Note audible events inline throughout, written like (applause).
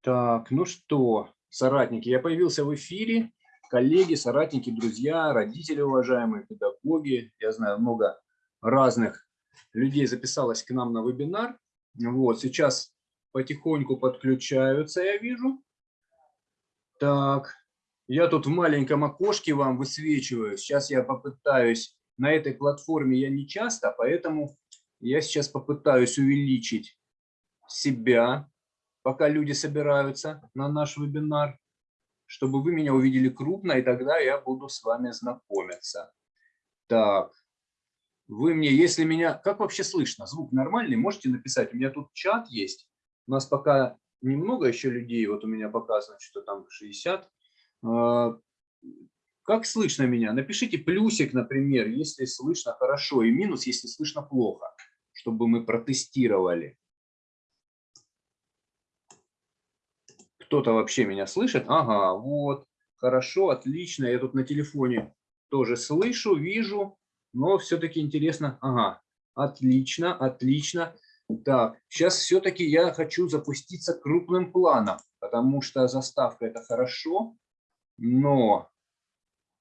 Так, ну что, соратники, я появился в эфире. Коллеги, соратники, друзья, родители уважаемые, педагоги. Я знаю, много разных людей записалось к нам на вебинар. Вот, сейчас потихоньку подключаются, я вижу. Так, я тут в маленьком окошке вам высвечиваю. Сейчас я попытаюсь, на этой платформе я не часто, поэтому я сейчас попытаюсь увеличить себя, пока люди собираются на наш вебинар, чтобы вы меня увидели крупно, и тогда я буду с вами знакомиться. Так, вы мне, если меня, как вообще слышно, звук нормальный, можете написать, у меня тут чат есть, у нас пока немного еще людей, вот у меня показано, что там 60. А, как слышно меня? Напишите плюсик, например, если слышно хорошо, и минус, если слышно плохо, чтобы мы протестировали. Кто-то вообще меня слышит? Ага, вот, хорошо, отлично. Я тут на телефоне тоже слышу, вижу, но все-таки интересно. Ага, отлично, отлично. Так, сейчас все-таки я хочу запуститься крупным планом, потому что заставка это хорошо, но,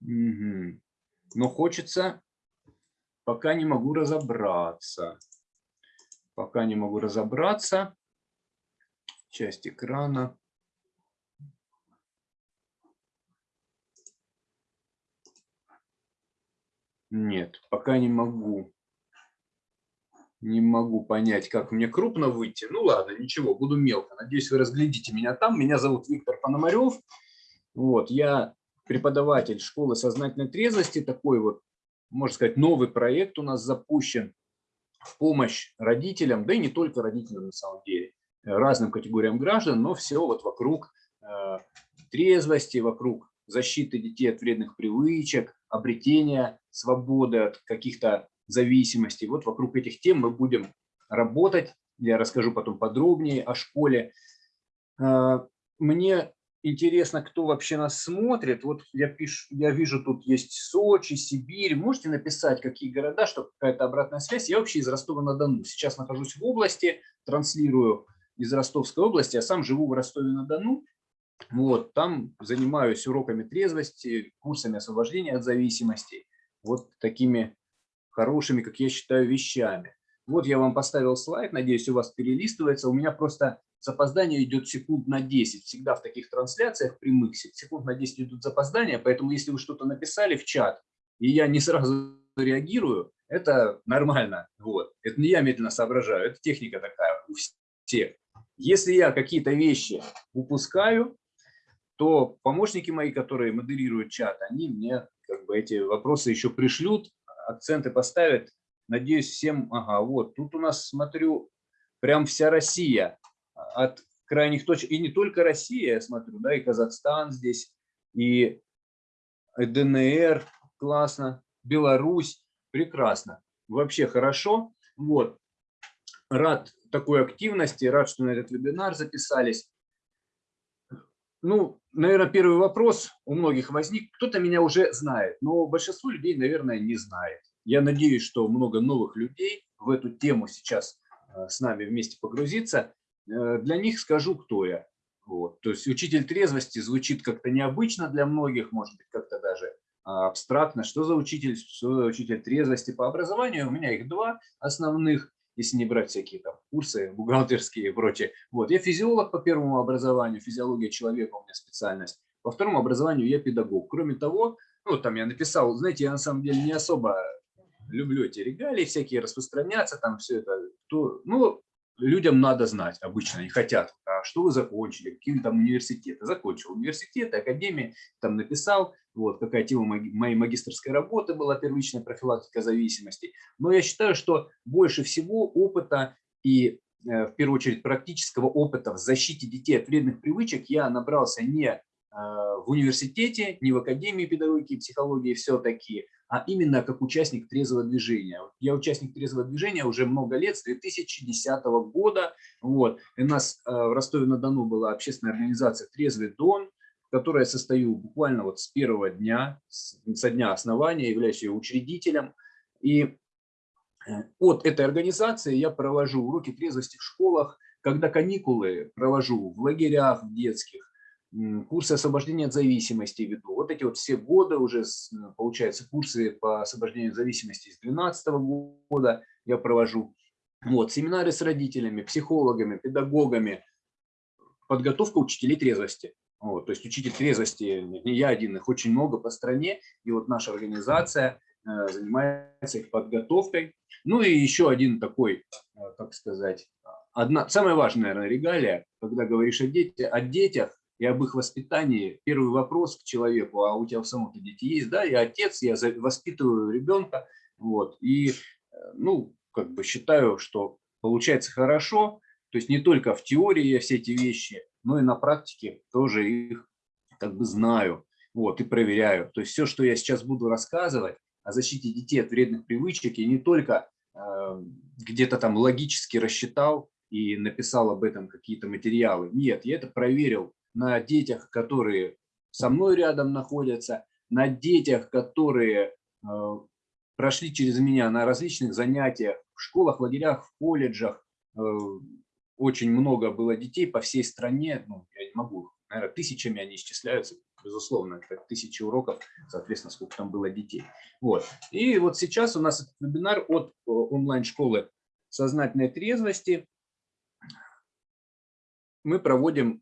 угу, но хочется, пока не могу разобраться. Пока не могу разобраться. Часть экрана. Нет, пока не могу. Не могу понять, как мне крупно выйти. Ну ладно, ничего, буду мелко. Надеюсь, вы разглядите меня там. Меня зовут Виктор Пономарев. Вот, я преподаватель школы сознательной трезвости. Такой вот, можно сказать, новый проект у нас запущен в помощь родителям, да и не только родителям на самом деле, разным категориям граждан, но все вот вокруг э, трезвости, вокруг защиты детей от вредных привычек, обретения свободы от каких-то зависимостей. Вот вокруг этих тем мы будем работать. Я расскажу потом подробнее о школе. А, мне интересно, кто вообще нас смотрит. Вот я, пишу, я вижу, тут есть Сочи, Сибирь. Можете написать, какие города, чтобы какая-то обратная связь. Я вообще из Ростова-на-Дону. Сейчас нахожусь в области, транслирую из Ростовской области, а сам живу в Ростове-на-Дону. Вот, там занимаюсь уроками трезвости, курсами освобождения от зависимости, вот такими хорошими, как я считаю, вещами. Вот я вам поставил слайд, надеюсь, у вас перелистывается. У меня просто запоздание идет секунд на 10. Всегда в таких трансляциях прямых секунд на 10 идут запоздания, поэтому если вы что-то написали в чат, и я не сразу реагирую, это нормально. Вот. Это не я медленно соображаю, это техника такая у всех. Если я какие-то вещи упускаю, то помощники мои, которые модерируют чат, они мне как бы эти вопросы еще пришлют, акценты поставят. Надеюсь, всем, ага, вот, тут у нас, смотрю, прям вся Россия от крайних точек, и не только Россия, я смотрю, да, и Казахстан здесь, и ДНР, классно, Беларусь, прекрасно, вообще хорошо, вот, рад такой активности, рад, что на этот вебинар записались. Ну, наверное, первый вопрос у многих возник. Кто-то меня уже знает, но большинство людей, наверное, не знает. Я надеюсь, что много новых людей в эту тему сейчас э, с нами вместе погрузиться. Э, для них скажу, кто я. Вот. То есть учитель трезвости звучит как-то необычно для многих, может быть, как-то даже а, абстрактно. Что за учитель, что за учитель трезвости по образованию? У меня их два основных если не брать всякие там курсы бухгалтерские и прочее. Вот. Я физиолог по первому образованию, физиология человека у меня специальность. По второму образованию я педагог. Кроме того, ну, там я написал, знаете, я на самом деле не особо люблю эти регалии всякие распространяться, там все это. То, ну, людям надо знать обычно, они хотят, а что вы закончили, какие там университеты. Закончил университеты, академии, там написал, вот какая тема моей магистрской работы была, первичная профилактика зависимости. Но я считаю, что больше всего опыта и э, в первую очередь практического опыта в защите детей от вредных привычек я набрался не в университете, не в Академии педагогики и психологии все-таки, а именно как участник трезвого движения. Я участник трезвого движения уже много лет, с 2010 года. Вот. У нас э, в Ростове-на-Дону была общественная организация «Трезвый Дон», в которой я состою буквально вот с первого дня, со дня основания, являюсь ее учредителем. И э, от этой организации я провожу уроки трезвости в школах, когда каникулы провожу в лагерях в детских, курсы освобождения от зависимости веду. Вот эти вот все годы уже, получается, курсы по освобождению от зависимости с 2012 года я провожу. Вот, семинары с родителями, психологами, педагогами, подготовка учителей трезвости. Вот, то есть учитель трезвости, не я один, их очень много по стране, и вот наша организация э, занимается их подготовкой. Ну и еще один такой, э, как сказать, одна, самая важная, наверное, регалия, когда говоришь о, дети, о детях и об их воспитании, первый вопрос к человеку, а у тебя в самом-то дети есть, да, я отец, я воспитываю ребенка, вот, и, э, ну, как бы считаю, что получается хорошо, то есть не только в теории я все эти вещи, но и на практике тоже их как бы знаю, вот, и проверяю. То есть все, что я сейчас буду рассказывать о защите детей от вредных привычек, я не только э, где-то там логически рассчитал и написал об этом какие-то материалы. Нет, я это проверил на детях, которые со мной рядом находятся, на детях, которые э, прошли через меня на различных занятиях в школах, лагерях, в колледжах. Э, очень много было детей по всей стране, ну, я не могу, наверное, тысячами они исчисляются, безусловно, это тысячи уроков, соответственно, сколько там было детей. Вот. И вот сейчас у нас вебинар от э, онлайн-школы сознательной трезвости. Мы проводим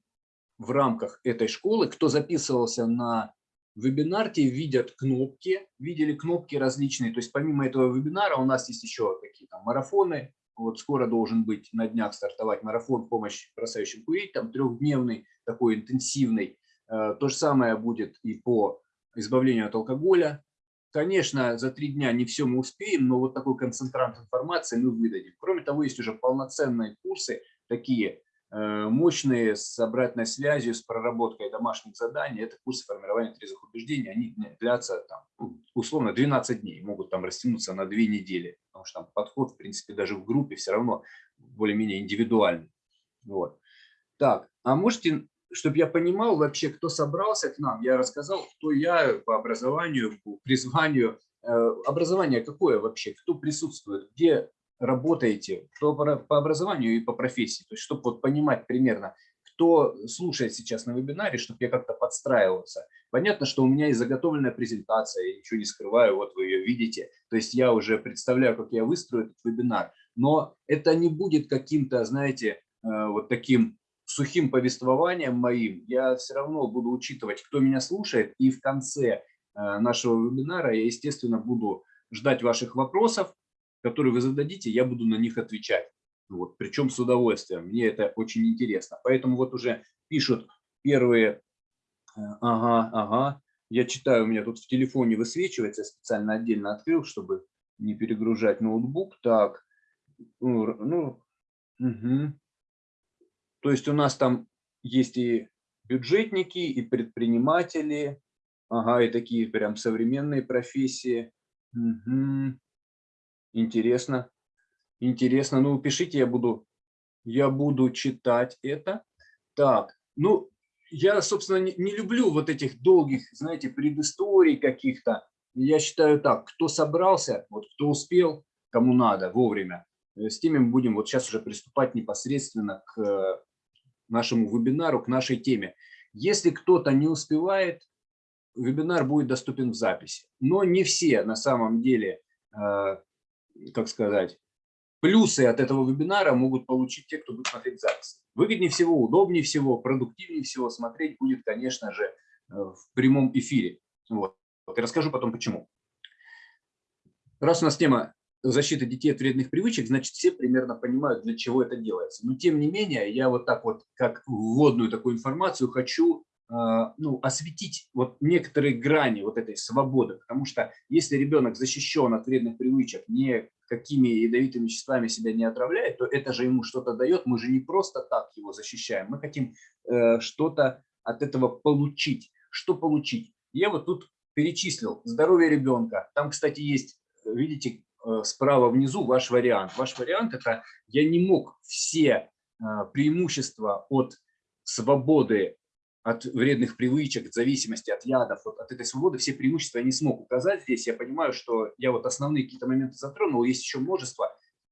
в рамках этой школы, кто записывался на вебинар, видят кнопки, видели кнопки различные. То есть помимо этого вебинара у нас есть еще какие-то марафоны. Вот скоро должен быть на днях стартовать марафон «Помощь бросающим курить», там трехдневный, такой интенсивный. Э, то же самое будет и по избавлению от алкоголя. Конечно, за три дня не все мы успеем, но вот такой концентрант информации мы выдадим. Кроме того, есть уже полноценные курсы, такие мощные с обратной связью, с проработкой домашних заданий. Это курсы формирования трезвых убеждений. Они длятся там, ну, условно 12 дней, могут там растянуться на 2 недели, потому что там подход, в принципе, даже в группе все равно более-менее индивидуальный. Вот. Так, а можете, чтобы я понимал вообще, кто собрался к нам, я рассказал, кто я по образованию, по призванию. Э, образование какое вообще, кто присутствует, где работаете, кто по образованию и по профессии, то есть чтобы вот понимать примерно, кто слушает сейчас на вебинаре, чтобы я как-то подстраивался. Понятно, что у меня есть заготовленная презентация, я ничего не скрываю, вот вы ее видите. То есть я уже представляю, как я выстрою этот вебинар. Но это не будет каким-то, знаете, э, вот таким сухим повествованием моим. Я все равно буду учитывать, кто меня слушает. И в конце э, нашего вебинара я, естественно, буду ждать ваших вопросов которые вы зададите, я буду на них отвечать. Вот, причем с удовольствием. Мне это очень интересно. Поэтому вот уже пишут первые, э, ага, ага. Я читаю, у меня тут в телефоне высвечивается, я специально отдельно открыл, чтобы не перегружать ноутбук. Так, ну, ну угу. то есть у нас там есть и бюджетники, и предприниматели, ага, и такие прям современные профессии. Угу. Интересно. Интересно. Ну, пишите, я буду, я буду читать это. Так, ну, я, собственно, не, не люблю вот этих долгих, знаете, предысторий каких-то. Я считаю так, кто собрался, вот кто успел, кому надо, вовремя, э, с теми мы будем вот сейчас уже приступать непосредственно к э, нашему вебинару, к нашей теме. Если кто-то не успевает, вебинар будет доступен в записи. Но не все на самом деле э, как сказать, плюсы от этого вебинара могут получить те, кто будет смотреть запись. Выгоднее всего, удобнее всего, продуктивнее всего смотреть будет, конечно же, э, в прямом эфире. Вот. И расскажу потом почему. Раз у нас тема защиты детей от вредных привычек, значит, все примерно понимают, для чего это делается. Но тем не менее, я вот так вот, как вводную такую информацию, хочу ну, осветить вот некоторые грани вот этой свободы, потому что если ребенок защищен от вредных привычек, никакими ядовитыми веществами себя не отравляет, то это же ему что-то дает, мы же не просто так его защищаем, мы хотим э, что-то от этого получить. Что получить? Я вот тут перечислил здоровье ребенка, там, кстати, есть, видите, э, справа внизу ваш вариант. Ваш вариант – это я не мог все э, преимущества от свободы от вредных привычек, от зависимости от ядов, вот от этой свободы, все преимущества я не смог указать здесь. Я понимаю, что я вот основные какие-то моменты затронул, есть еще множество,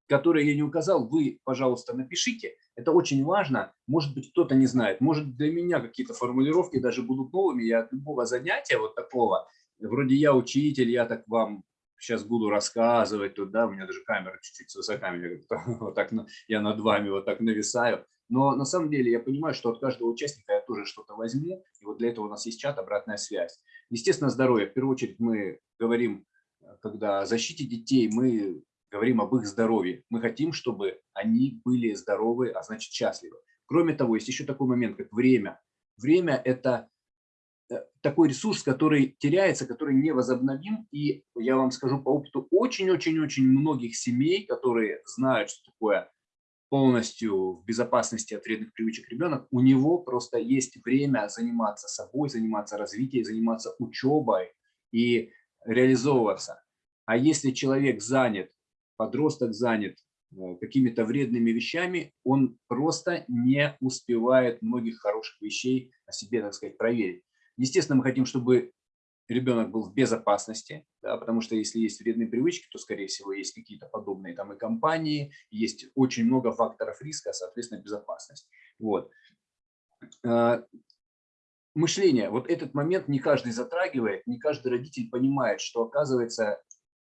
которые я не указал. Вы, пожалуйста, напишите. Это очень важно. Может быть, кто-то не знает. Может, для меня какие-то формулировки даже будут новыми. Я от любого занятия вот такого, вроде я учитель, я так вам сейчас буду рассказывать, тут, да, у меня даже камера чуть-чуть с высоками, (laughs) вот так я над вами вот так нависаю. Но на самом деле я понимаю, что от каждого участника я тоже что-то возьму, и вот для этого у нас есть чат, обратная связь. Естественно, здоровье. В первую очередь мы говорим, когда о защите детей, мы говорим об их здоровье. Мы хотим, чтобы они были здоровы, а значит счастливы. Кроме того, есть еще такой момент, как время. Время – это э, такой ресурс, который теряется, который не возобновим. И я вам скажу по опыту очень-очень-очень многих семей, которые знают, что такое полностью в безопасности от вредных привычек ребенок, у него просто есть время заниматься собой, заниматься развитием, заниматься учебой и реализовываться. А если человек занят, подросток занят э, какими-то вредными вещами, он просто не успевает многих хороших вещей о себе, так сказать, проверить. Естественно, мы хотим, чтобы ребенок был в безопасности, да, потому что если есть вредные привычки, то, скорее всего, есть какие-то подобные там и компании, есть очень много факторов риска, соответственно, безопасность. Вот. А, мышление. Вот этот момент не каждый затрагивает, не каждый родитель понимает, что, оказывается,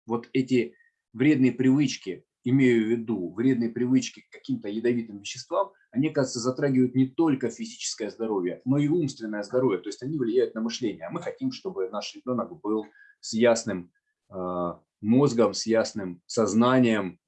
вот эти вредные привычки, имею в виду вредные привычки к каким-то ядовитым веществам, они, кажется, затрагивают не только физическое здоровье, но и умственное здоровье. То есть они влияют на мышление. А мы хотим, чтобы наш ребенок был с ясным э, мозгом, с ясным сознанием,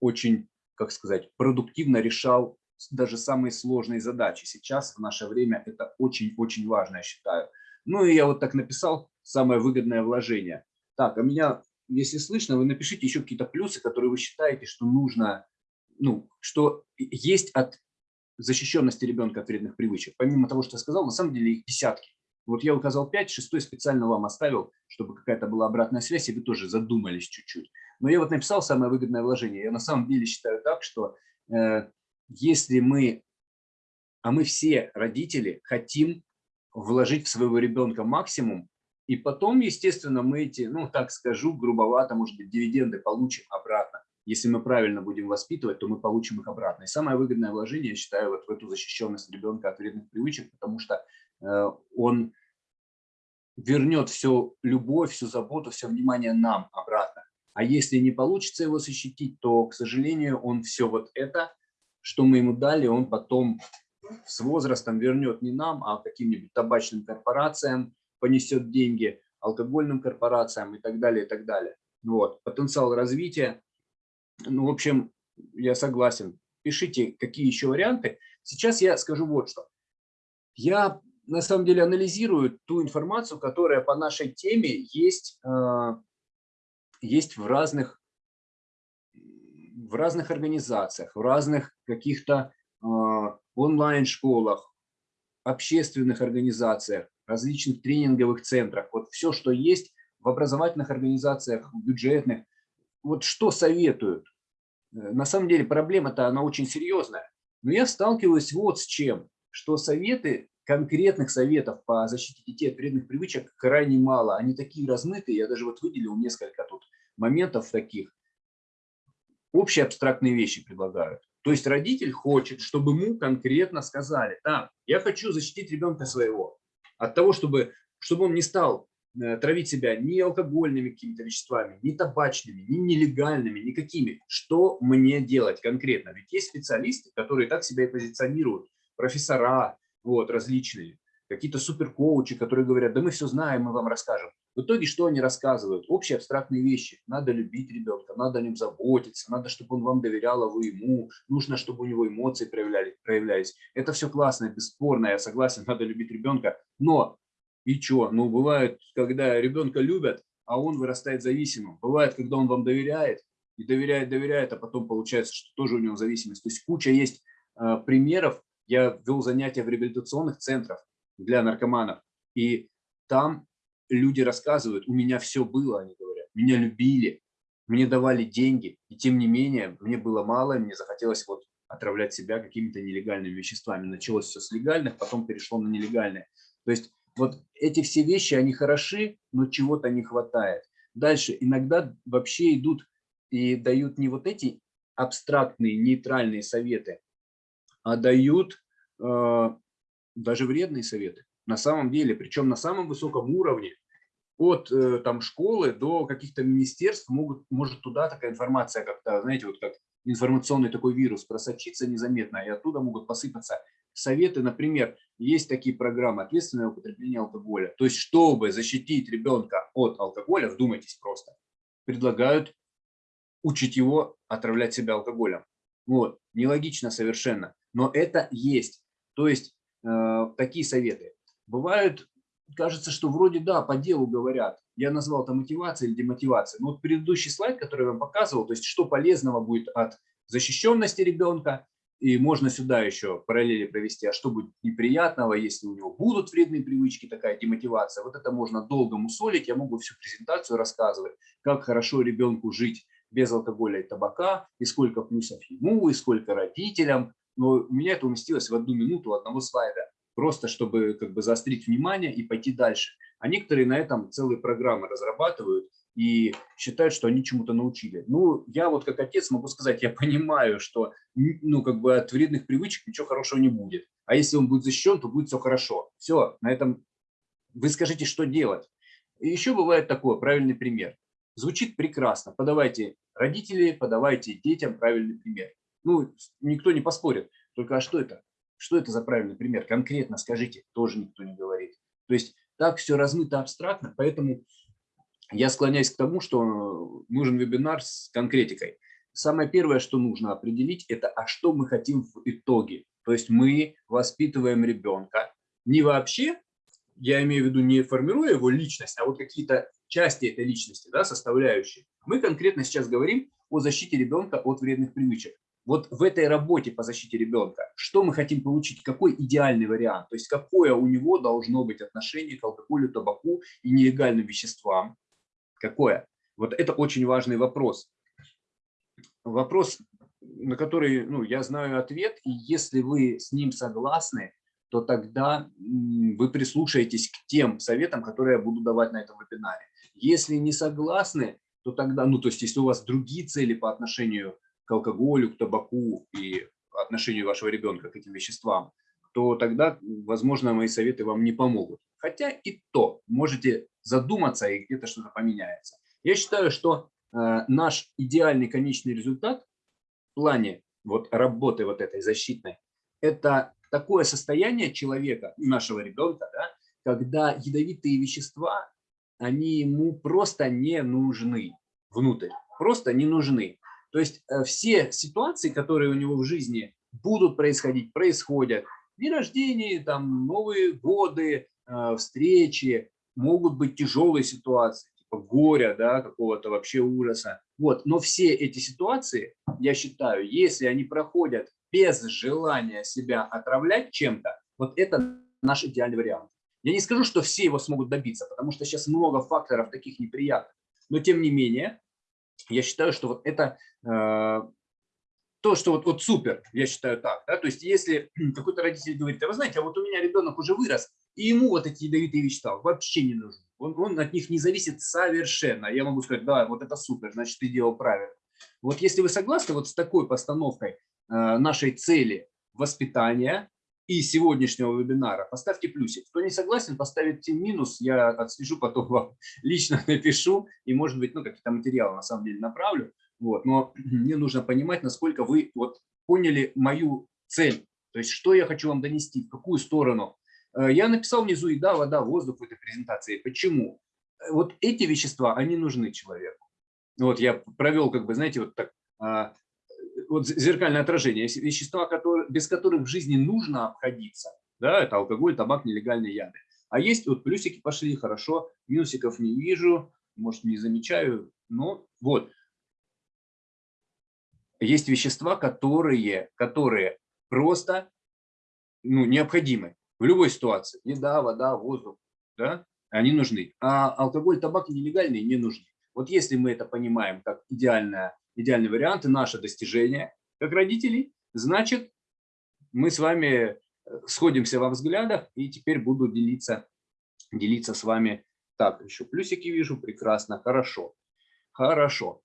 очень, как сказать, продуктивно решал даже самые сложные задачи. Сейчас, в наше время, это очень-очень важно, я считаю. Ну и я вот так написал, самое выгодное вложение. Так, а меня если слышно, вы напишите еще какие-то плюсы, которые вы считаете, что нужно, ну, что есть от защищенности ребенка от вредных привычек. Помимо того, что я сказал, на самом деле их десятки. Вот я указал 5, шестой специально вам оставил, чтобы какая-то была обратная связь, и вы тоже задумались чуть-чуть. Но я вот написал самое выгодное вложение. Я на самом деле считаю так, что э, если мы, а мы все родители, хотим вложить в своего ребенка максимум, и потом, естественно, мы эти, ну так скажу, грубовато, может быть, дивиденды получим обратно. Если мы правильно будем воспитывать, то мы получим их обратно. И самое выгодное вложение, я считаю, вот в эту защищенность ребенка от вредных привычек, потому что э, он вернет всю любовь, всю заботу, все внимание нам обратно. А если не получится его защитить, то, к сожалению, он все вот это, что мы ему дали, он потом с возрастом вернет не нам, а каким-нибудь табачным корпорациям, понесет деньги алкогольным корпорациям и так далее, и так далее. Вот. Потенциал развития. Ну, в общем, я согласен. Пишите, какие еще варианты. Сейчас я скажу вот что. Я на самом деле анализирую ту информацию, которая по нашей теме есть, э, есть в разных в разных организациях, в разных каких-то э, онлайн-школах, общественных организациях, различных тренинговых центрах, вот все, что есть в образовательных организациях, бюджетных, вот что советуют. Э, на самом деле проблема-то она очень серьезная. Но я сталкиваюсь вот с чем, что советы, конкретных советов по защите детей от вредных привычек крайне мало. Они такие размытые, я даже вот выделил несколько тут моментов таких. Общие абстрактные вещи предлагают. То есть родитель хочет, чтобы ему конкретно сказали, так, я хочу защитить ребенка своего от того, чтобы, чтобы он не стал травить себя ни алкогольными какими-то веществами, ни табачными, ни нелегальными, никакими. Что мне делать конкретно? Ведь есть специалисты, которые так себя и позиционируют, профессора вот, различные, какие-то суперкоучи, которые говорят, да мы все знаем, мы вам расскажем. В итоге что они рассказывают? Общие абстрактные вещи. Надо любить ребенка, надо о нем заботиться, надо, чтобы он вам доверял, а вы ему. Нужно, чтобы у него эмоции проявляли, проявлялись. Это все классно, бесспорно, я согласен, (laughs) надо любить ребенка. Но и что? Ну, бывает, когда ребенка любят, а он вырастает зависимым. Бывает, когда он вам доверяет, и доверяет, доверяет, а потом получается, что тоже у него зависимость. То есть куча есть э, примеров. Я вел занятия в реабилитационных центрах для наркоманов, и там люди рассказывают, у меня все было, они говорят, меня любили, мне давали деньги, и тем не менее, мне было мало, мне захотелось вот отравлять себя какими-то нелегальными веществами. Началось все с легальных, потом перешло на нелегальные. То есть вот эти все вещи, они хороши, но чего-то не хватает. Дальше иногда вообще идут и дают не вот эти абстрактные, нейтральные советы, а дают э, даже вредные советы. На самом деле, причем на самом высоком уровне, от э, там школы до каких-то министерств могут, может туда такая информация как-то, знаете, вот как информационный такой вирус просочиться незаметно, и оттуда могут посыпаться советы. Например, есть такие программы «Ответственное употребление алкоголя». То есть, чтобы защитить ребенка от алкоголя, вдумайтесь просто, предлагают учить его отравлять себя алкоголем. Вот, нелогично совершенно, но это есть. То есть, э, такие советы. Бывают кажется, что вроде да, по делу говорят. Я назвал это мотивация или демотивация. Но вот предыдущий слайд, который я вам показывал, то есть что полезного будет от защищенности ребенка, и можно сюда еще параллели провести, а что будет неприятного, если у него будут вредные привычки, такая демотивация. Вот это можно долго мусолить, я могу всю презентацию рассказывать, как хорошо ребенку жить без алкоголя и табака, и сколько плюсов ему, и сколько родителям. Но у меня это уместилось в одну минуту одного слайда просто чтобы как бы заострить внимание и пойти дальше. А некоторые на этом целые программы разрабатывают и считают, что они чему-то научили. Ну, я вот как отец могу сказать, я понимаю, что ну, как бы от вредных привычек ничего хорошего не будет. А если он будет защищен, то будет все хорошо. Все, на этом вы скажите, что делать. И еще бывает такое, правильный пример. Звучит прекрасно. Подавайте родители, подавайте детям правильный пример. Ну, никто не поспорит. Только а что это? Что это за правильный пример? Конкретно скажите, тоже никто не говорит. То есть так все размыто абстрактно, поэтому я склоняюсь к тому, что нужен вебинар с конкретикой. Самое первое, что нужно определить, это а что мы хотим в итоге. То есть мы воспитываем ребенка не вообще, я имею в виду не формируя его личность, а вот какие-то части этой личности, да, составляющие. Мы конкретно сейчас говорим о защите ребенка от вредных привычек вот в этой работе по защите ребенка, что мы хотим получить, какой идеальный вариант, то есть какое у него должно быть отношение к алкоголю, табаку и нелегальным веществам, какое? Вот это очень важный вопрос. Вопрос, на который ну, я знаю ответ, и если вы с ним согласны, то тогда вы прислушаетесь к тем советам, которые я буду давать на этом вебинаре. Если не согласны, то тогда, ну то есть если у вас другие цели по отношению к алкоголю, к табаку и отношению вашего ребенка к этим веществам, то тогда, возможно, мои советы вам не помогут. Хотя и то, можете задуматься, и где-то что-то поменяется. Я считаю, что э, наш идеальный конечный результат в плане вот работы вот этой защитной, это такое состояние человека, нашего ребенка, да, когда ядовитые вещества, они ему просто не нужны внутрь, просто не нужны. То есть э, все ситуации, которые у него в жизни будут происходить, происходят. Дни рождения, там, Новые годы, э, встречи, могут быть тяжелые ситуации, типа горя, да, какого-то вообще ужаса. Вот. Но все эти ситуации, я считаю, если они проходят без желания себя отравлять чем-то, вот это наш идеальный вариант. Я не скажу, что все его смогут добиться, потому что сейчас много факторов таких неприятных. Но тем не менее, я считаю, что вот это э, то, что вот, вот супер, я считаю так. Да? То есть если (clears throat) какой-то родитель говорит, а вы знаете, а вот у меня ребенок уже вырос, и ему вот эти ядовитые вещества вообще не нужны. Он, он от них не зависит совершенно. Я могу сказать, да, вот это супер, значит, ты делал правильно. Вот если вы согласны вот с такой постановкой э, нашей цели воспитания, и сегодняшнего вебинара, поставьте плюсик. Кто не согласен, поставите минус, я отслежу, потом вам (laughs) лично напишу, и, может быть, ну, какие-то материалы на самом деле направлю. Вот. Но (clears throat) мне нужно понимать, насколько вы вот поняли мою цель, то есть что я хочу вам донести, в какую сторону. Э, я написал внизу еда, вода, воздух в этой презентации. Почему? Э, вот эти вещества, они нужны человеку. Вот я провел, как бы, знаете, вот так а, вот зеркальное отражение, вещества, которые, без которых в жизни нужно обходиться, да, это алкоголь, табак, нелегальные яды. А есть вот плюсики пошли, хорошо, минусиков не вижу, может не замечаю, но вот. Есть вещества, которые, которые просто ну, необходимы в любой ситуации. Еда, вода, воздух, да, они нужны. А алкоголь, табак нелегальные не нужны. Вот если мы это понимаем как идеальное идеальный вариант и наше достижение как родителей, значит, мы с вами э, сходимся во взглядах, и теперь буду делиться, делиться с вами. Так, еще плюсики вижу, прекрасно, хорошо, хорошо.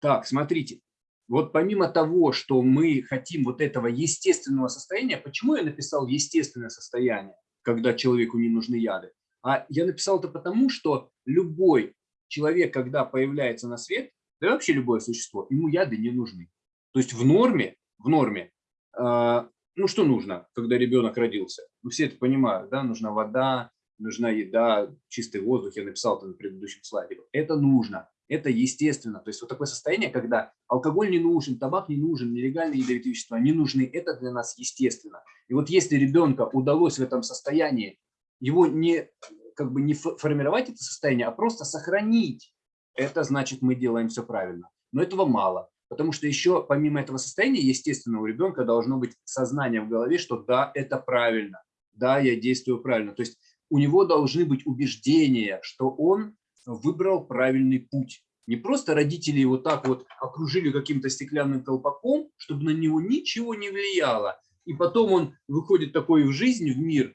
Так, смотрите, вот помимо того, что мы хотим вот этого естественного состояния, почему я написал естественное состояние, когда человеку не нужны яды? А я написал это потому, что любой человек, когда появляется на свет, да и вообще любое существо, ему яды не нужны. То есть в норме, в норме, э, ну что нужно, когда ребенок родился? Ну все это понимают, да, нужна вода, нужна еда, чистый воздух, я написал это на предыдущем слайде. Это нужно, это естественно. То есть вот такое состояние, когда алкоголь не нужен, табак не нужен, нелегальные ядовитые вещества не нужны, это для нас естественно. И вот если ребенка удалось в этом состоянии, его не, как бы не формировать это состояние, а просто сохранить, это значит мы делаем все правильно. Но этого мало. Потому что еще помимо этого состояния, естественно, у ребенка должно быть сознание в голове, что да, это правильно, да, я действую правильно. То есть у него должны быть убеждения, что он выбрал правильный путь. Не просто родители его так вот окружили каким-то стеклянным колпаком, чтобы на него ничего не влияло. И потом он выходит такой в жизнь, в мир,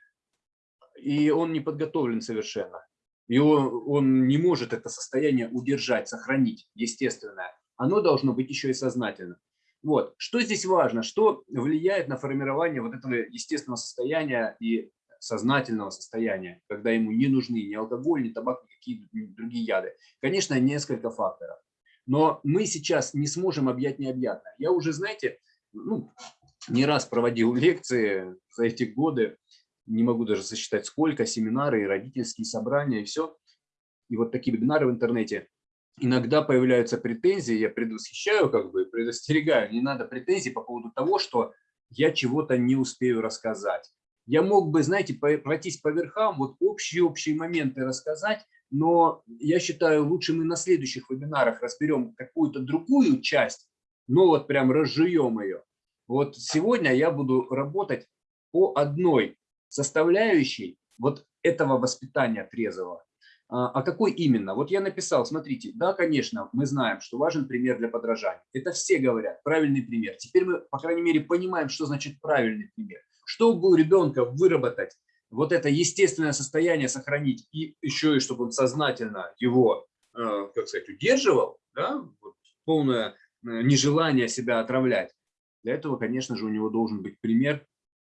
и он не подготовлен совершенно. И он, он не может это состояние удержать, сохранить, естественное оно должно быть еще и сознательно. Вот. Что здесь важно? Что влияет на формирование вот этого естественного состояния и сознательного состояния, когда ему не нужны ни алкоголь, ни табак, ни какие другие яды? Конечно, несколько факторов. Но мы сейчас не сможем объять необъятное. Я уже, знаете, ну, не раз проводил (laughs) лекции за эти годы, не могу даже сосчитать сколько, семинары, родительские собрания, и все. И вот такие вебинары в интернете иногда появляются претензии, я предвосхищаю, как бы предостерегаю, не надо претензий по поводу того, что я чего-то не успею рассказать. Я мог бы, знаете, пройтись по верхам, вот общие-общие моменты рассказать, но я считаю, лучше мы на следующих вебинарах разберем какую-то другую часть, но вот прям разжуем ее. Вот сегодня я буду работать по одной составляющей вот этого воспитания трезвого. А, а какой именно? Вот я написал, смотрите, да, конечно, мы знаем, что важен пример для подражания. Это все говорят, правильный пример. Теперь мы, по крайней мере, понимаем, что значит правильный пример. Чтобы у ребенка выработать вот это естественное состояние сохранить, и еще и чтобы он сознательно его, э, как сказать, удерживал, да, вот полное э, нежелание себя отравлять, для этого, конечно же, у него должен быть пример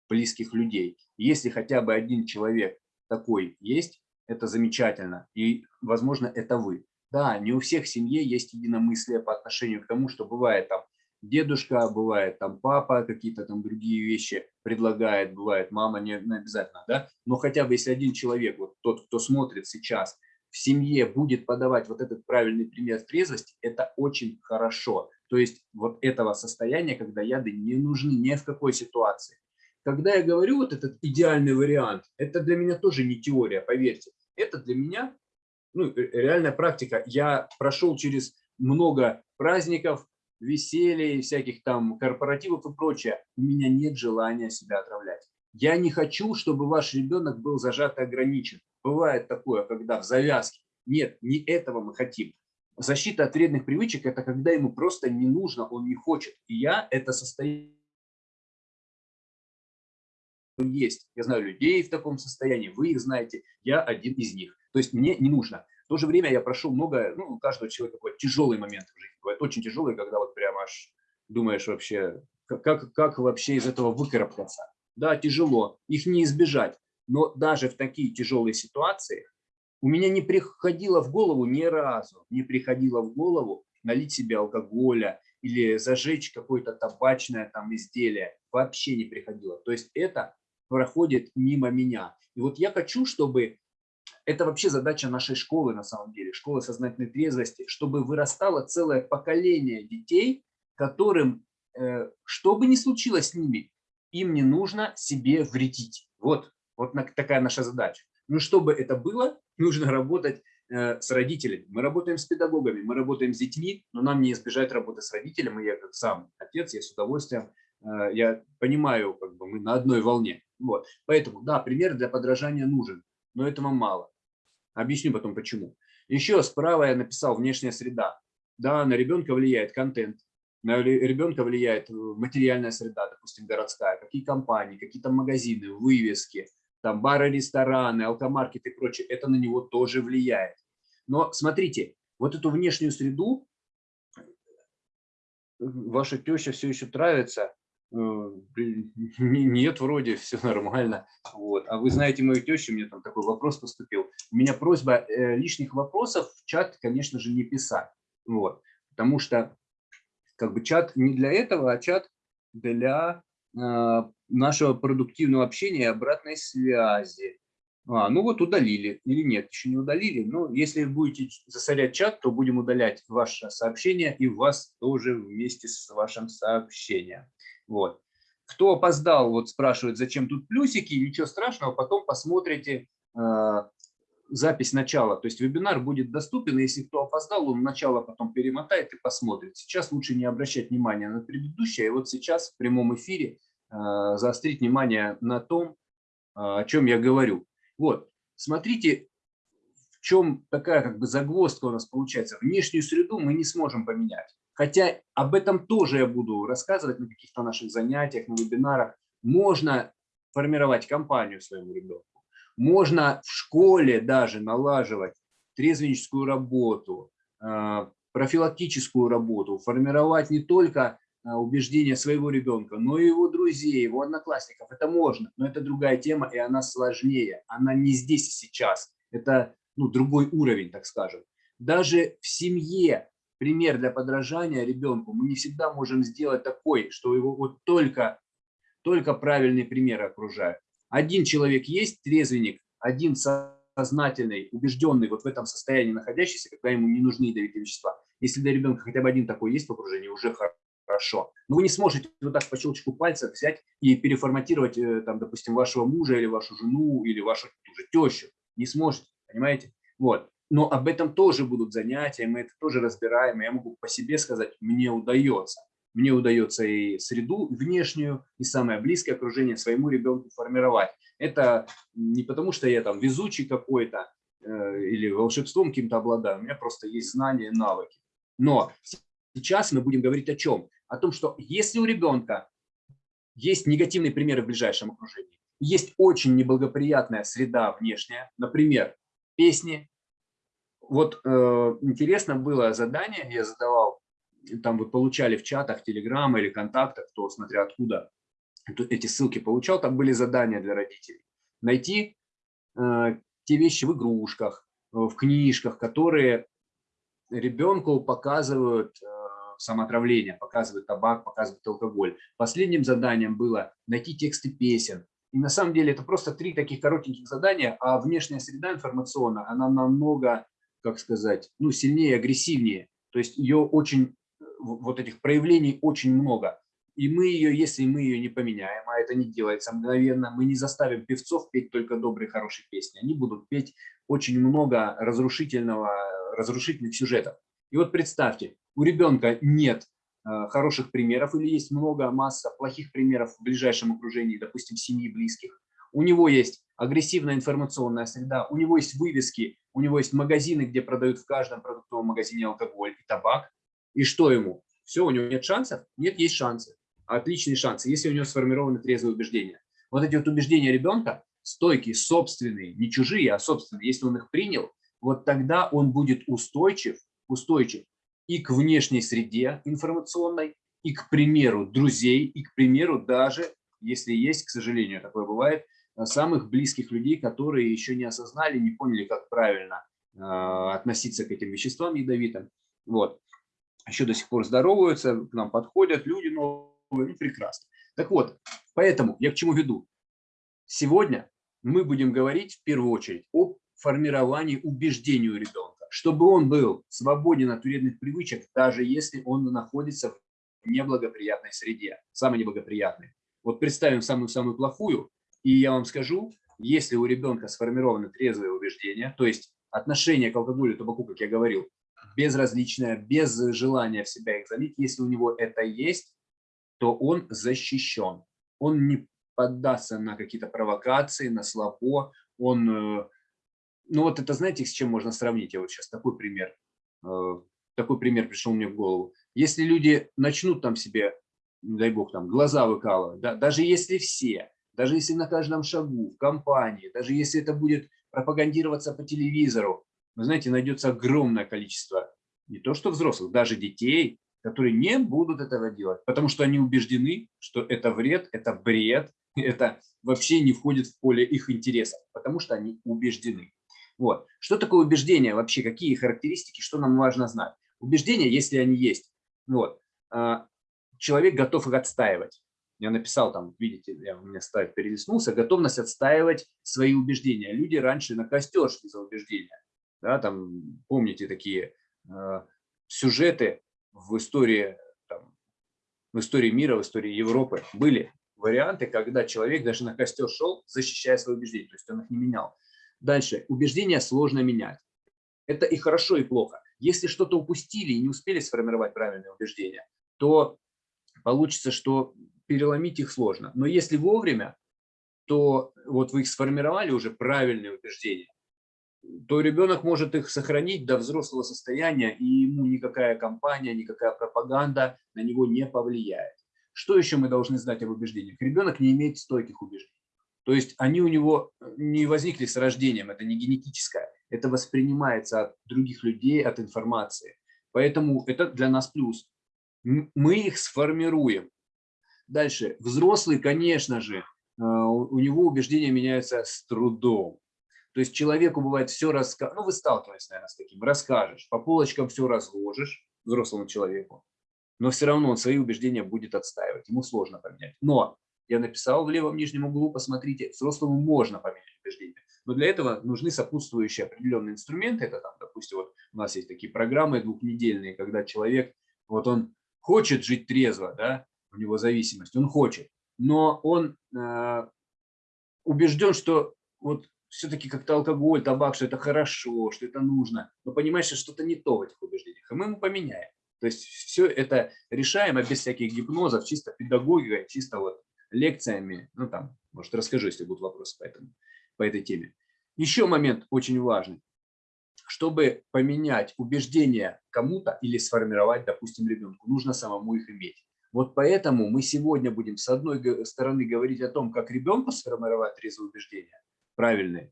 близких людей. Если хотя бы один человек такой есть, это замечательно. И, возможно, это вы. Да, не у всех в семье есть единомыслие по отношению к тому, что бывает там дедушка, бывает там папа, какие-то там другие вещи предлагает, бывает мама, не, не обязательно, да, но хотя бы если один человек, вот тот, кто смотрит сейчас, в семье будет подавать вот этот правильный пример трезвости, это очень хорошо. То есть вот этого состояния, когда яды не нужны ни в какой ситуации. Когда я говорю вот этот идеальный вариант, это для меня тоже не теория, поверьте. Это для меня ну, реальная практика. Я прошел через много праздников, веселья, всяких там корпоративов и прочее. У меня нет желания себя отравлять. Я не хочу, чтобы ваш ребенок был зажат и ограничен. Бывает такое, когда в завязке. Нет, не этого мы хотим. Защита от вредных привычек – это когда ему просто не нужно, он не хочет. И я это состояние есть. Я знаю людей в таком состоянии, вы их знаете, я один из них. То есть мне не нужно. В то же время я прошел много, ну, у каждого человека какой тяжелый момент в жизни. Бывает очень тяжелый, когда вот прямо аж думаешь вообще, как, как вообще из этого выкарабкаться. Да, тяжело, их не избежать. Но даже в такие тяжелые ситуации у меня не приходило в голову ни разу, не приходило в голову налить себе алкоголя или зажечь какое-то табачное там изделие. Вообще не приходило. То есть это проходит мимо меня. И вот я хочу, чтобы это вообще задача нашей школы на самом деле, школы сознательной трезвости, чтобы вырастало целое поколение детей, которым, э, что бы ни случилось с ними, им не нужно себе вредить. Вот, вот такая наша задача. Но чтобы это было, нужно работать э, с родителями. Мы работаем с педагогами, мы работаем с детьми, но нам не избежать работы с родителями. Я как сам отец, я с удовольствием, э, я понимаю, как бы мы на одной волне. Вот. Поэтому, да, пример для подражания нужен, но этого мало. Объясню потом почему. Еще справа я написал внешняя среда. Да, на ребенка влияет контент, на ребенка влияет материальная среда, допустим, городская, какие компании, какие то магазины, вывески, там бары, рестораны, алкомаркеты и прочее, это на него тоже влияет. Но смотрите, вот эту внешнюю среду ваша теща все еще травится, э, (laughs) нет, вроде все нормально. Вот. А вы знаете мою тещу, мне там такой вопрос поступил. У меня просьба э, лишних вопросов в чат, конечно же, не писать. Вот. Потому что как бы чат не для этого, а чат для э, нашего продуктивного общения и обратной связи. А, ну вот удалили или нет, еще не удалили. Но если будете засорять чат, то будем удалять ваше сообщение и вас тоже вместе с вашим сообщением. Вот. Кто опоздал, вот спрашивает, зачем тут плюсики, ничего страшного, потом посмотрите э, запись начала. То есть вебинар будет доступен, если кто опоздал, он начало потом перемотает и посмотрит. Сейчас лучше не обращать внимания на предыдущее, и вот сейчас в прямом эфире э, заострить внимание на том, э, о чем я говорю. Вот, смотрите, в чем такая как бы загвоздка у нас получается. Внешнюю среду мы не сможем поменять. Хотя об этом тоже я буду рассказывать на каких-то наших занятиях, на вебинарах. Можно формировать компанию своему ребенку. Можно в школе даже налаживать трезвенническую работу, э, профилактическую работу, формировать не только а, убеждения своего ребенка, но и его друзей, его одноклассников. Это можно, но это другая тема, и она сложнее. Она не здесь и сейчас. Это ну, другой уровень, так скажем. Даже в семье пример для подражания ребенку мы не всегда можем сделать такой, что его вот только, только правильные примеры окружают. Один человек есть, трезвенник, один сознательный, убежденный вот в этом состоянии находящийся, когда ему не нужны ядовитые вещества. Если для ребенка хотя бы один такой есть в окружении, уже хорошо. Но вы не сможете вот так по щелчку пальца взять и переформатировать, э, там, допустим, вашего мужа или вашу жену или вашу тещу. Не сможете, понимаете? Вот. Но об этом тоже будут занятия, мы это тоже разбираем. Я могу по себе сказать, мне удается. Мне удается и среду внешнюю, и самое близкое окружение своему ребенку формировать. Это не потому, что я там везучий какой-то э, или волшебством каким-то обладаю. У меня просто есть знания, навыки. Но сейчас мы будем говорить о чем? о том, что если у ребенка есть негативные примеры в ближайшем окружении, есть очень неблагоприятная среда внешняя, например, песни. Вот э, интересно было задание, я задавал, там вы получали в чатах, телеграмма или контактах, кто смотря откуда эти ссылки получал, там были задания для родителей. Найти э, те вещи в игрушках, в книжках, которые ребенку показывают э, самоотравления, показывает табак, показывает алкоголь. Последним заданием было найти тексты песен. И на самом деле это просто три таких коротеньких задания, а внешняя среда информационная, она намного, как сказать, ну, сильнее, агрессивнее. То есть ее очень, вот этих проявлений очень много. И мы ее, если мы ее не поменяем, а это не делается мгновенно, мы не заставим певцов петь только добрые, хорошие песни. Они будут петь очень много разрушительного, разрушительных сюжетов. И вот представьте, у ребенка нет э, хороших примеров или есть много, масса плохих примеров в ближайшем окружении, допустим, семьи, близких. У него есть агрессивная информационная среда, у него есть вывески, у него есть магазины, где продают в каждом продуктовом магазине алкоголь и табак. И что ему? Все, у него нет шансов? Нет, есть шансы. Отличные шансы, если у него сформированы трезвые убеждения. Вот эти вот убеждения ребенка, стойкие, собственные, не чужие, а собственные, если он их принял, вот тогда он будет устойчив, устойчив и к внешней среде информационной, и к примеру друзей, и к примеру даже, если есть, к сожалению, такое бывает, самых близких людей, которые еще не осознали, не поняли, как правильно э, относиться к этим веществам ядовитым. Вот. Еще до сих пор здороваются, к нам подходят люди новые, ну, прекрасно. Так вот, поэтому я к чему веду? Сегодня мы будем говорить в первую очередь о формировании убеждений у ребенка чтобы он был свободен от вредных привычек, даже если он находится в неблагоприятной среде, самой неблагоприятной. Вот представим самую-самую плохую, и я вам скажу, если у ребенка сформированы трезвые убеждения, то есть отношение к алкоголю и табаку, как я говорил, безразличное, без желания в себя их залить, если у него это есть, то он защищен. Он не поддастся на какие-то провокации, на слабо, он э, ну вот это знаете, с чем можно сравнить? Я вот сейчас такой пример, э, такой пример пришел мне в голову. Если люди начнут там себе, дай бог, там глаза выкалывать, да, даже если все, даже если на каждом шагу, в компании, даже если это будет пропагандироваться по телевизору, вы знаете, найдется огромное количество не то что взрослых, даже детей, которые не будут этого делать, потому что они убеждены, что это вред, это бред, (laughs) это вообще не входит в поле их интересов, потому что они убеждены. Вот. Что такое убеждение вообще, какие характеристики, что нам важно знать? Убеждения, если они есть, вот, а, человек готов их отстаивать. Я написал там, видите, я, у меня ставит перелистнулся, готовность отстаивать свои убеждения. Люди раньше на костер шли за убеждения. Да, там, помните такие э, сюжеты в истории, там, в истории мира, в истории Европы были варианты, когда человек даже на костер шел, защищая свои убеждения, то есть он их не менял. Дальше, убеждения сложно менять. Это и хорошо, и плохо. Если что-то упустили и не успели сформировать правильные убеждения, то получится, что переломить их сложно. Но если вовремя, то вот вы их сформировали уже правильные убеждения, то ребенок может их сохранить до взрослого состояния, и ему никакая компания, никакая пропаганда на него не повлияет. Что еще мы должны знать об убеждениях? Ребенок не имеет стойких убеждений. То есть они у него не возникли с рождением, это не генетическое, это воспринимается от других людей, от информации. Поэтому это для нас плюс. Мы их сформируем. Дальше. Взрослый, конечно же, э, у него убеждения меняются с трудом. То есть человеку бывает все рассказать, ну вы сталкиваетесь, наверное, с таким, расскажешь, по полочкам все разложишь взрослому человеку, но все равно он свои убеждения будет отстаивать, ему сложно поменять. Но я написал в левом нижнем углу, посмотрите, взрослому можно поменять убеждения. Но для этого нужны сопутствующие определенные инструменты. Это там, допустим, вот у нас есть такие программы двухнедельные, когда человек, вот он хочет жить трезво, да, у него зависимость, он хочет, но он э, убежден, что вот все-таки как-то алкоголь, табак, что это хорошо, что это нужно, но понимаешь, что что-то не то в этих убеждениях, и мы ему поменяем. То есть все это решаемо без всяких гипнозов, чисто педагогикой, чисто вот лекциями. Ну там, может, расскажу, если будут вопросы по, этому, по этой теме. Еще момент очень важный. Чтобы поменять убеждения кому-то или сформировать, допустим, ребенку, нужно самому их иметь. Вот поэтому мы сегодня будем с одной стороны говорить о том, как ребенку сформировать трезвые убеждения, правильные,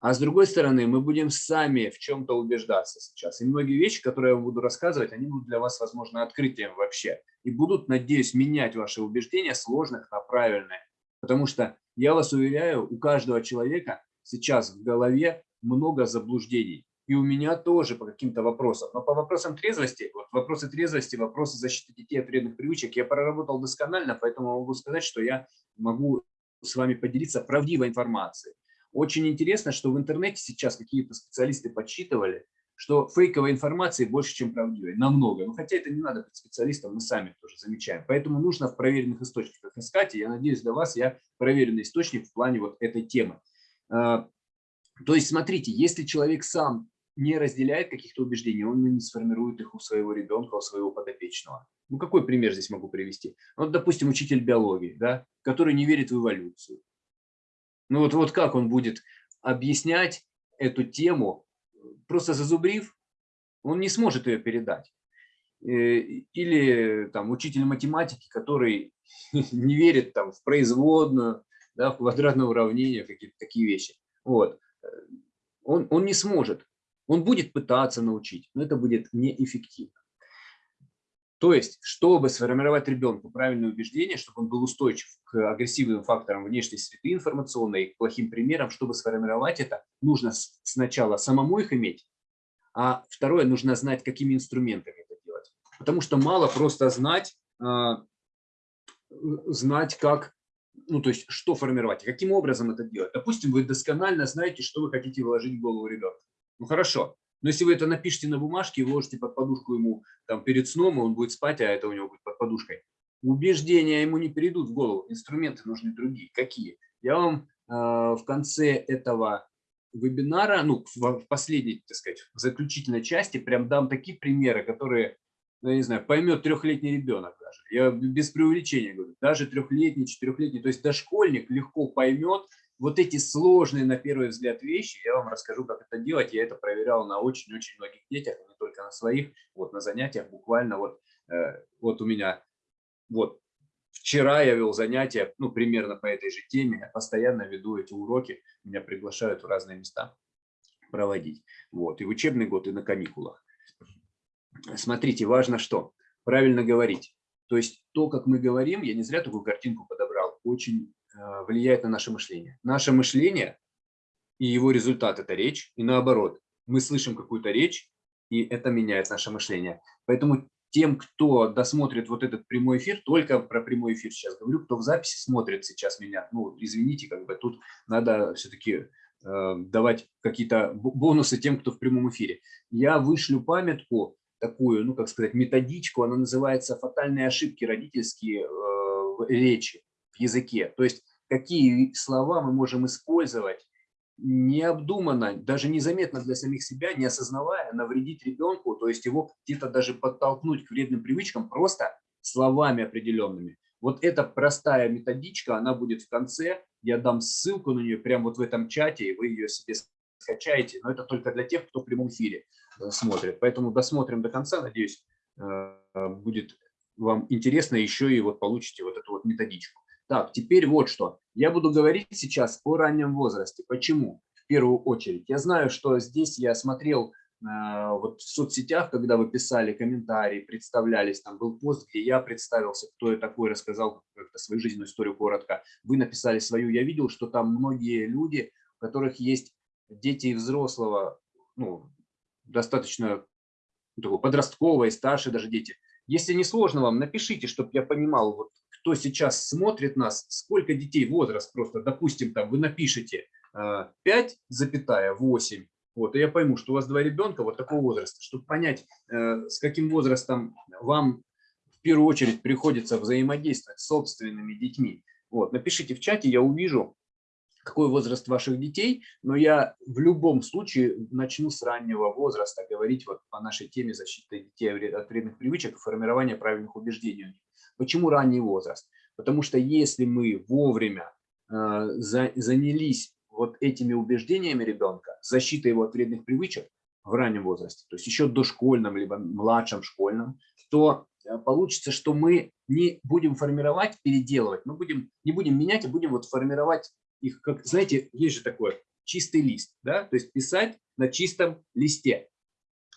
а с другой стороны мы будем сами в чем-то убеждаться сейчас. И многие вещи, которые я буду рассказывать, они будут для вас, возможно, открытием вообще. И будут, надеюсь, менять ваши убеждения сложных на правильные. Потому что, я вас уверяю, у каждого человека сейчас в голове много заблуждений. И у меня тоже по каким-то вопросам. Но по вопросам трезвости, вот вопросы трезвости, вопросы защиты детей от вредных привычек я проработал досконально, поэтому могу сказать, что я могу с вами поделиться правдивой информацией. Очень интересно, что в интернете сейчас какие-то специалисты подсчитывали, что фейковой информации больше, чем правдивой, намного. Но хотя это не надо быть специалистом, мы сами тоже замечаем. Поэтому нужно в проверенных источниках искать, и я надеюсь, для вас я проверенный источник в плане вот этой темы. А, то есть, смотрите, если человек сам не разделяет каких-то убеждений, он не сформирует их у своего ребенка, у своего подопечного. Ну, какой пример здесь могу привести? Вот, допустим, учитель биологии, да, который не верит в эволюцию. Ну, вот, вот как он будет объяснять эту тему, просто зазубрив, он не сможет ее передать. Э, или там учитель математики, который (laughs) не верит там в производную, да, в квадратное уравнение, какие-то такие вещи. Вот. Э, он, он не сможет он будет пытаться научить, но это будет неэффективно. То есть, чтобы сформировать ребенку правильное убеждение, чтобы он был устойчив к агрессивным факторам внешней среды информационной, к плохим примерам, чтобы сформировать это, нужно сначала самому их иметь, а второе, нужно знать, какими инструментами это делать. Потому что мало просто знать, а, знать как, ну то есть, что формировать, каким образом это делать. Допустим, вы досконально знаете, что вы хотите вложить в голову ребенка. Ну хорошо. Но если вы это напишите на бумажке и вложите под подушку ему там, перед сном, и он будет спать, а это у него будет под подушкой, убеждения ему не перейдут в голову. Инструменты нужны другие. Какие? Я вам э, в конце этого вебинара, ну, в последней, так сказать, в заключительной части прям дам такие примеры, которые, ну, я не знаю, поймет трехлетний ребенок даже. Я без преувеличения говорю, даже трехлетний, четырехлетний, то есть дошкольник легко поймет, вот эти сложные на первый взгляд вещи, я вам расскажу, как это делать. Я это проверял на очень-очень многих детях, не только на своих, вот на занятиях буквально вот э, вот у меня, вот вчера я вел занятия, ну, примерно по этой же теме, я постоянно веду эти уроки, меня приглашают в разные места проводить. Вот, и в учебный год, и на каникулах. Смотрите, важно что? Правильно говорить. То есть то, как мы говорим, я не зря такую картинку подобрал, очень влияет на наше мышление. Наше мышление и его результат – это речь, и наоборот. Мы слышим какую-то речь, и это меняет наше мышление. Поэтому тем, кто досмотрит вот этот прямой эфир, только про прямой эфир сейчас говорю, кто в записи смотрит сейчас меня, ну, извините, как бы тут надо все-таки э, давать какие-то бонусы тем, кто в прямом эфире. Я вышлю памятку, такую, ну, как сказать, методичку, она называется «Фатальные ошибки родительские э, речи, языке». То есть какие слова мы можем использовать необдуманно, даже незаметно для самих себя, не осознавая, навредить ребенку, то есть его где-то даже подтолкнуть к вредным привычкам просто словами определенными. Вот эта простая методичка, она будет в конце, я дам ссылку на нее прямо вот в этом чате, и вы ее себе скачаете, но это только для тех, кто в прямом эфире э, смотрит. Поэтому досмотрим до конца, надеюсь, э, будет вам интересно еще и вот получите вот эту вот методичку. Так, теперь вот что. Я буду говорить сейчас о раннем возрасте. Почему? В первую очередь. Я знаю, что здесь я смотрел э, вот в соцсетях, когда вы писали комментарии, представлялись, там был пост, где я представился, кто я такой, рассказал свою жизненную историю коротко. Вы написали свою. Я видел, что там многие люди, у которых есть дети и взрослого, ну, достаточно такого подросткового и старше даже дети. Если не сложно вам, напишите, чтобы я понимал, вот, кто сейчас смотрит нас, сколько детей, возраст просто, допустим, там вы напишите 5,8, э, вот, и я пойму, что у вас два ребенка вот такого возраста, чтобы понять, э, с каким возрастом вам в первую очередь приходится взаимодействовать с собственными детьми. Вот, напишите в чате, я увижу, какой возраст ваших детей, но я в любом случае начну с раннего возраста говорить вот по нашей теме защиты детей от вредных привычек и формирования правильных убеждений. Почему ранний возраст? Потому что если мы вовремя э, за, занялись вот этими убеждениями ребенка, защитой его от вредных привычек в раннем возрасте, то есть еще дошкольном либо младшем школьном, то э, получится, что мы не будем формировать, переделывать, мы будем, не будем менять, а будем вот формировать их, как, знаете, есть же такое, чистый лист, да, то есть писать на чистом листе.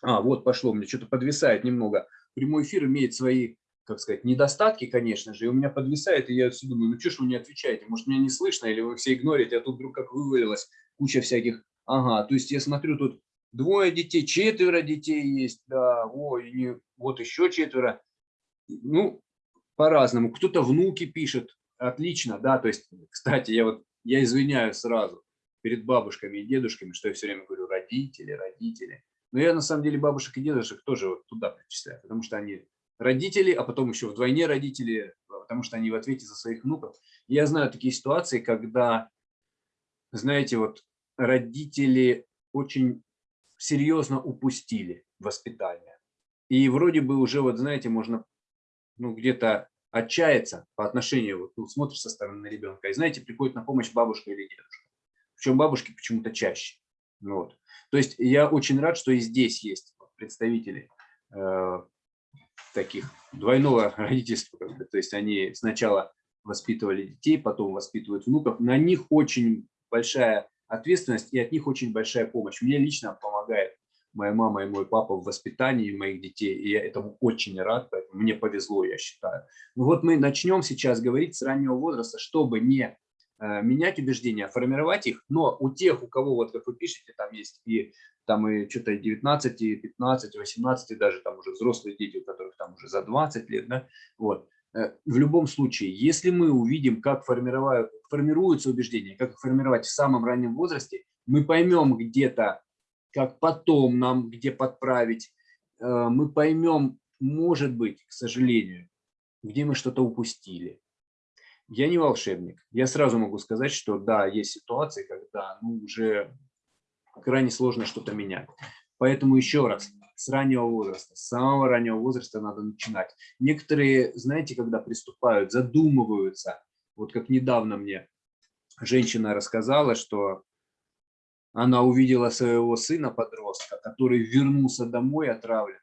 А, вот пошло, мне что-то подвисает немного. Прямой эфир имеет свои, как сказать, недостатки, конечно же, и у меня подвисает, и я все думаю, ну что ж вы не отвечаете, может, меня не слышно, или вы все игнорите, а тут вдруг как вывалилось куча всяких, ага, то есть я смотрю, тут двое детей, четверо детей есть, да, ой, не, вот еще четверо, ну, по-разному, кто-то внуки пишет, отлично, да, то есть, кстати, я вот я извиняюсь сразу перед бабушками и дедушками, что я все время говорю родители, родители. Но я на самом деле бабушек и дедушек тоже вот туда причисляю, потому что они родители, а потом еще вдвойне родители, потому что они в ответе за своих внуков. Я знаю такие ситуации, когда, знаете, вот родители очень серьезно упустили воспитание. И вроде бы уже, вот знаете, можно ну, где-то отчаяться по отношению, вот, ну, смотришь со стороны на ребенка, и знаете, приходит на помощь бабушка или дедушка. Причем бабушки почему-то чаще. Вот. То есть я очень рад, что и здесь есть представители э, таких двойного (laughs) родительства. То есть они сначала воспитывали детей, потом воспитывают внуков. На них очень большая ответственность и от них очень большая помощь. Мне лично помогает моя мама и мой папа в воспитании моих детей, и я этому очень рад, поэтому мне повезло, я считаю. Ну вот мы начнем сейчас говорить с раннего возраста, чтобы не менять убеждения, формировать их, но у тех, у кого, вот как вы пишете, там есть и там и что-то 19, и 15, 18, даже там уже взрослые дети, у которых там уже за 20 лет, да, вот. Э, в любом случае, если мы увидим, как формируются убеждения, как их формировать в самом раннем возрасте, мы поймем где-то как потом нам где подправить, э, мы поймем, может быть, к сожалению, где мы что-то упустили. Я не волшебник. Я сразу могу сказать, что да, есть ситуации, когда ну, уже крайне сложно что-то менять. Поэтому еще раз, с раннего возраста, с самого раннего возраста надо начинать. Некоторые, знаете, когда приступают, задумываются. Вот как недавно мне женщина рассказала, что она увидела своего сына-подростка, который вернулся домой отравлен.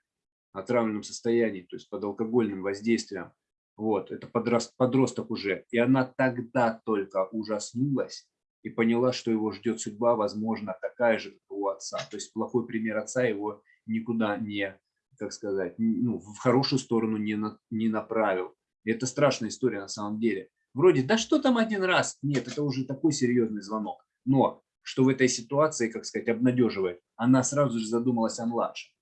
отравленном состоянии, то есть под алкогольным воздействием. Вот, это подрост, подросток уже. И она тогда только ужаснулась и поняла, что его ждет судьба, возможно, такая же, как у отца. То есть плохой пример отца его никуда не, как сказать, ну, в хорошую сторону не, на, не направил. И это страшная история на самом деле. Вроде, да что там один раз? Нет, это уже такой серьезный звонок. Но что в этой ситуации, как сказать, обнадеживает, она сразу же задумалась о младшем.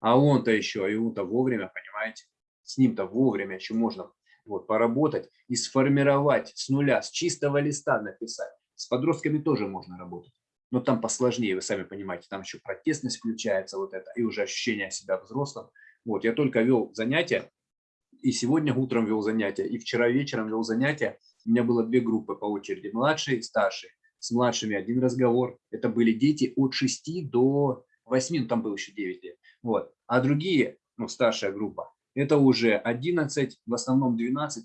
А он-то еще, и он-то вовремя, понимаете? С ним-то вовремя еще можно вот, поработать и сформировать с нуля, с чистого листа написать. С подростками тоже можно работать. Но там посложнее, вы сами понимаете, там еще протестность включается, вот это, и уже ощущение себя взрослым. Вот, я только вел занятия, и сегодня утром вел занятия, и вчера вечером вел занятия. У меня было две группы по очереди, младшие и старшие. С младшими один разговор. Это были дети от 6 до 8, ну там было еще 9 лет. Вот. А другие, ну старшая группа, это уже 11, в основном 12-17.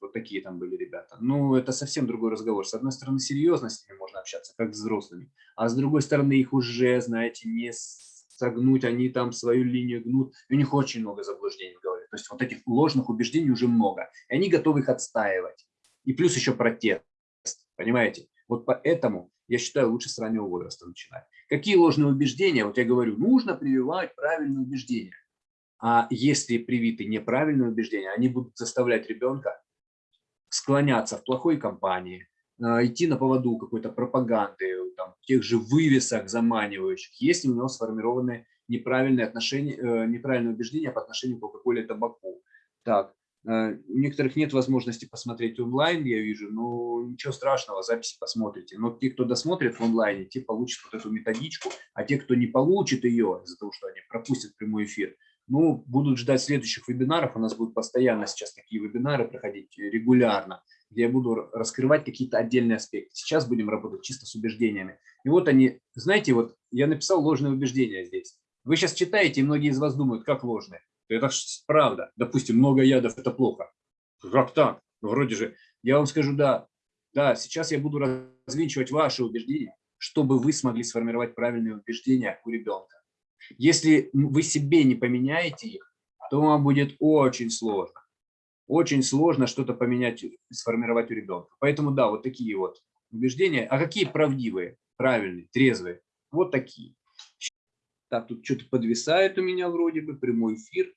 Вот такие там были ребята. Ну, это совсем другой разговор. С одной стороны, серьезно с ними можно общаться, как с взрослыми. А с другой стороны, их уже, знаете, не согнуть, они там свою линию гнут. И у них очень много заблуждений в голове. То есть вот этих ложных убеждений уже много. И они готовы их отстаивать. И плюс еще протест. Понимаете? Вот поэтому я считаю, лучше с раннего возраста начинать. Какие ложные убеждения? Вот я говорю, нужно прививать правильные убеждения. А если привиты неправильные убеждения, они будут заставлять ребенка склоняться в плохой компании, а, идти на поводу какой-то пропаганды, там, тех же вывесок заманивающих, если у него сформированы неправильные отношения, э, неправильные убеждения по отношению к Кока-Коле и табаку. Так, э, у некоторых нет возможности посмотреть онлайн, я вижу, но ничего страшного, записи посмотрите. Но те, кто досмотрит в онлайне, те получат вот эту методичку, а те, кто не получит ее из-за того, что они пропустят прямой эфир, ну, будут ждать следующих вебинаров. У нас будут постоянно сейчас такие вебинары проходить регулярно, где я буду раскрывать какие-то отдельные аспекты. Сейчас будем работать чисто с убеждениями. И вот они, знаете, вот я написал ложные убеждения здесь. Вы сейчас читаете, и многие из вас думают, как ложные. Это правда. Допустим, много ядов – это плохо. Как так? Ну, вроде же. Я вам скажу, да, да, сейчас я буду развенчивать ваши убеждения, чтобы вы смогли сформировать правильные убеждения у ребенка. Если вы себе не поменяете их, то вам будет очень сложно. Очень сложно что-то поменять, сформировать у ребенка. Поэтому да, вот такие вот убеждения. А какие правдивые, правильные, трезвые? Вот такие. Так, тут что-то подвисает у меня вроде бы, прямой эфир.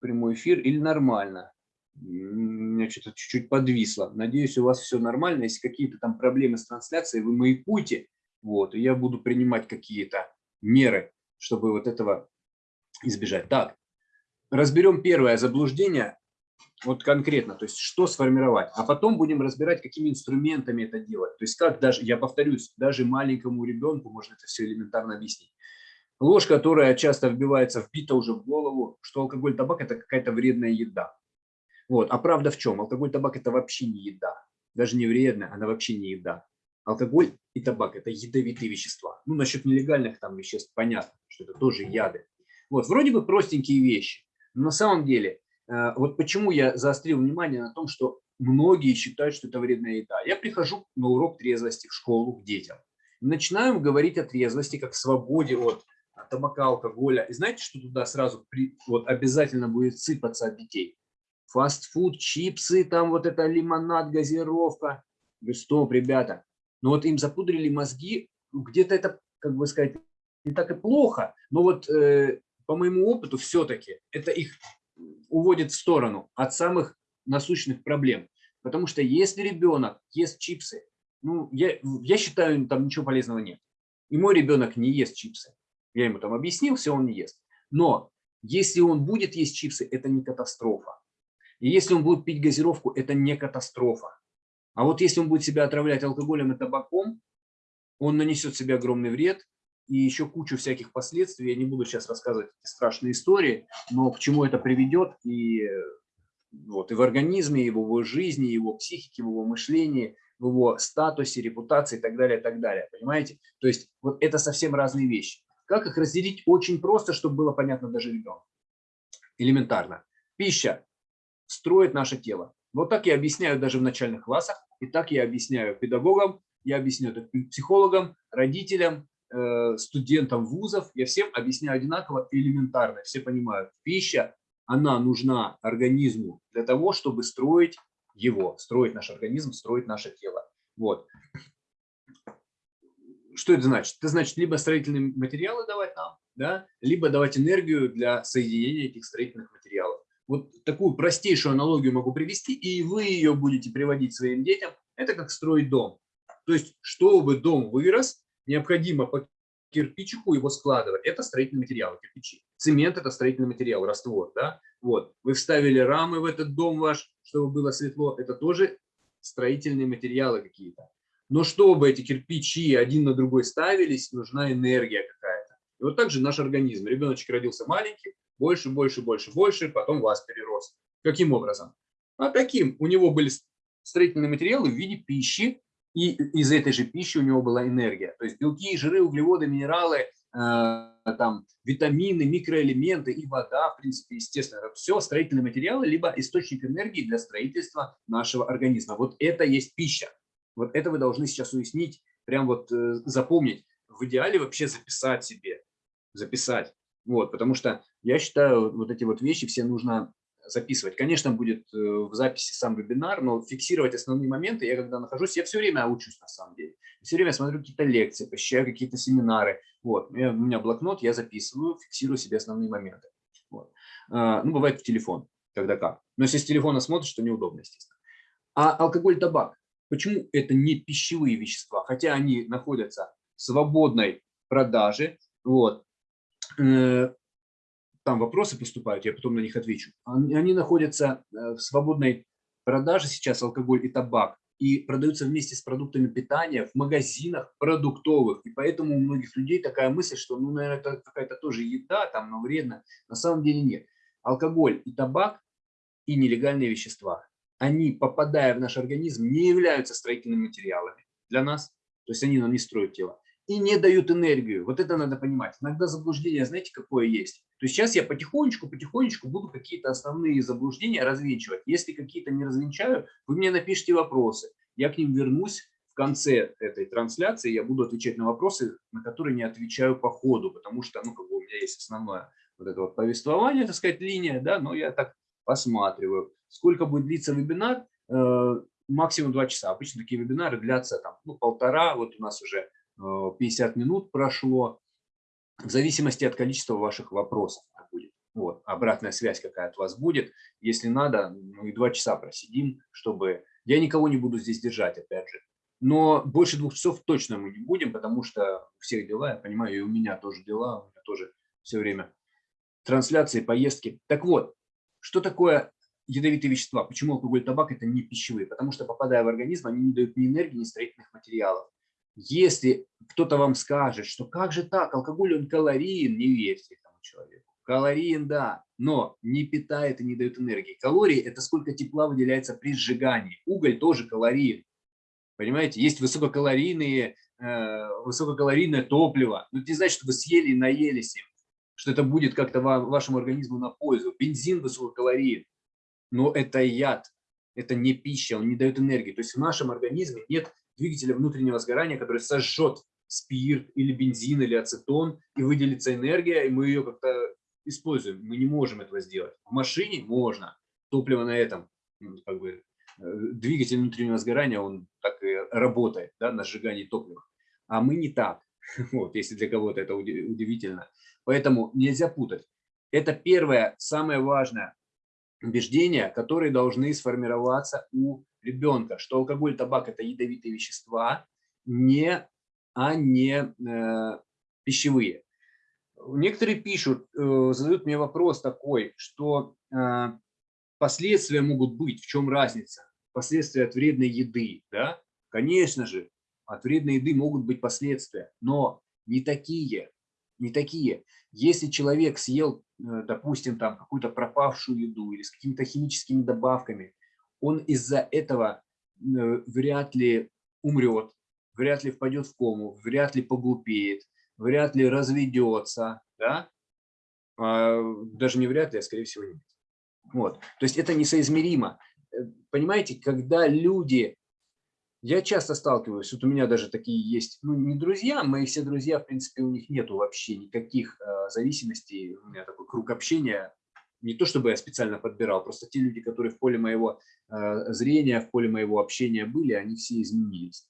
Прямой эфир или нормально? У меня что-то чуть-чуть подвисло. Надеюсь, у вас все нормально. Если какие-то там проблемы с трансляцией, вы маякуйте. Вот, и я буду принимать какие-то меры чтобы вот этого избежать. Так, разберем первое заблуждение, вот конкретно, то есть что сформировать, а потом будем разбирать, какими инструментами это делать. То есть как даже, я повторюсь, даже маленькому ребенку можно это все элементарно объяснить. Ложь, которая часто вбивается, вбита уже в голову, что алкоголь, табак – это какая-то вредная еда. Вот. А правда в чем? Алкоголь, табак – это вообще не еда. Даже не вредная, она вообще не еда. Алкоголь и табак – это ядовитые вещества. Ну, насчет нелегальных там веществ понятно, что это тоже яды. Вот, вроде бы простенькие вещи, но на самом деле, э, вот почему я заострил внимание на том, что многие считают, что это вредная еда. Я прихожу на урок трезвости в школу к детям. Начинаем говорить о трезвости как свободе от табака, алкоголя. И знаете, что туда сразу при, вот обязательно будет сыпаться от детей? Фастфуд, чипсы, там вот это лимонад, газировка. Стоп, ребята, но вот им запудрили мозги, где-то это, как бы сказать, не так и плохо, но вот э, по моему опыту все-таки это их уводит в сторону от самых насущных проблем. Потому что если ребенок ест чипсы, ну, я, я считаю, там ничего полезного нет. И мой ребенок не ест чипсы. Я ему там объяснил, все, он не ест. Но если он будет есть чипсы, это не катастрофа. И если он будет пить газировку, это не катастрофа. А вот если он будет себя отравлять алкоголем и табаком, он нанесет себе огромный вред и еще кучу всяких последствий. Я не буду сейчас рассказывать эти страшные истории, но к чему это приведет и, вот, и в организме, и в его жизни, и его психике, в его мышлении, в его статусе, репутации и так далее, и так далее. Понимаете? То есть вот это совсем разные вещи. Как их разделить? Очень просто, чтобы было понятно даже ребенку. Элементарно. Пища строит наше тело. Вот так я объясняю даже в начальных классах, и так я объясняю педагогам, я объясняю это психологам, родителям, э, студентам вузов, я всем объясняю одинаково элементарно, все понимают. Пища, она нужна организму для того, чтобы строить его, строить наш организм, строить наше тело. Вот. Что это значит? Это значит либо строительные материалы давать нам, да, либо давать энергию для соединения этих строительных материалов. Вот такую простейшую аналогию могу привести, и вы ее будете приводить своим детям. Это как строить дом. То есть, чтобы дом вырос, необходимо по кирпичику его складывать. Это строительный материал, кирпичи. Цемент – это строительный материал, раствор. Да? Вот. Вы вставили рамы в этот дом ваш, чтобы было светло. Это тоже строительные материалы какие-то. Но чтобы эти кирпичи один на другой ставились, нужна энергия какая-то. И вот так же наш организм. Ребеночек родился маленький, больше, больше, больше, больше, потом вас перерос. Каким образом? А таким. У него были строительные материалы в виде пищи, и из этой же пищи у него была энергия. То есть белки, жиры, углеводы, минералы, э, там, витамины, микроэлементы и вода, в принципе, естественно, это все строительные материалы, либо источник энергии для строительства нашего организма. Вот это есть пища. Вот это вы должны сейчас уяснить, прям вот э, запомнить. В идеале вообще записать себе, записать. Вот, потому что я считаю, вот эти вот вещи все нужно записывать. Конечно, будет э, в записи сам вебинар, но фиксировать основные моменты, я когда нахожусь, я все время учусь на самом деле. Все время смотрю какие-то лекции, посещаю какие-то семинары. Вот, у меня блокнот, я записываю, фиксирую себе основные моменты. Вот. А, ну, бывает в телефон, когда как. Но если с телефона смотришь, то неудобно, естественно. А алкоголь, табак, почему это не пищевые вещества? Хотя они находятся в свободной продаже, вот, там вопросы поступают, я потом на них отвечу. Они находятся э, в свободной продаже сейчас, алкоголь и табак, и продаются вместе с продуктами питания в магазинах продуктовых. И поэтому у многих людей такая мысль, что, ну, наверное, это какая-то тоже еда, там, но вредно. На самом деле нет. Алкоголь и табак и нелегальные вещества, они, попадая в наш организм, не являются строительными материалами для нас. То есть они нам не строят тело и не дают энергию. Вот это надо понимать. Иногда заблуждение, знаете, какое есть? То есть сейчас я потихонечку, потихонечку буду какие-то основные заблуждения развенчивать. Если какие-то не развенчаю, вы мне напишите вопросы. Я к ним вернусь в конце этой трансляции. Я буду отвечать на вопросы, на которые не отвечаю по ходу, потому что ну, как бы у меня есть основное вот это вот повествование, так сказать, линия, да, но я так посматриваю. Сколько будет длиться вебинар? Э, максимум два часа. Обычно такие вебинары длятся там, ну, полтора, вот у нас уже 50 минут прошло, в зависимости от количества ваших вопросов будет. Вот, обратная связь какая от вас будет. Если надо, ну и два часа просидим, чтобы... Я никого не буду здесь держать, опять же. Но больше двух часов точно мы не будем, потому что у всех дела, я понимаю, и у меня тоже дела, у меня тоже все время трансляции, поездки. Так вот, что такое ядовитые вещества? Почему алкоголь табак – это не пищевые? Потому что, попадая в организм, они не дают ни энергии, ни строительных материалов. Если кто-то вам скажет, что как же так, алкоголь он калориен, не верьте этому человеку. Калориен, да, но не питает и не дает энергии. Калории – это сколько тепла выделяется при сжигании. Уголь тоже калориен. Понимаете, есть высококалорийные, э, высококалорийное топливо. Но это не значит, что вы съели и наелись им, что это будет как-то вашему организму на пользу. Бензин высококалорийен, но это яд, это не пища, он не дает энергии. То есть в нашем организме нет двигателя внутреннего сгорания, который сожжет спирт или бензин или ацетон, и выделится энергия, и мы ее как-то используем. Мы не можем этого сделать. В машине можно. Топливо на этом, ну, как бы, э, двигатель внутреннего сгорания, он так и работает, да, на сжигании топлива. А мы не так. (laughs) Вот, если для кого-то это удивительно. Поэтому нельзя путать. Это первое, самое важное убеждение, которые должны сформироваться у ребенка, что алкоголь, табак – это ядовитые вещества, не, а не э, пищевые. Некоторые пишут, э, задают мне вопрос такой, что э, последствия могут быть, в чем разница? Последствия от вредной еды, да? Конечно же, от вредной еды могут быть последствия, но не такие, не такие. Если человек съел, э, допустим, там какую-то пропавшую еду или с какими-то химическими добавками, он из-за этого э, вряд ли умрет, вряд ли впадет в кому, вряд ли поглупеет, вряд ли разведется, да? а, даже не вряд ли, а скорее всего нет. Вот. То есть это несоизмеримо. Э, понимаете, когда люди Я часто сталкиваюсь, вот у меня даже такие есть, ну не друзья, мои все друзья, в принципе, у них нету вообще никаких э, зависимостей, у меня такой круг общения, не то чтобы я специально подбирал, просто те люди, которые в поле моего э, зрения, в поле моего общения были, они все изменились.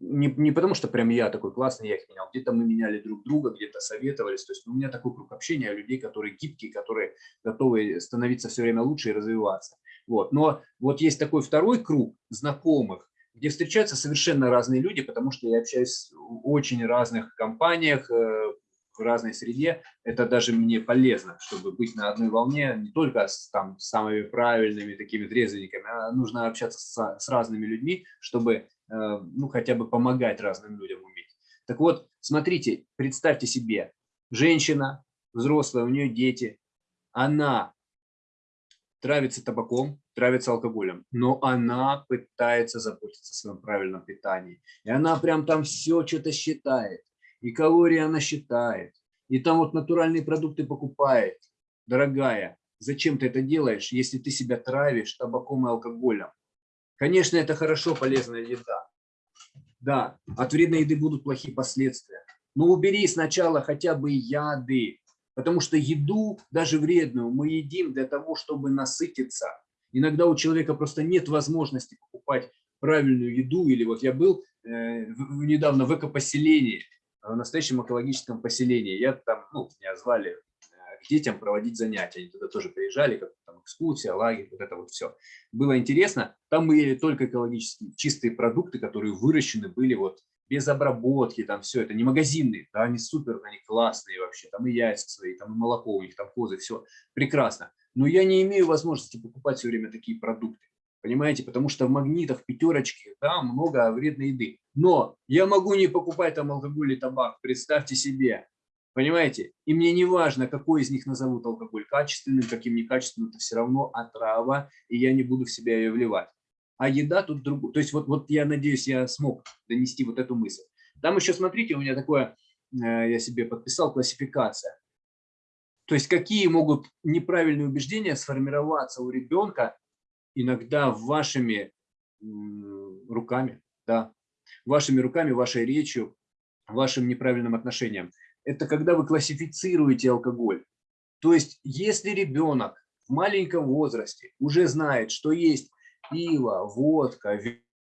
Не, не потому что прям я такой классный, я их менял, где-то мы меняли друг друга, где-то советовались, то есть у меня такой круг общения людей, которые гибкие, которые готовы становиться все время лучше и развиваться. Вот. Но вот есть такой второй круг знакомых, где встречаются совершенно разные люди, потому что я общаюсь в очень разных компаниях, э, в разной среде. Это даже мне полезно, чтобы быть на одной волне не только с там, самыми правильными такими трезвенниками, а нужно общаться с, с разными людьми, чтобы э, ну, хотя бы помогать разным людям уметь. Так вот, смотрите, представьте себе, женщина, взрослая, у нее дети, она травится табаком, травится алкоголем, но она пытается заботиться о своем правильном питании. И она прям там все что-то считает. И калории она считает. И там вот натуральные продукты покупает. Дорогая, зачем ты это делаешь, если ты себя травишь табаком и алкоголем? Конечно, это хорошо, полезная еда. Да, от вредной еды будут плохие последствия. Но убери сначала хотя бы яды, Потому что еду, даже вредную, мы едим для того, чтобы насытиться. Иногда у человека просто нет возможности покупать правильную еду. Или вот я был э, недавно в экопоселении, в настоящем экологическом поселении. Я там, ну, меня звали э, к детям проводить занятия. Они туда тоже приезжали, как там экскурсия, лагерь, вот это вот все. Было интересно. Там мы ели только экологические чистые продукты, которые выращены были вот без обработки, там все это, не магазинные, да, они супер, они классные вообще, там и яйца свои, там и молоко у них, там козы, все прекрасно. Но я не имею возможности покупать все время такие продукты, понимаете, потому что в магнитах, пятерочке, там много вредной еды. Но я могу не покупать там алкоголь и табак, представьте себе, понимаете, и мне не важно, какой из них назовут алкоголь, качественным, каким некачественным, это все равно отрава, и я не буду в себя ее вливать а еда тут другую. То есть вот, вот я надеюсь, я смог донести вот эту мысль. Там еще, смотрите, у меня такое, э, я себе подписал, классификация. То есть какие могут неправильные убеждения сформироваться у ребенка иногда вашими руками, да, вашими руками, вашей речью, вашим неправильным отношением. Это когда вы классифицируете алкоголь. То есть если ребенок в маленьком возрасте уже знает, что есть пиво, водка,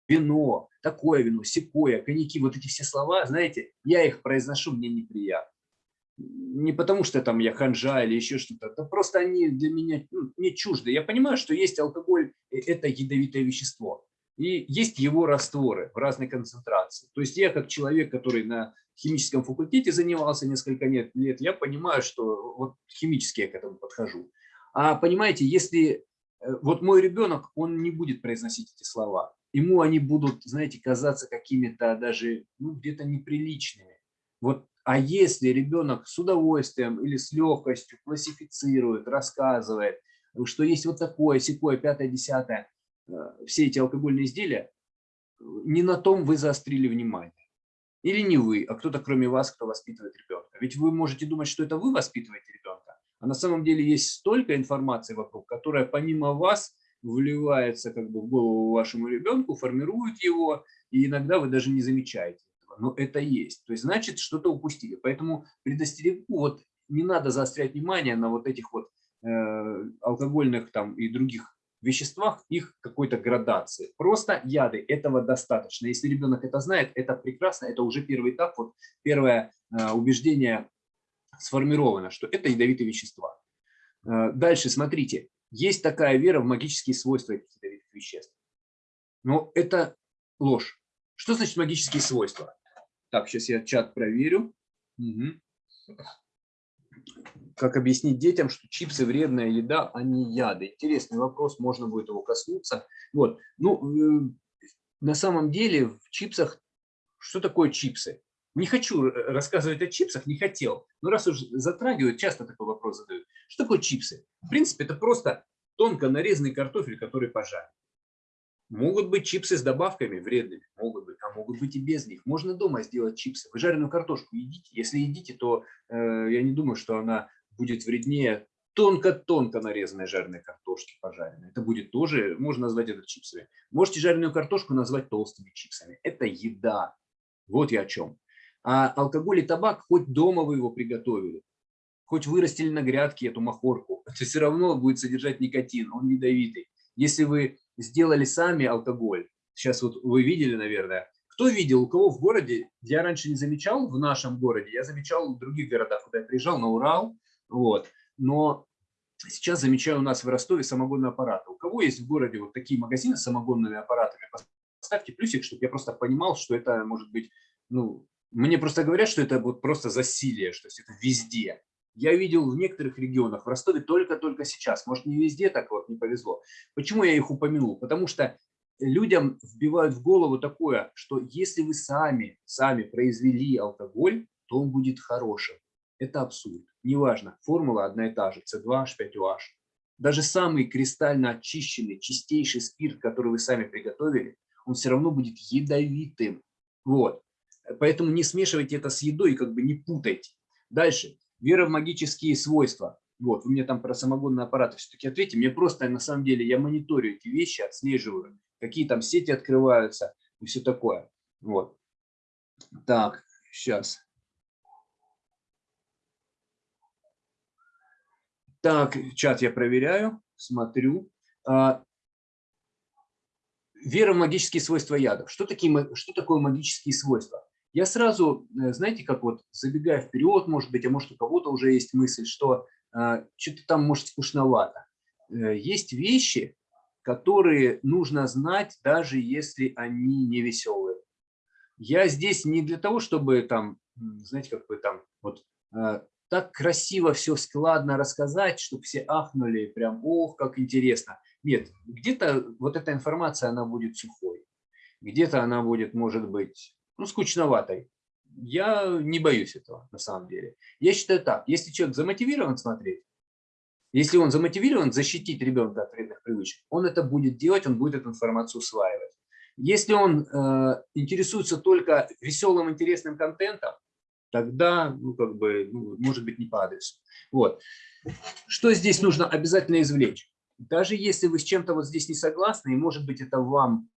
вино, такое вино, секое, коньяки, вот эти все слова, знаете, я их произношу, мне неприятно. Не потому что там я ханжа или еще что-то, это просто они для меня ну, не чужды. Я понимаю, что есть алкоголь, это ядовитое вещество. И есть его растворы в разной концентрации. То есть я как человек, который на химическом факультете занимался несколько лет, я понимаю, что вот химически я к этому подхожу. А понимаете, если Э, вот мой ребенок, он не будет произносить эти слова. Ему они будут, знаете, казаться какими-то даже ну, где-то неприличными. Вот, а если ребенок с удовольствием или с легкостью классифицирует, рассказывает, что есть вот такое, секое, пятое, десятое, э, все эти алкогольные изделия, не на том вы заострили внимание. Или не вы, а кто-то кроме вас, кто воспитывает ребенка. Ведь вы можете думать, что это вы воспитываете ребенка, а на самом деле есть столько информации вокруг, которая помимо вас вливается как бы в голову вашему ребенку, формирует его, и иногда вы даже не замечаете этого. Но это есть. То есть, значит, что-то упустили. Поэтому предостерегу, вот не надо заострять внимание на вот этих вот э, алкогольных там и других веществах, их какой-то градации. Просто яды, этого достаточно. Если ребенок это знает, это прекрасно, это уже первый этап, вот первое э, убеждение сформировано, что это ядовитые вещества. Э, дальше, смотрите, есть такая вера в магические свойства этих ядовитых веществ. Но это ложь. Что значит магические свойства? Так, сейчас я чат проверю. Угу. Как объяснить детям, что чипсы вредная еда, а не яды? Интересный вопрос, можно будет его коснуться. Вот. Ну, э, на самом деле в чипсах, что такое чипсы? Не хочу рассказывать о чипсах, не хотел. Но раз уж затрагивают, часто такой вопрос задают. Что такое чипсы? В принципе, это просто тонко нарезанный картофель, который пожарен. Могут быть чипсы с добавками вредными, могут быть, а могут быть и без них. Можно дома сделать чипсы. Вы жареную картошку едите. Если едите, то э, я не думаю, что она будет вреднее тонко-тонко нарезанной жареной картошки пожаренной. Это будет тоже, можно назвать это чипсами. Можете жареную картошку назвать толстыми чипсами. Это еда. Вот я о чем. А алкоголь и табак, хоть дома вы его приготовили, хоть вырастили на грядке эту махорку, (laughs) это все равно будет содержать никотин, он ядовитый. Если вы сделали сами алкоголь, сейчас вот вы видели, наверное, кто видел, у кого в городе, я раньше не замечал в нашем городе, я замечал в других городах, куда я приезжал, на Урал, вот, но сейчас замечаю у нас в Ростове самогонные аппараты. У кого есть в городе вот такие магазины с самогонными аппаратами, поставьте плюсик, чтобы я просто понимал, что это может быть, ну, мне просто говорят, что это вот просто засилие, что это везде. Я видел в некоторых регионах, в Ростове только-только сейчас, может не везде так вот не повезло. Почему я их упомянул? Потому что людям вбивают в голову такое, что если вы сами, сами произвели алкоголь, то он будет хорошим. Это абсурд. Неважно, формула одна и та же, C2H5OH. Даже самый кристально очищенный, чистейший спирт, который вы сами приготовили, он все равно будет ядовитым. Вот. Поэтому не смешивайте это с едой как бы не путайте. Дальше. Вера в магические свойства. Вот, вы мне там про самогонные аппараты все-таки ответьте. Мне просто, на самом деле, я мониторю эти вещи, отслеживаю, какие там сети открываются и все такое. Вот. Так, сейчас. Так, чат я проверяю, смотрю. А, вера в магические свойства ядов. Что, такие, что такое магические свойства? Я сразу, э, знаете, как вот забегая вперед, может быть, а может у кого-то уже есть мысль, что а, что-то там может скучновато. Э, есть вещи, которые нужно знать, даже если они не веселые. Я здесь не для того, чтобы там, знаете, как бы там вот а, так красиво все складно рассказать, чтобы все ахнули, прям, ох, как интересно. Нет, где-то вот эта информация, она будет сухой, где-то она будет, может быть, ну, скучноватой. Я не боюсь этого, на самом деле. Я считаю так, если человек замотивирован смотреть, если он замотивирован защитить ребенка от вредных привычек, он это будет делать, он будет эту информацию усваивать. Если он э, интересуется только веселым, интересным контентом, тогда, ну, как бы, ну, может быть, не по адресу. Вот. Что здесь нужно обязательно извлечь? Даже если вы с чем-то вот здесь не согласны, и, может быть, это вам,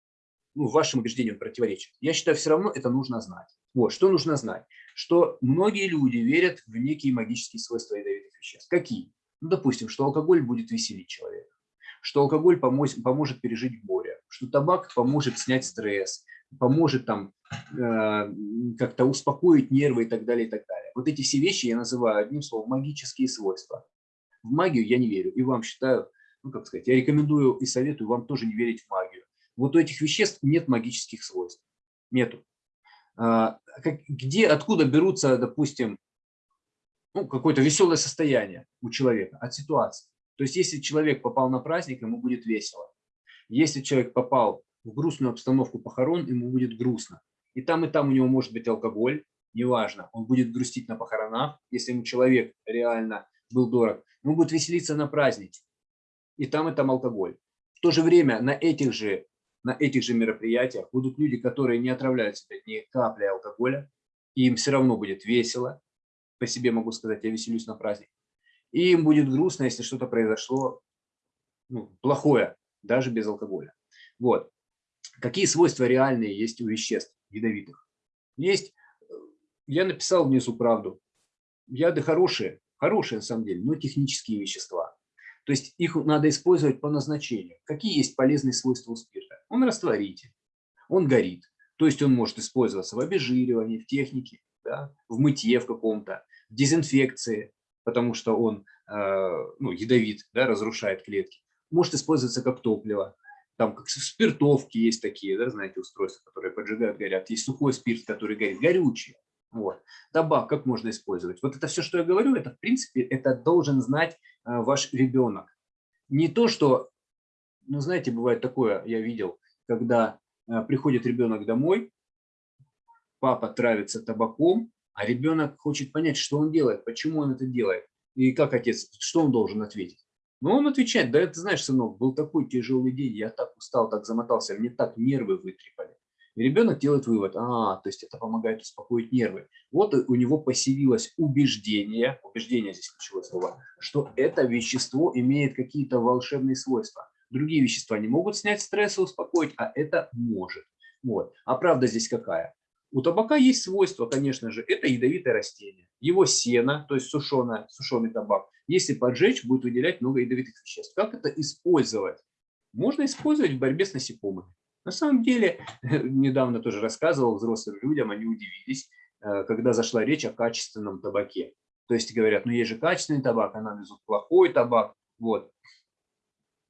ну, вашим убеждениям противоречит, я считаю, все равно это нужно знать. Вот, что нужно знать? Что многие люди верят в некие магические свойства ядовитых веществ. Какие? Ну, допустим, что алкоголь будет веселить человека, что алкоголь поможет, поможет пережить горе, что табак поможет снять стресс, поможет там э, как-то успокоить нервы и так далее, и так далее. Вот эти все вещи я называю одним словом магические свойства. В магию я не верю, и вам считаю, ну как сказать, я рекомендую и советую вам тоже не верить в магию. Вот у этих веществ нет магических свойств, нету. А, где, откуда берутся, допустим, ну, какое-то веселое состояние у человека от ситуации. То есть если человек попал на праздник, ему будет весело. Если человек попал в грустную обстановку похорон, ему будет грустно. И там, и там у него может быть алкоголь, неважно, он будет грустить на похоронах, если ему человек реально был дорог, он будет веселиться на празднике, и там, и там алкоголь. В то же время на этих же, на этих же мероприятиях будут люди, которые не отравляют себя ни капли алкоголя, и им все равно будет весело, по себе могу сказать, я веселюсь на праздник, и им будет грустно, если что-то произошло ну, плохое, даже без алкоголя. Вот. Какие свойства реальные есть у веществ ядовитых? Есть, э, я написал внизу правду, яды хорошие, хорошие на самом деле, но технические вещества. То есть их надо использовать по назначению. Какие есть полезные свойства у спирта? Он растворитель, он горит. То есть он может использоваться в обезжиривании, в технике, да, в мытье в каком-то, в дезинфекции, потому что он э, ну, ядовит, да, разрушает клетки. Может использоваться как топливо там как спиртовки есть такие, да, знаете, устройства, которые поджигают, горят. Есть сухой спирт, который горит, горючий. Вот. Табак как можно использовать? Вот это все, что я говорю, это в принципе, это должен знать ваш ребенок. Не то, что, ну знаете, бывает такое, я видел, когда э, приходит ребенок домой, папа травится табаком, а ребенок хочет понять, что он делает, почему он это делает. И как отец, что он должен ответить? Но он отвечает, да это знаешь, сынок, был такой тяжелый день, я так устал, так замотался, мне так нервы вытрепали. И ребенок делает вывод, а, то есть это помогает успокоить нервы. Вот у него поселилось убеждение, убеждение здесь ключевое слово, что это вещество имеет какие-то волшебные свойства. Другие вещества не могут снять стресс и успокоить, а это может. Вот. А правда здесь какая? У табака есть свойство, конечно же, это ядовитое растение. Его сено, то есть сушеное, сушеный табак, если поджечь, будет выделять много ядовитых веществ. Как это использовать? Можно использовать в борьбе с насекомыми. На самом деле, (laughs) недавно тоже рассказывал взрослым людям, они удивились, э, когда зашла речь о качественном табаке. То есть говорят, ну есть же качественный табак, а нам везут плохой табак. Вот.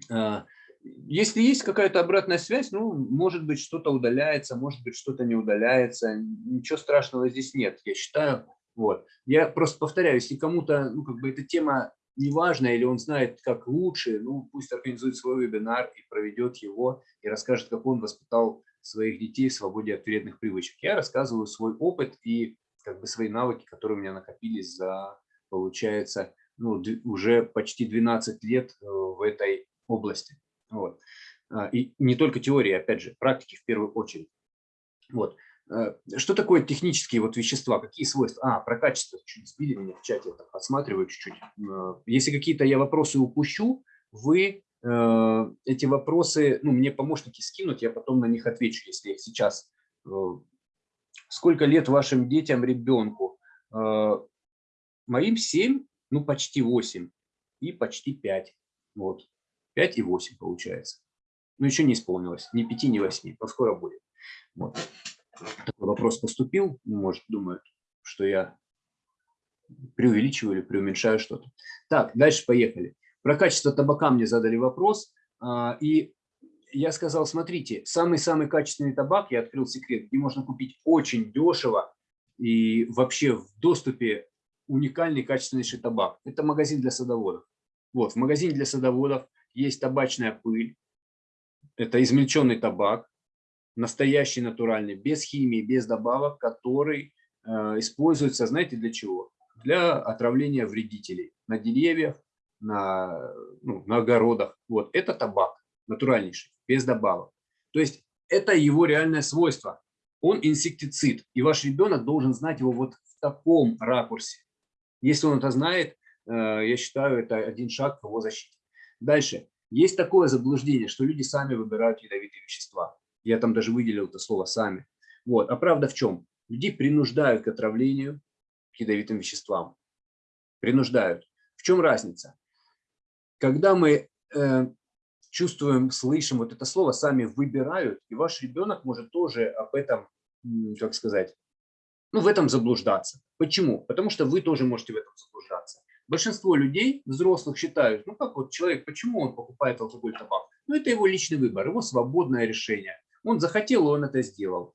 Э, если есть какая-то обратная связь, ну, может быть, что-то удаляется, может быть, что-то не удаляется. Ничего страшного здесь нет, я считаю. Вот. Я просто повторяю, если кому-то ну, как бы эта тема неважно, или он знает, как лучше, ну, пусть организует свой вебинар и проведет его, и расскажет, как он воспитал своих детей в свободе от вредных привычек. Я рассказываю свой опыт и как бы свои навыки, которые у меня накопились за, получается, ну, уже почти 12 лет э, в этой области. Вот. А, и не только теория, опять же, практики в первую очередь. Вот. Э, что такое технические вот вещества? Какие свойства? А, про качество чуть сбили меня в чате, я подсматриваю чуть-чуть. Э, если какие-то я вопросы упущу, вы э, эти вопросы, ну, мне помощники скинут, я потом на них отвечу, если их сейчас. Сколько лет вашим детям, ребенку? Моим 7, ну, почти 8 и почти 5. Вот, 5 и 8 получается. Ну, еще не исполнилось, ни 5, ни 8, но скоро будет. Вот такой вопрос поступил, может, думают, что я преувеличиваю или преуменьшаю что-то. Так, дальше поехали. Про качество табака мне задали вопрос, а, и я сказал, смотрите, самый-самый качественный табак, я открыл секрет, где можно купить очень дешево и вообще в доступе уникальный качественнейший табак. Это магазин для садоводов. Вот, в магазине для садоводов есть табачная пыль, это измельченный табак, настоящий натуральный, без химии, без добавок, который э, используется, знаете, для чего? Для отравления вредителей на деревьях, на, ну, на огородах. Вот, это табак натуральнейший, без добавок. То есть это его реальное свойство. Он инсектицид, и ваш ребенок должен знать его вот в таком ракурсе. Если он это знает, э, я считаю, это один шаг к его защите. Дальше. Есть такое заблуждение, что люди сами выбирают ядовитые вещества. Я там даже выделил это слово «сами». Вот. А правда в чем? Людей принуждают к отравлению к ядовитым веществам. Принуждают. В чем разница? Когда мы э, чувствуем, слышим вот это слово, сами выбирают, и ваш ребенок может тоже об этом, как сказать, ну, в этом заблуждаться. Почему? Потому что вы тоже можете в этом заблуждаться. Большинство людей, взрослых, считают, ну как вот человек, почему он покупает алкоголь, табак? Ну это его личный выбор, его свободное решение. Он захотел, он это сделал.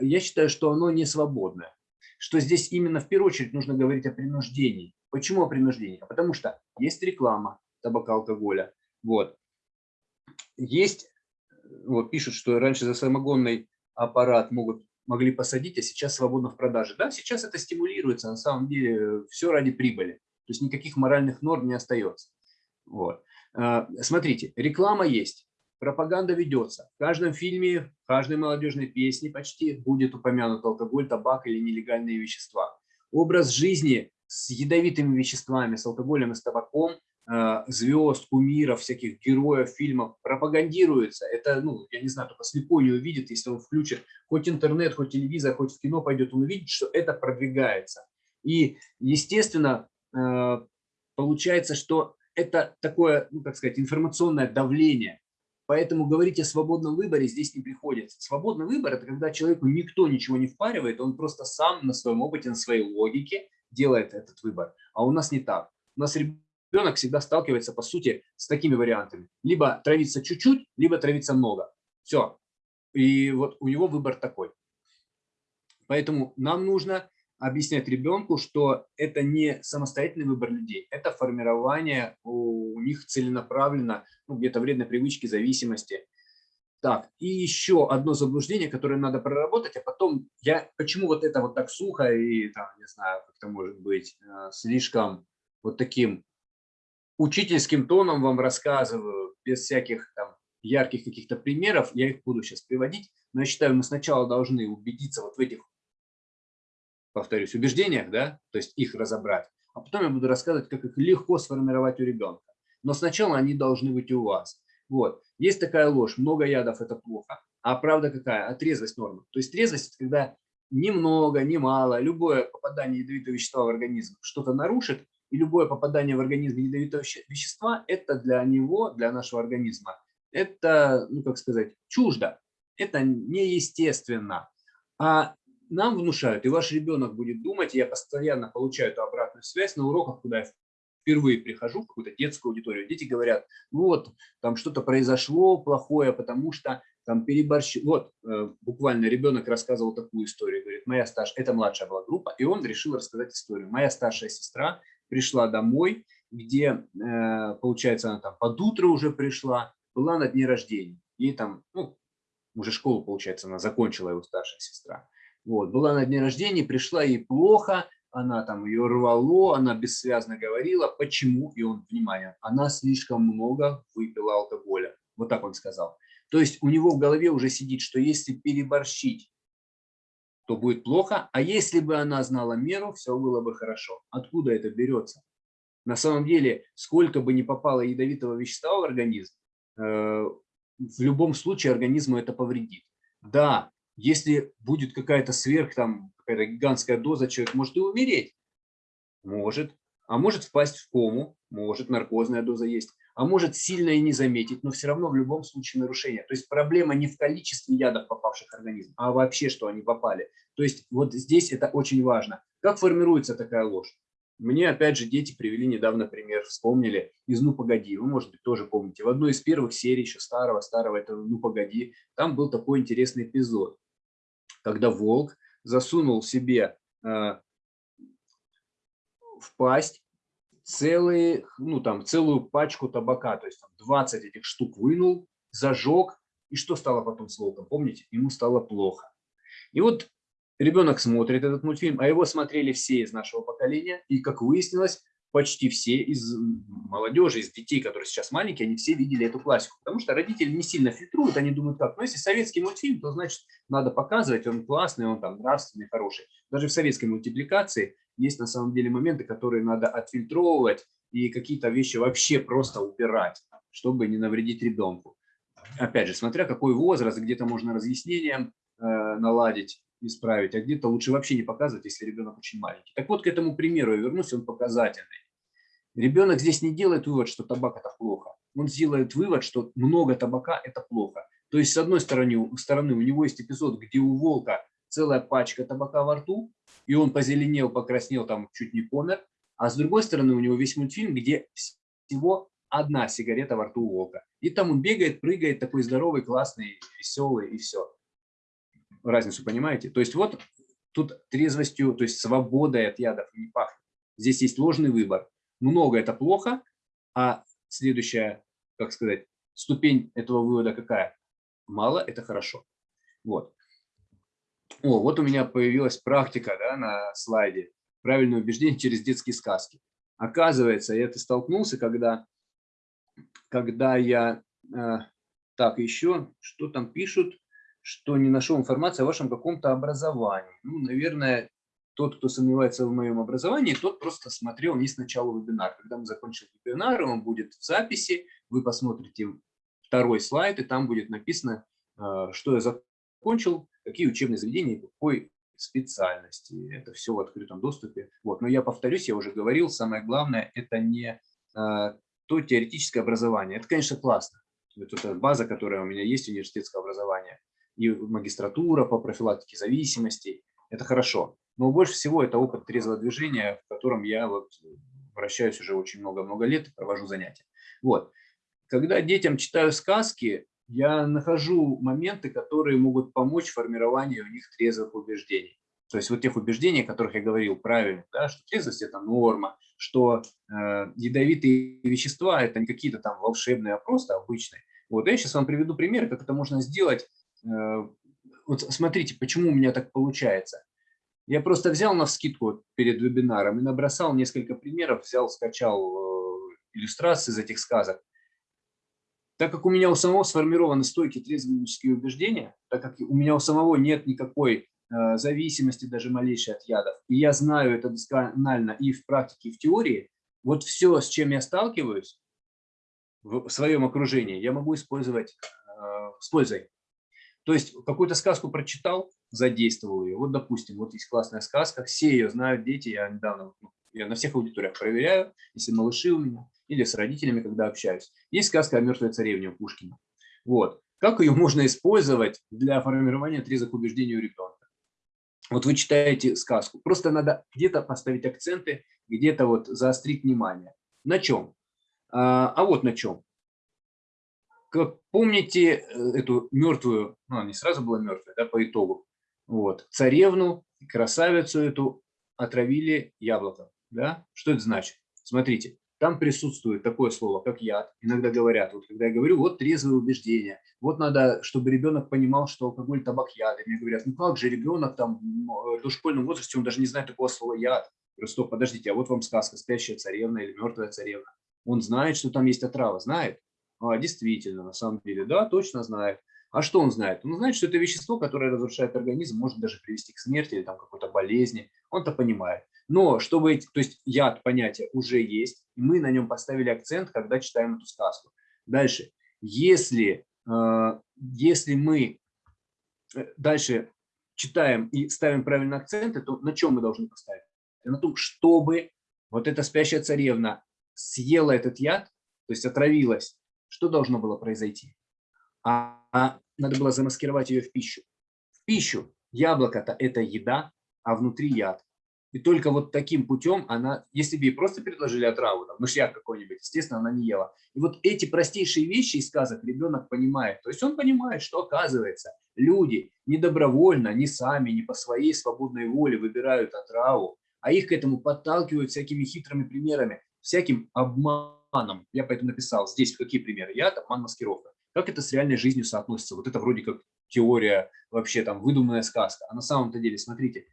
Я считаю, что оно не свободное. Что здесь именно в первую очередь нужно говорить о принуждении. Почему о принуждении? Потому что есть реклама табака, алкоголя. Вот. Есть, вот пишут, что раньше за самогонный аппарат могут, могли посадить, а сейчас свободно в продаже. Да, сейчас это стимулируется, на самом деле все ради прибыли. То есть никаких моральных норм не остается. Вот. А, смотрите, реклама есть пропаганда ведется. В каждом фильме, в каждой молодежной песне почти будет упомянут алкоголь, табак или нелегальные вещества. Образ жизни с ядовитыми веществами, с алкоголем и с табаком э, звезд, кумиров, всяких героев фильмов пропагандируется. Это, ну, я не знаю, только слепой не увидит, если он включит хоть интернет, хоть телевизор, хоть в кино пойдет, он увидит, что это продвигается. И, естественно, э, получается, что это такое, ну, как сказать, информационное давление. Поэтому говорить о свободном выборе здесь не приходится. Свободный выбор – это когда человеку никто ничего не впаривает, он просто сам на своем опыте, на своей логике делает этот выбор. А у нас не так. У нас ребенок всегда сталкивается, по сути, с такими вариантами. Либо травиться чуть-чуть, либо травиться много. Все. И вот у него выбор такой. Поэтому нам нужно объяснять ребенку, что это не самостоятельный выбор людей, это формирование у них целенаправленно, ну, где-то вредной привычки, зависимости. Так, и еще одно заблуждение, которое надо проработать, а потом я, почему вот это вот так сухо и там, не знаю, как это может быть, э, слишком вот таким учительским тоном вам рассказываю, без всяких там ярких каких-то примеров, я их буду сейчас приводить, но я считаю, мы сначала должны убедиться вот в этих, повторюсь, убеждениях, да, то есть их разобрать, а потом я буду рассказывать, как их легко сформировать у ребенка. Но сначала они должны быть у вас. Вот. Есть такая ложь, много ядов – это плохо. А правда какая? А трезвость норма. То есть трезвость – когда немного, немало, любое попадание ядовитого вещества в организм что-то нарушит, и любое попадание в организм ядовитого вещества – это для него, для нашего организма, это, ну как сказать, чуждо, это неестественно. А нам внушают, и ваш ребенок будет думать, я постоянно получаю эту обратную связь на уроках, куда я впервые прихожу в какую-то детскую аудиторию, дети говорят, вот, там что-то произошло плохое, потому что там переборщил. Вот, э, буквально ребенок рассказывал такую историю, говорит, моя старшая, это младшая была группа, и он решил рассказать историю. Моя старшая сестра пришла домой, где, э, получается, она там под утро уже пришла, была на дне рождения. Ей там, ну, уже школу, получается, она закончила, его старшая сестра. Вот, была на дне рождения, пришла ей плохо, она там ее рвало, она бессвязно говорила. Почему? И он, внимание, она слишком много выпила алкоголя. Вот так он сказал. То есть у него в голове уже сидит, что если переборщить, то будет плохо, а если бы она знала меру, все было бы хорошо. Откуда это берется? На самом деле, сколько бы ни попало ядовитого вещества в организм, э, в любом случае организму это повредит. Да, если будет какая-то сверх, там, какая-то гигантская доза, человек может и умереть. Может. А может впасть в кому. Может, наркозная доза есть. А может сильно и не заметить, но все равно в любом случае нарушение. То есть проблема не в количестве ядов, попавших в организм, а вообще, что они попали. То есть вот здесь это очень важно. Как формируется такая ложь? Мне, опять же, дети привели недавно пример, вспомнили из «Ну, погоди». Вы, может быть, тоже помните. В одной из первых серий, еще старого-старого, это «Ну, погоди», там был такой интересный эпизод, когда волк засунул себе э, в пасть целые, ну, там, целую пачку табака, то есть там, 20 этих штук вынул, зажег, и что стало потом с волком, помните? Ему стало плохо. И вот Ребенок смотрит этот мультфильм, а его смотрели все из нашего поколения. И, как выяснилось, почти все из молодежи, из детей, которые сейчас маленькие, они все видели эту классику. Потому что родители не сильно фильтруют, они думают, как, ну, если советский мультфильм, то, значит, надо показывать, он классный, он там нравственный, хороший. Даже в советской мультипликации есть на самом деле моменты, которые надо отфильтровывать и какие-то вещи вообще просто убирать, чтобы не навредить ребенку. Опять же, смотря какой возраст, где-то можно разъяснением э, наладить, исправить, а где-то лучше вообще не показывать, если ребенок очень маленький. Так вот, к этому примеру я вернусь, он показательный. Ребенок здесь не делает вывод, что табак – это плохо. Он сделает вывод, что много табака – это плохо. То есть, с одной стороны, стороны, у него есть эпизод, где у волка целая пачка табака во рту, и он позеленел, покраснел, там чуть не помер. А с другой стороны, у него весь мультфильм, где всего одна сигарета во рту у волка. И там он бегает, прыгает, такой здоровый, классный, веселый, и все разницу понимаете? То есть вот тут трезвостью, то есть свободой от ядов не пахнет. Здесь есть ложный выбор. Много – это плохо, а следующая, как сказать, ступень этого вывода какая? Мало – это хорошо. Вот. О, вот у меня появилась практика да, на слайде. Правильное убеждение через детские сказки. Оказывается, я это столкнулся, когда, когда я... Э, так, еще, что там пишут? что не нашел информации о вашем каком-то образовании. Ну, наверное, тот, кто сомневается в моем образовании, тот просто смотрел не сначала вебинар. Когда мы закончим вебинар, он будет в записи, вы посмотрите второй слайд, и там будет написано, э, что я закончил, какие учебные заведения, какой специальности. Это все в открытом доступе. Вот. Но я повторюсь, я уже говорил, самое главное, это не э, то теоретическое образование. Это, конечно, классно. Это база, которая у меня есть, университетское образование и магистратура по профилактике зависимостей. Это хорошо. Но больше всего это опыт трезвого движения, в котором я вот вращаюсь уже очень много-много лет и провожу занятия. Вот. Когда детям читаю сказки, я нахожу моменты, которые могут помочь формированию у них трезвых убеждений. То есть вот тех убеждений, о которых я говорил правильно, да, что трезвость – это норма, что э, ядовитые вещества – это не какие-то там волшебные, а просто обычные. Вот я сейчас вам приведу пример, как это можно сделать Э, вот смотрите, почему у меня так получается. Я просто взял на скидку перед вебинаром и набросал несколько примеров, взял, скачал э, иллюстрации из этих сказок. Так как у меня у самого сформированы стойкие трезвеннические убеждения, так как у меня у самого нет никакой э, зависимости даже малейшей от ядов, и я знаю это досконально и в практике, и в теории, вот все, с чем я сталкиваюсь в своем окружении, я могу использовать э, с пользой. То есть какую-то сказку прочитал, задействовал ее. Вот, допустим, вот есть классная сказка, все ее знают, дети, я недавно, ну, я на всех аудиториях проверяю, если малыши у меня, или с родителями, когда общаюсь. Есть сказка о мертвой царевне у Пушкина. Вот. Как ее можно использовать для формирования отрезок убеждений у ребенка? Вот вы читаете сказку, просто надо где-то поставить акценты, где-то вот заострить внимание. На чем? А, а вот на чем. Как помните э, эту мертвую, ну, она не сразу была мертвая, да, по итогу, вот, царевну, красавицу эту отравили яблоком, да? Что это значит? Смотрите, там присутствует такое слово, как яд. Иногда говорят, вот когда я говорю, вот трезвое убеждение, вот надо, чтобы ребенок понимал, что алкоголь, табак, яд. И мне говорят, ну как же ребенок там в э, дошкольном возрасте, он даже не знает такого слова яд. Просто подождите, а вот вам сказка «Спящая царевна» или «Мертвая царевна». Он знает, что там есть отрава, знает? А, действительно, на самом деле, да, точно знает. А что он знает? Он знает, что это вещество, которое разрушает организм, может даже привести к смерти или там какой-то болезни. Он-то понимает. Но чтобы, то есть яд понятие уже есть, и мы на нем поставили акцент, когда читаем эту сказку. Дальше. Если, э, если мы э, дальше читаем и ставим правильные акценты, то на чем мы должны поставить? На том, чтобы вот эта спящая царевна съела этот яд, то есть отравилась, что должно было произойти? А, а надо было замаскировать ее в пищу. В пищу. Яблоко-то это еда, а внутри яд. И только вот таким путем она, если бы ей просто предложили отраву, там, мышьяк какой-нибудь, естественно, она не ела. И вот эти простейшие вещи из сказок ребенок понимает. То есть он понимает, что оказывается, люди не добровольно, не сами, не по своей свободной воле выбирают отраву, а их к этому подталкивают всякими хитрыми примерами, всяким обманом. Я поэтому написал здесь какие примеры. Я обман, маскировка. Как это с реальной жизнью соотносится? Вот это вроде как теория, вообще там выдуманная сказка. А на самом-то деле, смотрите,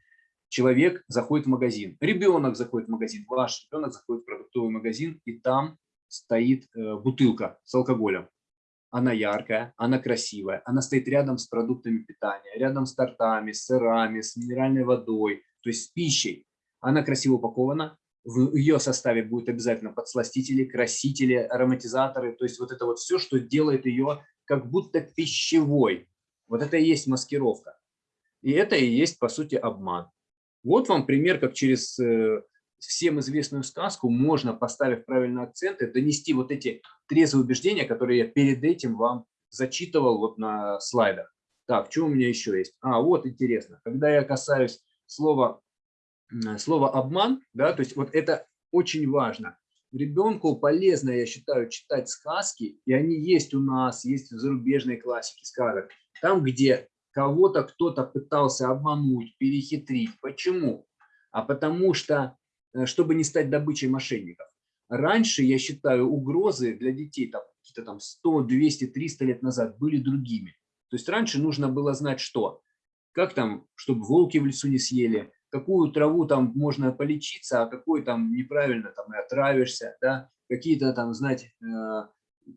человек заходит в магазин, ребенок заходит в магазин, ваш ребенок заходит в продуктовый магазин, и там стоит э, бутылка с алкоголем. Она яркая, она красивая, она стоит рядом с продуктами питания, рядом с тортами, с сырами, с минеральной водой, то есть с пищей. Она красиво упакована, в ее составе будет обязательно подсластители, красители, ароматизаторы, то есть вот это вот все, что делает ее как будто пищевой. Вот это и есть маскировка. И это и есть, по сути, обман. Вот вам пример, как через э, всем известную сказку можно, поставив правильные акценты, донести вот эти трезвые убеждения, которые я перед этим вам зачитывал вот на слайдах. Так, что у меня еще есть? А, вот интересно. Когда я касаюсь слова слово обман, да, то есть вот это очень важно. Ребенку полезно, я считаю, читать сказки, и они есть у нас, есть в зарубежной классике сказок, там, где кого-то кто-то пытался обмануть, перехитрить. Почему? А потому что, э, чтобы не стать добычей мошенников. Раньше, я считаю, угрозы для детей, там, какие-то там 100, 200, 300 лет назад были другими. То есть раньше нужно было знать, что, как там, чтобы волки в лесу не съели, какую траву там можно полечиться, а какой там неправильно там и отравишься, да, какие-то там знать э,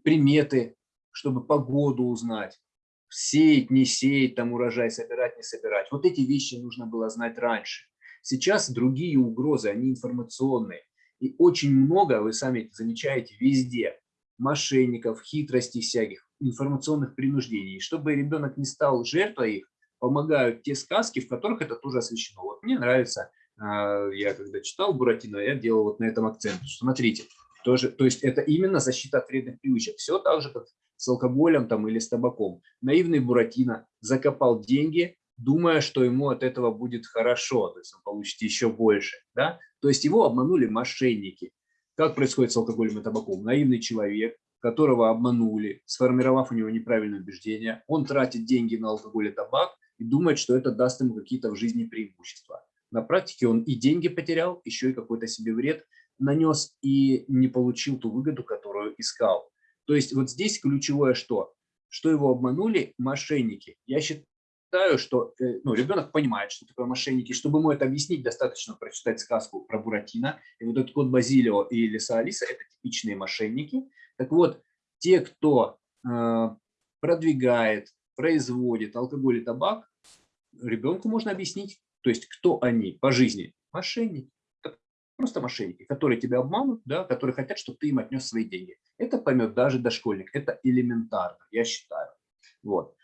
приметы, чтобы погоду узнать, сеять, не сеять, там урожай собирать, не собирать. Вот эти вещи нужно было знать раньше. Сейчас другие угрозы, они информационные. И очень много, вы сами замечаете, везде мошенников, хитростей всяких, информационных принуждений. И чтобы ребенок не стал жертвой их, помогают те сказки, в которых это тоже освещено. Вот мне нравится, а, я когда читал Буратино, я делал вот на этом акцент. Смотрите, тоже, то есть это именно защита от вредных привычек. Все так же, как с алкоголем там, или с табаком. Наивный Буратино закопал деньги, думая, что ему от этого будет хорошо, то есть он получит еще больше. Да? То есть его обманули мошенники. Как происходит с алкоголем и табаком? Наивный человек которого обманули, сформировав у него неправильное убеждение, он тратит деньги на алкоголь и табак и думает, что это даст ему какие-то в жизни преимущества. На практике он и деньги потерял, еще и какой-то себе вред нанес и не получил ту выгоду, которую искал. То есть вот здесь ключевое что? Что его обманули мошенники. Я считаю, что э, ну, ребенок понимает, что такое мошенники. Чтобы ему это объяснить, достаточно прочитать сказку про Буратино. И вот этот кот Базилио и Лиса Алиса – это типичные мошенники. Так вот, те, кто продвигает, производит алкоголь и табак, ребенку можно объяснить, то есть кто они по жизни. Мошенники. Просто мошенники, которые тебя обманут, да, которые хотят, чтобы ты им отнес свои деньги. Это поймет даже дошкольник. Это элементарно, я считаю. Вот.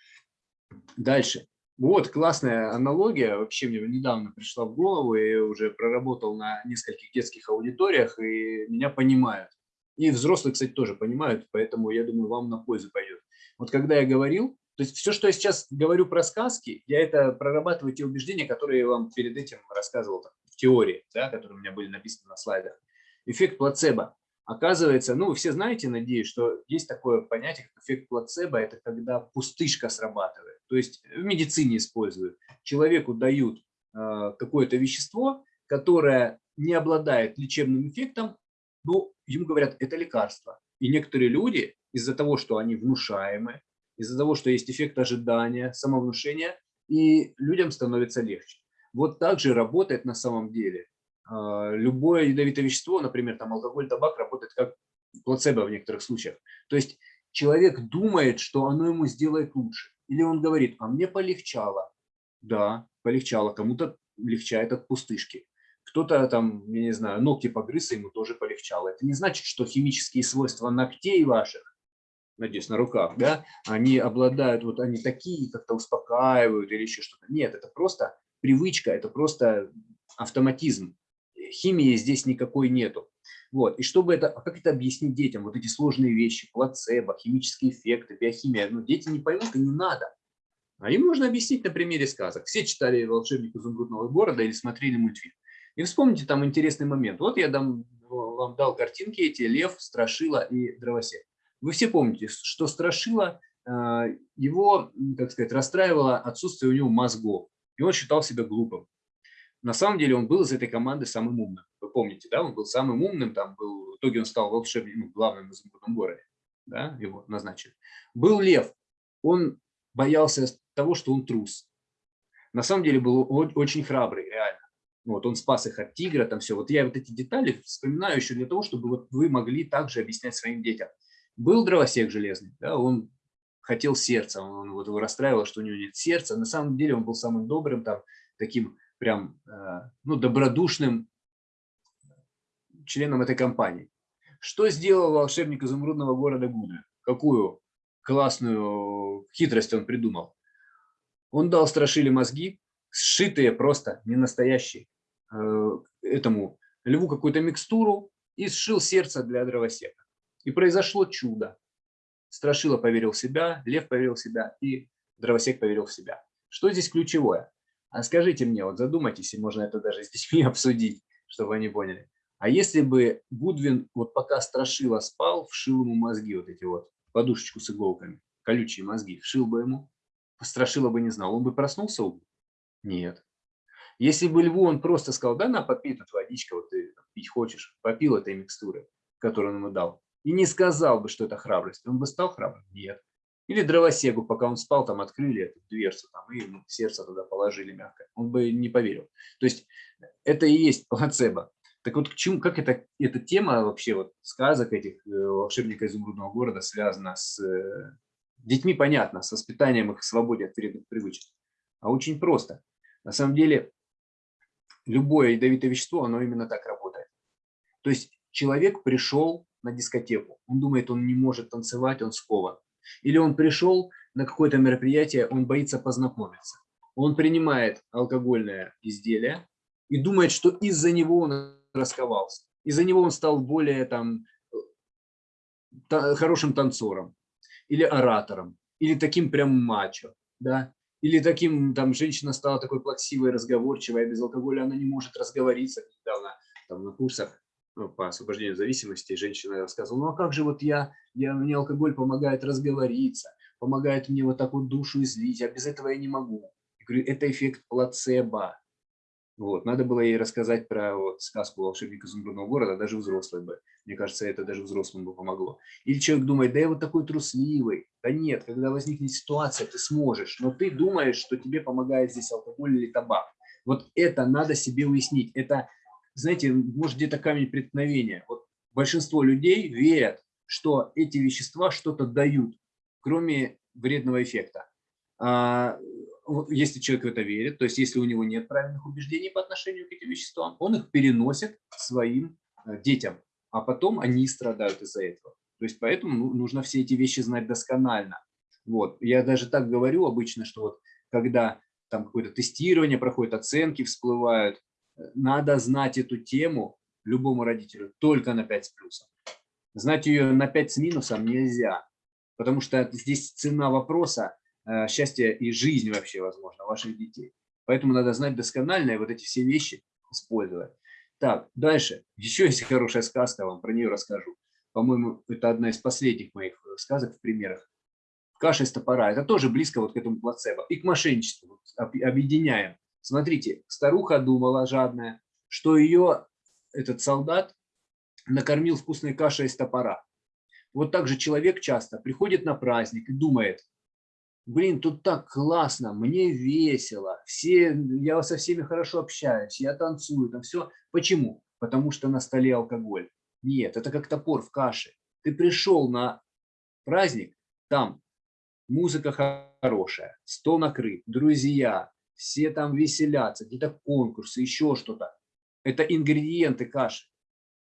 Дальше. Вот классная аналогия, вообще мне недавно пришла в голову, я уже проработал на нескольких детских аудиториях, и меня понимают. И взрослые, кстати, тоже понимают, поэтому я думаю, вам на пользу пойдет. Вот когда я говорил, то есть все, что я сейчас говорю про сказки, я это прорабатываю те убеждения, которые я вам перед этим рассказывал в теории, да, которые у меня были написаны на слайдах. Эффект плацебо. Оказывается, ну, вы все знаете, надеюсь, что есть такое понятие, как эффект плацебо, это когда пустышка срабатывает. То есть в медицине используют. Человеку дают э, какое-то вещество, которое не обладает лечебным эффектом, но ему говорят, это лекарство. И некоторые люди из-за того, что они внушаемы, из-за того, что есть эффект ожидания, самовнушения, и людям становится легче. Вот так же работает на самом деле. А, любое ядовитое вещество, например, там алкоголь, табак, работает как плацебо в некоторых случаях. То есть человек думает, что оно ему сделает лучше. Или он говорит, а мне полегчало. Да, полегчало, кому-то легчает от пустышки. Кто-то там, я не знаю, ногти погрыз, ему тоже полегчало. Это не значит, что химические свойства ногтей ваших надеюсь, на руках, да, они обладают, вот они такие, как-то успокаивают или еще что-то. Нет, это просто привычка, это просто автоматизм. Химии здесь никакой нету. Вот. И чтобы это, а как это объяснить детям, вот эти сложные вещи, плацебо, химические эффекты, биохимия, ну, дети не поймут и не надо. А им можно объяснить на примере сказок. Все читали «Волшебник изумрудного города» или смотрели мультфильм. И вспомните там интересный момент. Вот я дам, вам дал картинки эти, лев, страшила и дровосек. Вы все помните, что Страшила, а, его, как сказать, расстраивало отсутствие у него мозгов, и он считал себя глупым. На самом деле он был из этой команды самым умным. Вы помните, да, он был самым умным, там был, в итоге он стал волшебником, ну, главным в изумрудном городе, да, его назначили. Был лев, он боялся того, что он трус. На самом деле был очень храбрый, реально. Вот, он спас их от тигра, там все. Вот я вот эти детали вспоминаю еще для того, чтобы вот вы могли также объяснять своим детям. Был дровосек железный, да, он хотел сердца, он вот его расстраивало, что у него нет сердца. На самом деле он был самым добрым, там, таким прям, э, ну, добродушным членом этой компании. Что сделал волшебник изумрудного города Гудвин? Какую классную хитрость он придумал? Он дал страшили мозги, сшитые просто, не настоящие, э, этому льву какую-то микстуру и сшил сердце для дровосека. И произошло чудо. Страшила поверил в себя, Лев поверил в себя и Дровосек поверил в себя. Что здесь ключевое? А скажите мне, вот задумайтесь, и можно это даже с детьми (laughs) обсудить, чтобы они поняли. А если бы Гудвин, вот пока Страшила спал, вшил ему мозги, вот эти вот, подушечку с иголками, колючие мозги, вшил бы ему, Страшила бы не знал, он бы проснулся? Нет. Если бы Льву он просто сказал, да, на, попей тут водичка, вот ты пить хочешь, попил этой микстуры, которую он ему дал, и не сказал бы, что это храбрость, он бы стал храбрым? Нет. Или дровосегу, пока он спал, там открыли эту дверцу там, и ему сердце туда положили мягко. Он бы не поверил. То есть это и есть плацебо. Так вот, к чему, как это, эта тема вообще, вот сказок этих э, волшебника изумрудного города связана с э, детьми, понятно, с воспитанием их свободе от вредных привычек. А очень просто. На самом деле, любое ядовитое вещество, оно именно так работает. То есть человек пришел на дискотеку. Он думает, он не может танцевать, он скован. Или он пришел на какое-то мероприятие, он боится познакомиться. Он принимает алкогольное изделие и думает, что из-за него он расковался. Из-за него он стал более там, хорошим танцором или оратором, или таким прям мачо, да, или таким, там, женщина стала такой плаксивой, разговорчивой, а без алкоголя она не может разговориться, недавно там на курсах ну, по освобождению зависимости, женщина рассказывала, ну а как же вот я, я, мне алкоголь помогает разговориться, помогает мне вот так вот душу излить, а без этого я не могу. Я говорю, это эффект плацебо. Вот, надо было ей рассказать про вот, сказку «Волшебник изумрудного города», даже взрослый бы. Мне кажется, это даже взрослым бы помогло. Или человек думает, да я вот такой трусливый. Да нет, когда возникнет ситуация, ты сможешь, но ты думаешь, что тебе помогает здесь алкоголь или табак. Вот это надо себе уяснить. Это знаете, может где-то камень преткновения. Вот большинство людей верят, что эти вещества что-то дают. кроме вредного эффекта. А, если человек в это верит, то есть если у него нет правильных убеждений по отношению к этим веществам, он их переносит своим э, детям, а потом они страдают из-за этого. То есть поэтому ну, нужно все эти вещи знать досконально. Вот. Я даже так говорю обычно, что вот когда там какое-то тестирование проходит, оценки всплывают, надо знать эту тему любому родителю только на 5 с плюсом. Знать ее на 5 с минусом нельзя, потому что здесь цена вопроса Э, счастья и жизнь вообще, возможно, ваших детей. Поэтому надо знать досконально и вот эти все вещи использовать. Так, дальше. Еще есть хорошая сказка, вам про нее расскажу. По-моему, это одна из последних моих э, сказок в примерах. Каша из топора. Это тоже близко вот к этому плацебо. И к мошенничеству. Объединяем. Смотрите, старуха думала, жадная, что ее этот солдат накормил вкусной кашей из топора. Вот так же человек часто приходит на праздник и думает, блин, тут так классно, мне весело, все, я со всеми хорошо общаюсь, я танцую, там все. Почему? Потому что на столе алкоголь. Нет, это как топор в каше. Ты пришел на праздник, там музыка хорошая, стол накрыт, друзья, все там веселятся, где-то конкурсы, еще что-то. Это ингредиенты каши.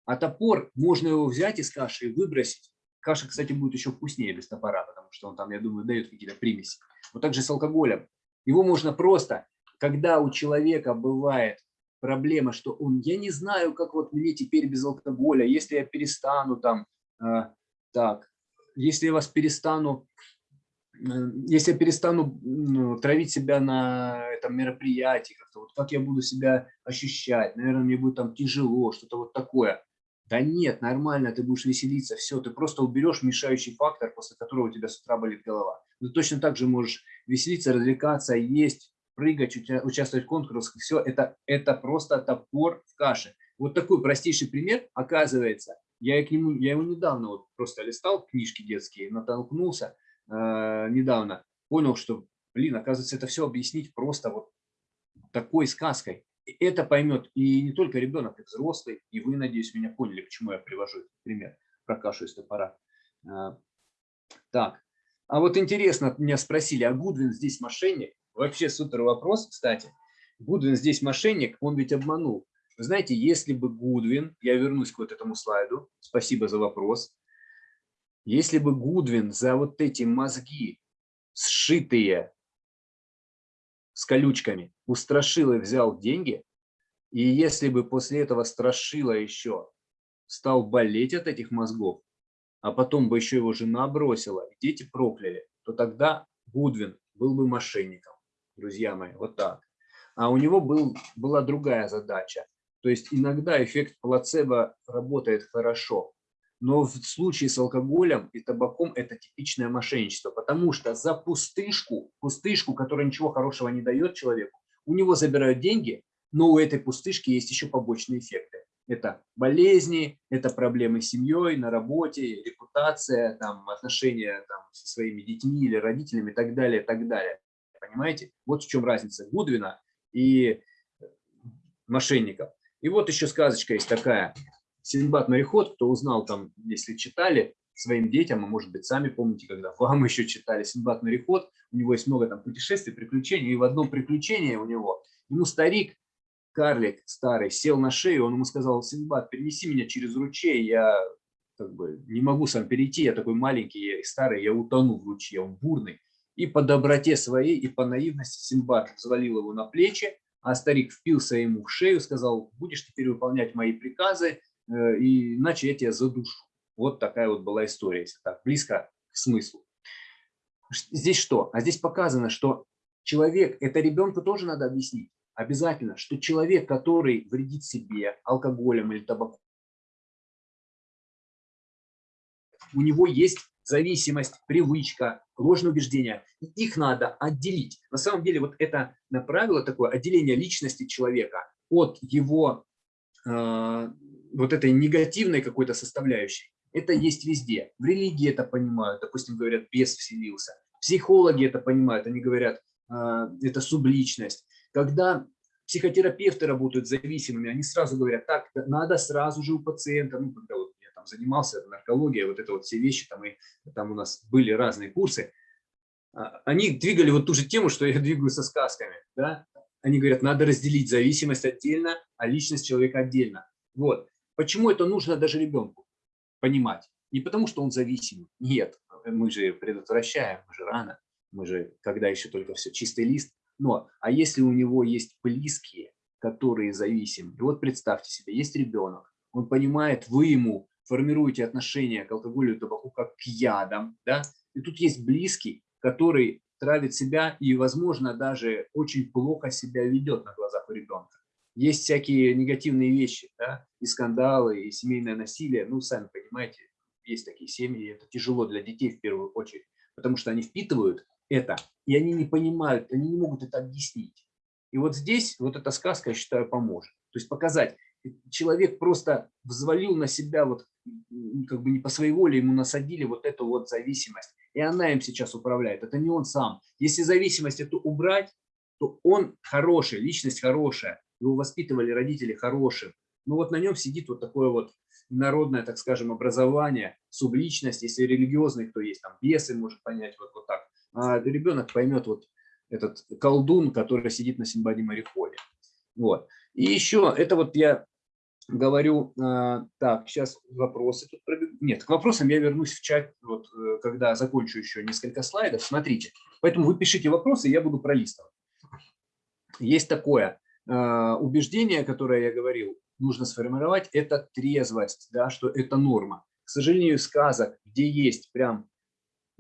А топор, можно его взять из каши и выбросить Каша, кстати, будет еще вкуснее без топора, потому что он там, я думаю, дает какие-то примеси. Вот так же с алкоголем. Его можно просто, когда у человека бывает проблема, что он, я не знаю, как вот мне теперь без алкоголя, если я перестану там, э, так, если я вас перестану, если я перестану ну, травить себя на этом мероприятии, как-то вот как я буду себя ощущать, наверное, мне будет там тяжело, что-то вот такое. Да нет, нормально, ты будешь веселиться, все, ты просто уберешь мешающий фактор, после которого у тебя с утра болит голова. Ты точно так же можешь веселиться, развлекаться, есть, прыгать, участвовать в конкурсах, все, это, это просто топор в каше. Вот такой простейший пример, оказывается, я, к нему, я его недавно вот просто листал, книжки детские, натолкнулся недавно, понял, что, блин, оказывается, это все объяснить просто вот такой сказкой это поймет и не только ребенок, и взрослый, и вы, надеюсь, меня поняли, почему я привожу этот пример про кашу из топора. А, так, а вот интересно, меня спросили, а Гудвин здесь мошенник? Вообще супер вопрос, кстати. Гудвин здесь мошенник, он ведь обманул. Знаете, если бы Гудвин, я вернусь к вот этому слайду, спасибо за вопрос, если бы Гудвин за вот эти мозги, сшитые с колючками, у Страшилы взял деньги, и если бы после этого Страшила еще стал болеть от этих мозгов, а потом бы еще его жена бросила, и дети прокляли, то тогда Гудвин был бы мошенником, друзья мои, вот так. А у него был, была другая задача. То есть иногда эффект плацебо работает хорошо, но в случае с алкоголем и табаком это типичное мошенничество, потому что за пустышку, пустышку, которая ничего хорошего не дает человеку, у него забирают деньги, но у этой пустышки есть еще побочные эффекты. Это болезни, это проблемы с семьей, на работе, репутация, там, отношения там, со своими детьми или родителями и так далее, так далее. Понимаете? Вот в чем разница Гудвина и мошенников. И вот еще сказочка есть такая. Синдбад мореход, кто узнал там, если читали своим детям, а может быть сами помните, когда (laughs) вам еще читали Синдбад мореход, у него есть много там путешествий, приключений, и в одном приключении у него, ему старик, карлик старый, сел на шею, он ему сказал, Синдбад, перенеси меня через ручей, я как бы не могу сам перейти, я такой маленький и старый, я утону в ручье, он бурный. И по доброте своей, и по наивности Синдбад взвалил его на плечи, а старик впился ему в шею, сказал, будешь теперь выполнять мои приказы, и иначе я тебя задушу. Вот такая вот была история, если так близко к смыслу. Здесь что? А здесь показано, что человек, это ребенку тоже надо объяснить, обязательно, что человек, который вредит себе алкоголем или табаком, у него есть зависимость, привычка, ложное убеждение. И их надо отделить. На самом деле вот это правило такое отделение личности человека от его э, вот этой негативной какой-то составляющей, это есть везде. В религии это понимают, допустим, говорят, бес вселился. Психологи это понимают, они говорят, а, это субличность. Когда психотерапевты работают с зависимыми, они сразу говорят, так, надо сразу же у пациента, ну, когда вот там занимался, наркология, вот это вот все вещи, там, и, там у нас были разные курсы, а, они двигали вот ту же тему, что я (laughs) двигаю со сказками. Да? Они говорят, надо разделить зависимость отдельно, а личность человека отдельно. Вот. Почему это нужно даже ребенку понимать? Не потому, что он зависим. Нет, мы же предотвращаем, мы же рано, мы же, когда еще только все чистый лист. Но, а если у него есть близкие, которые зависимы, и вот представьте себе, есть ребенок, он понимает, вы ему формируете отношение к алкоголю и табаку как к ядам, да, и тут есть близкий, который травит себя и, возможно, даже очень плохо себя ведет на глазах у ребенка. Есть всякие негативные вещи, да, и скандалы, и семейное насилие. Ну, сами понимаете, есть такие семьи, это тяжело для детей в первую очередь, потому что они впитывают это, и они не понимают, они не могут это объяснить. И вот здесь вот эта сказка, я считаю, поможет. То есть показать, человек просто взвалил на себя, вот как бы не по своей воле ему насадили вот эту вот зависимость и она им сейчас управляет. Это не он сам. Если зависимость эту убрать, то он хороший, личность хорошая, его воспитывали родители хорошим. Ну вот на нем сидит вот такое вот народное, так скажем, образование, субличность, если религиозный кто есть, там бесы может понять вот, вот так. А ребенок поймет вот этот колдун, который сидит на Симбаде мореходе. Вот. И еще, это вот я говорю, а, так, сейчас вопросы тут пробегут. Нет, к вопросам я вернусь в чат, вот, э, когда закончу еще несколько слайдов. Смотрите, поэтому вы пишите вопросы, я буду пролистывать. Есть такое убеждение, которое я говорил, нужно сформировать, это трезвость, да, что это норма. К сожалению, сказок, где есть прям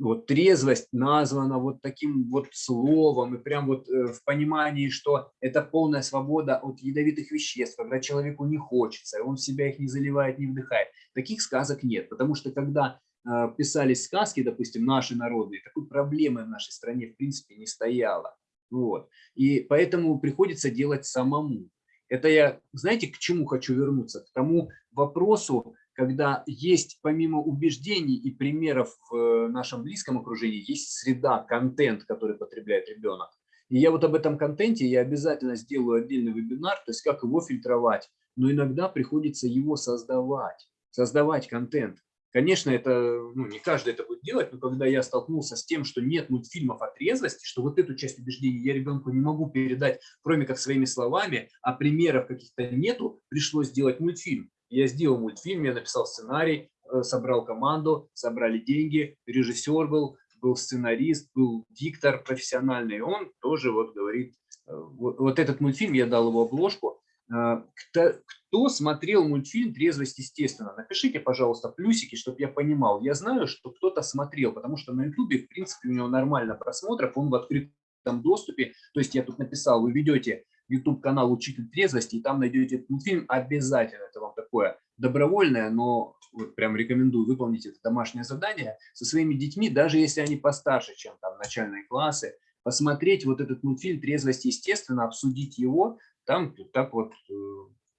вот трезвость названа вот таким вот словом, и прям вот э, в понимании, что это полная свобода от ядовитых веществ, когда человеку не хочется, и он себя их не заливает, не вдыхает. Таких сказок нет, потому что когда э, писались сказки, допустим, наши народные, такой проблемы в нашей стране в принципе не стояло. Вот. И поэтому приходится делать самому. Это я, знаете, к чему хочу вернуться? К тому вопросу, когда есть помимо убеждений и примеров в э, нашем близком окружении, есть среда, контент, который потребляет ребенок. И я вот об этом контенте я обязательно сделаю отдельный вебинар, то есть как его фильтровать, но иногда приходится его создавать, создавать контент. Конечно, это ну, не каждый это будет делать, но когда я столкнулся с тем, что нет мультфильмов о трезвости, что вот эту часть убеждений я ребенку не могу передать, кроме как своими словами, а примеров каких-то нету, пришлось сделать мультфильм. Я сделал мультфильм, я написал сценарий, э, собрал команду, собрали деньги, режиссер был, был сценарист, был диктор профессиональный. Он тоже вот говорит, э, вот, вот этот мультфильм, я дал его обложку. Э, кто, кто смотрел мультфильм «Трезвость естественно»? Напишите, пожалуйста, плюсики, чтобы я понимал. Я знаю, что кто-то смотрел, потому что на ютубе, в принципе, у него нормально просмотров, он в открытом доступе. То есть я тут написал, вы ведете YouTube-канал «Учитель трезвости», и там найдете этот мультфильм обязательно. Это вам такое добровольное, но вот прям рекомендую выполнить это домашнее задание со своими детьми, даже если они постарше, чем там начальные классы, посмотреть вот этот мультфильм «Трезвость естественно», обсудить его, там так вот э,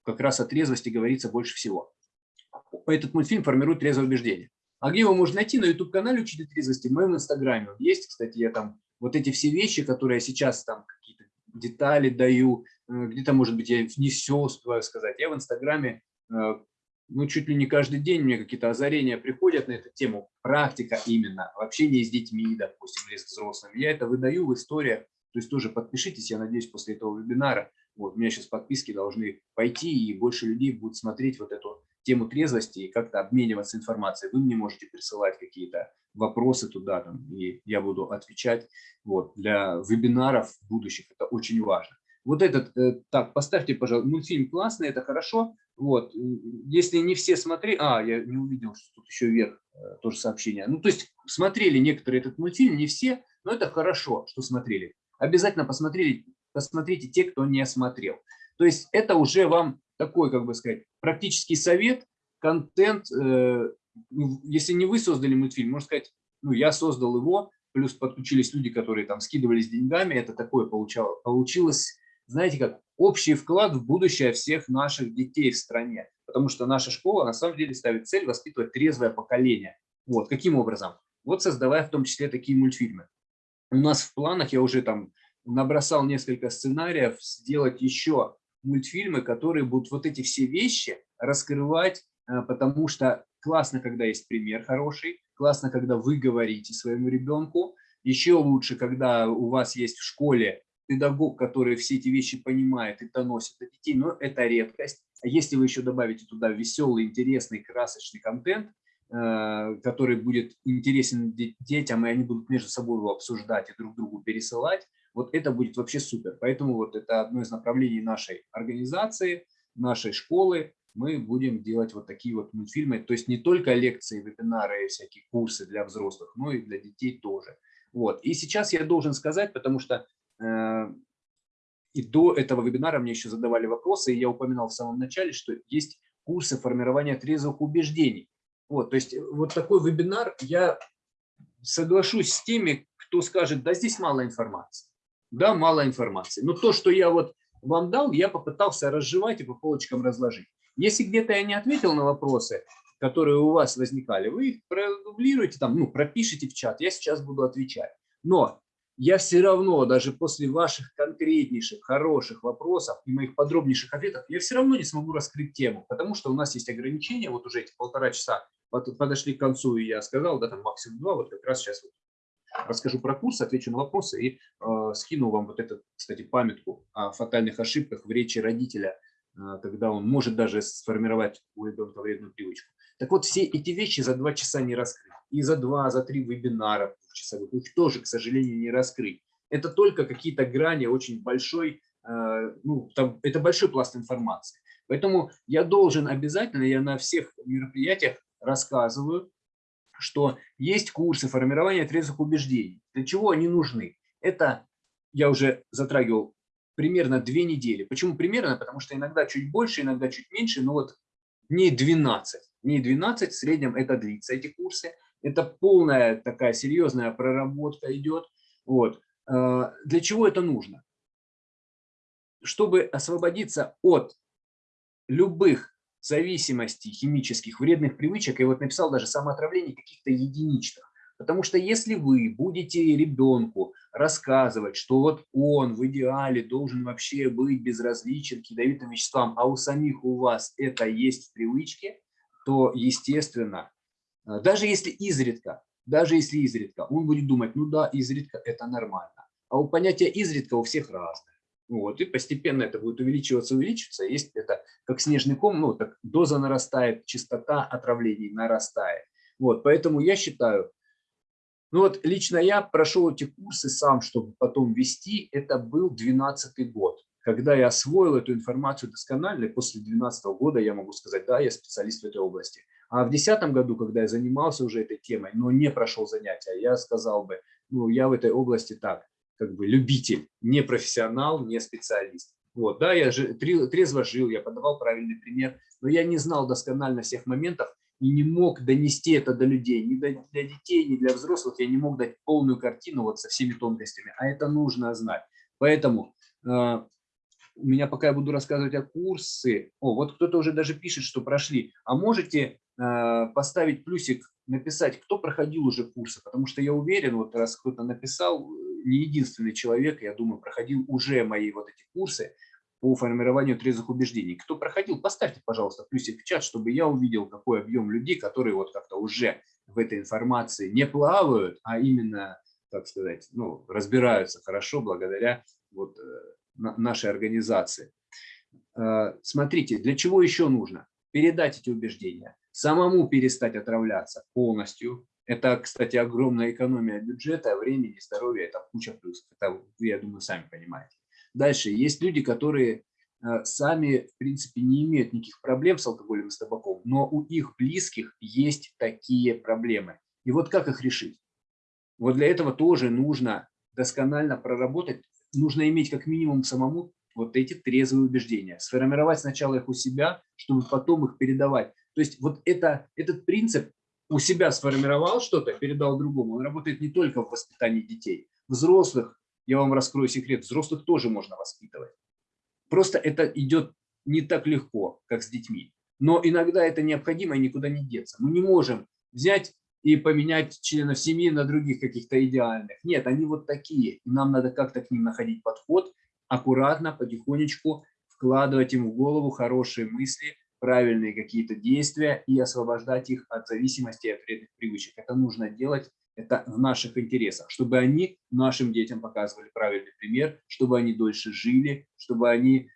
как раз о трезвости говорится больше всего. Этот мультфильм формирует трезвое убеждение. А где его можно найти? На YouTube-канале «Учитель трезвости», в моем инстаграме. Есть, кстати, я там вот эти все вещи, которые я сейчас там какие-то детали даю, э, где-то, может быть, я не все успеваю сказать. Я в Инстаграме, э, ну, чуть ли не каждый день мне какие-то озарения приходят на эту тему, практика именно, общение с детьми, допустим, или с взрослыми. Я это выдаю в историях, то есть тоже подпишитесь, я надеюсь, после этого вебинара, вот, у меня сейчас подписки должны пойти, и больше людей будут смотреть вот эту тему трезвости и как-то обмениваться информацией. Вы мне можете присылать какие-то вопросы туда, там, и я буду отвечать. Вот, для вебинаров будущих это очень важно. Вот этот, э, так, поставьте, пожалуйста, мультфильм классный, это хорошо. Вот, если не все смотрели, а, я не увидел, что тут еще вверх э, тоже сообщение. Ну, то есть смотрели некоторые этот мультфильм, не все, но это хорошо, что смотрели. Обязательно посмотрели, посмотрите те, кто не смотрел. То есть это уже вам такой, как бы сказать, практический совет, контент, э, ну, если не вы создали мультфильм, можно сказать, ну, я создал его, плюс подключились люди, которые там скидывались деньгами, это такое получало, получилось, знаете как, общий вклад в будущее всех наших детей в стране, потому что наша школа на самом деле ставит цель воспитывать трезвое поколение. Вот, каким образом? Вот создавая в том числе такие мультфильмы. У нас в планах, я уже там набросал несколько сценариев, сделать еще мультфильмы, которые будут вот эти все вещи раскрывать э, потому что классно, когда есть пример хороший, классно, когда вы говорите своему ребенку, еще лучше, когда у вас есть в школе педагог, который все эти вещи понимает и доносит до детей, но это редкость. А если вы еще добавите туда веселый, интересный, красочный контент, э, который будет интересен детям, и они будут между собой его обсуждать и друг другу пересылать, вот это будет вообще супер. Поэтому вот это одно из направлений нашей организации, нашей школы. Мы будем делать вот такие вот мультфильмы. То есть не только лекции, вебинары и всякие курсы для взрослых, но и для детей тоже. Вот. И сейчас я должен сказать, потому что э, и до этого вебинара мне еще задавали вопросы, и я упоминал в самом начале, что есть курсы формирования трезвых убеждений. Вот, то есть вот такой вебинар, я соглашусь с теми, кто скажет, да здесь мало информации да, мало информации. Но то, что я вот вам дал, я попытался разжевать и по полочкам разложить. Если где-то я не ответил на вопросы, которые у вас возникали, вы их продублируете, там, ну, пропишите в чат, я сейчас буду отвечать. Но я все равно, даже после ваших конкретнейших, хороших вопросов и моих подробнейших ответов, я все равно не смогу раскрыть тему, потому что у нас есть ограничения, вот уже эти полтора часа подошли к концу, и я сказал, да, там максимум два, вот как раз сейчас вот расскажу про курс, отвечу на вопросы и э, скину вам вот эту, кстати, памятку о фатальных ошибках в речи родителя, э, когда он может даже сформировать у ребенка вредную привычку. Так вот, все эти вещи за два часа не раскрыть. И за два, за три вебинара часовых их тоже, к сожалению, не раскрыть. Это только какие-то грани очень большой, э, ну, там, это большой пласт информации. Поэтому я должен обязательно, я на всех мероприятиях рассказываю, что есть курсы формирования трезвых убеждений. Для чего они нужны? Это я уже затрагивал примерно две недели. Почему примерно? Потому что иногда чуть больше, иногда чуть меньше, но вот дней 12. Дней 12 в среднем это длится, эти курсы. Это полная такая серьезная проработка идет. Вот. А, для чего это нужно? Чтобы освободиться от любых зависимостей химических, вредных привычек, и вот написал даже самоотравление каких-то единичных. Потому что если вы будете ребенку рассказывать, что вот он в идеале должен вообще быть безразличен к ядовитым веществам, а у самих у вас это есть в привычке, то, естественно, э, даже если изредка, даже если изредка, он будет думать, ну да, изредка это нормально. А у понятия изредка у всех разное. Вот, и постепенно это будет увеличиваться, увеличиваться. Есть это как снежный ком, ну, так доза нарастает, частота отравлений нарастает. Вот, поэтому я считаю, ну вот лично я прошел эти курсы сам, чтобы потом вести, это был 12 год. Когда я освоил эту информацию досконально, после 12 года я могу сказать, да, я специалист в этой области. А в 2010 году, когда я занимался уже этой темой, но не прошел занятия, я сказал бы, ну, я в этой области так, как бы любитель, не профессионал, не специалист. Вот, да, я же трезво жил, я подавал правильный пример, но я не знал досконально всех моментов и не мог донести это до людей, ни для детей, ни для взрослых, я не мог дать полную картину вот со всеми тонкостями, а это нужно знать. Поэтому э, у меня пока я буду рассказывать о курсы, о, вот кто-то уже даже пишет, что прошли, а можете э, поставить плюсик, написать, кто проходил уже курсы, потому что я уверен, вот раз кто-то написал, не единственный человек, я думаю, проходил уже мои вот эти курсы по формированию трезвых убеждений. Кто проходил, поставьте, пожалуйста, плюсик в чат, чтобы я увидел, какой объем людей, которые вот как-то уже в этой информации не плавают, а именно, так сказать, ну, разбираются хорошо благодаря вот э, нашей организации. Э, смотрите, для чего еще нужно? Передать эти убеждения, самому перестать отравляться полностью, это, кстати, огромная экономия бюджета, времени, здоровья, это куча плюсов. Это, я думаю, сами понимаете. Дальше, есть люди, которые э, сами, в принципе, не имеют никаких проблем с алкоголем и с табаком, но у их близких есть такие проблемы. И вот как их решить? Вот для этого тоже нужно досконально проработать, нужно иметь как минимум самому вот эти трезвые убеждения, сформировать сначала их у себя, чтобы потом их передавать. То есть вот это, этот принцип у себя сформировал что-то, передал другому, он работает не только в воспитании детей. Взрослых, я вам раскрою секрет, взрослых тоже можно воспитывать. Просто это идет не так легко, как с детьми. Но иногда это необходимо и никуда не деться. Мы не можем взять и поменять членов семьи на других каких-то идеальных. Нет, они вот такие. И нам надо как-то к ним находить подход, аккуратно, потихонечку вкладывать им в голову хорошие мысли, правильные какие-то действия и освобождать их от зависимости от вредных привычек. Это нужно делать, это в наших интересах, чтобы они нашим детям показывали правильный пример, чтобы они дольше жили, чтобы они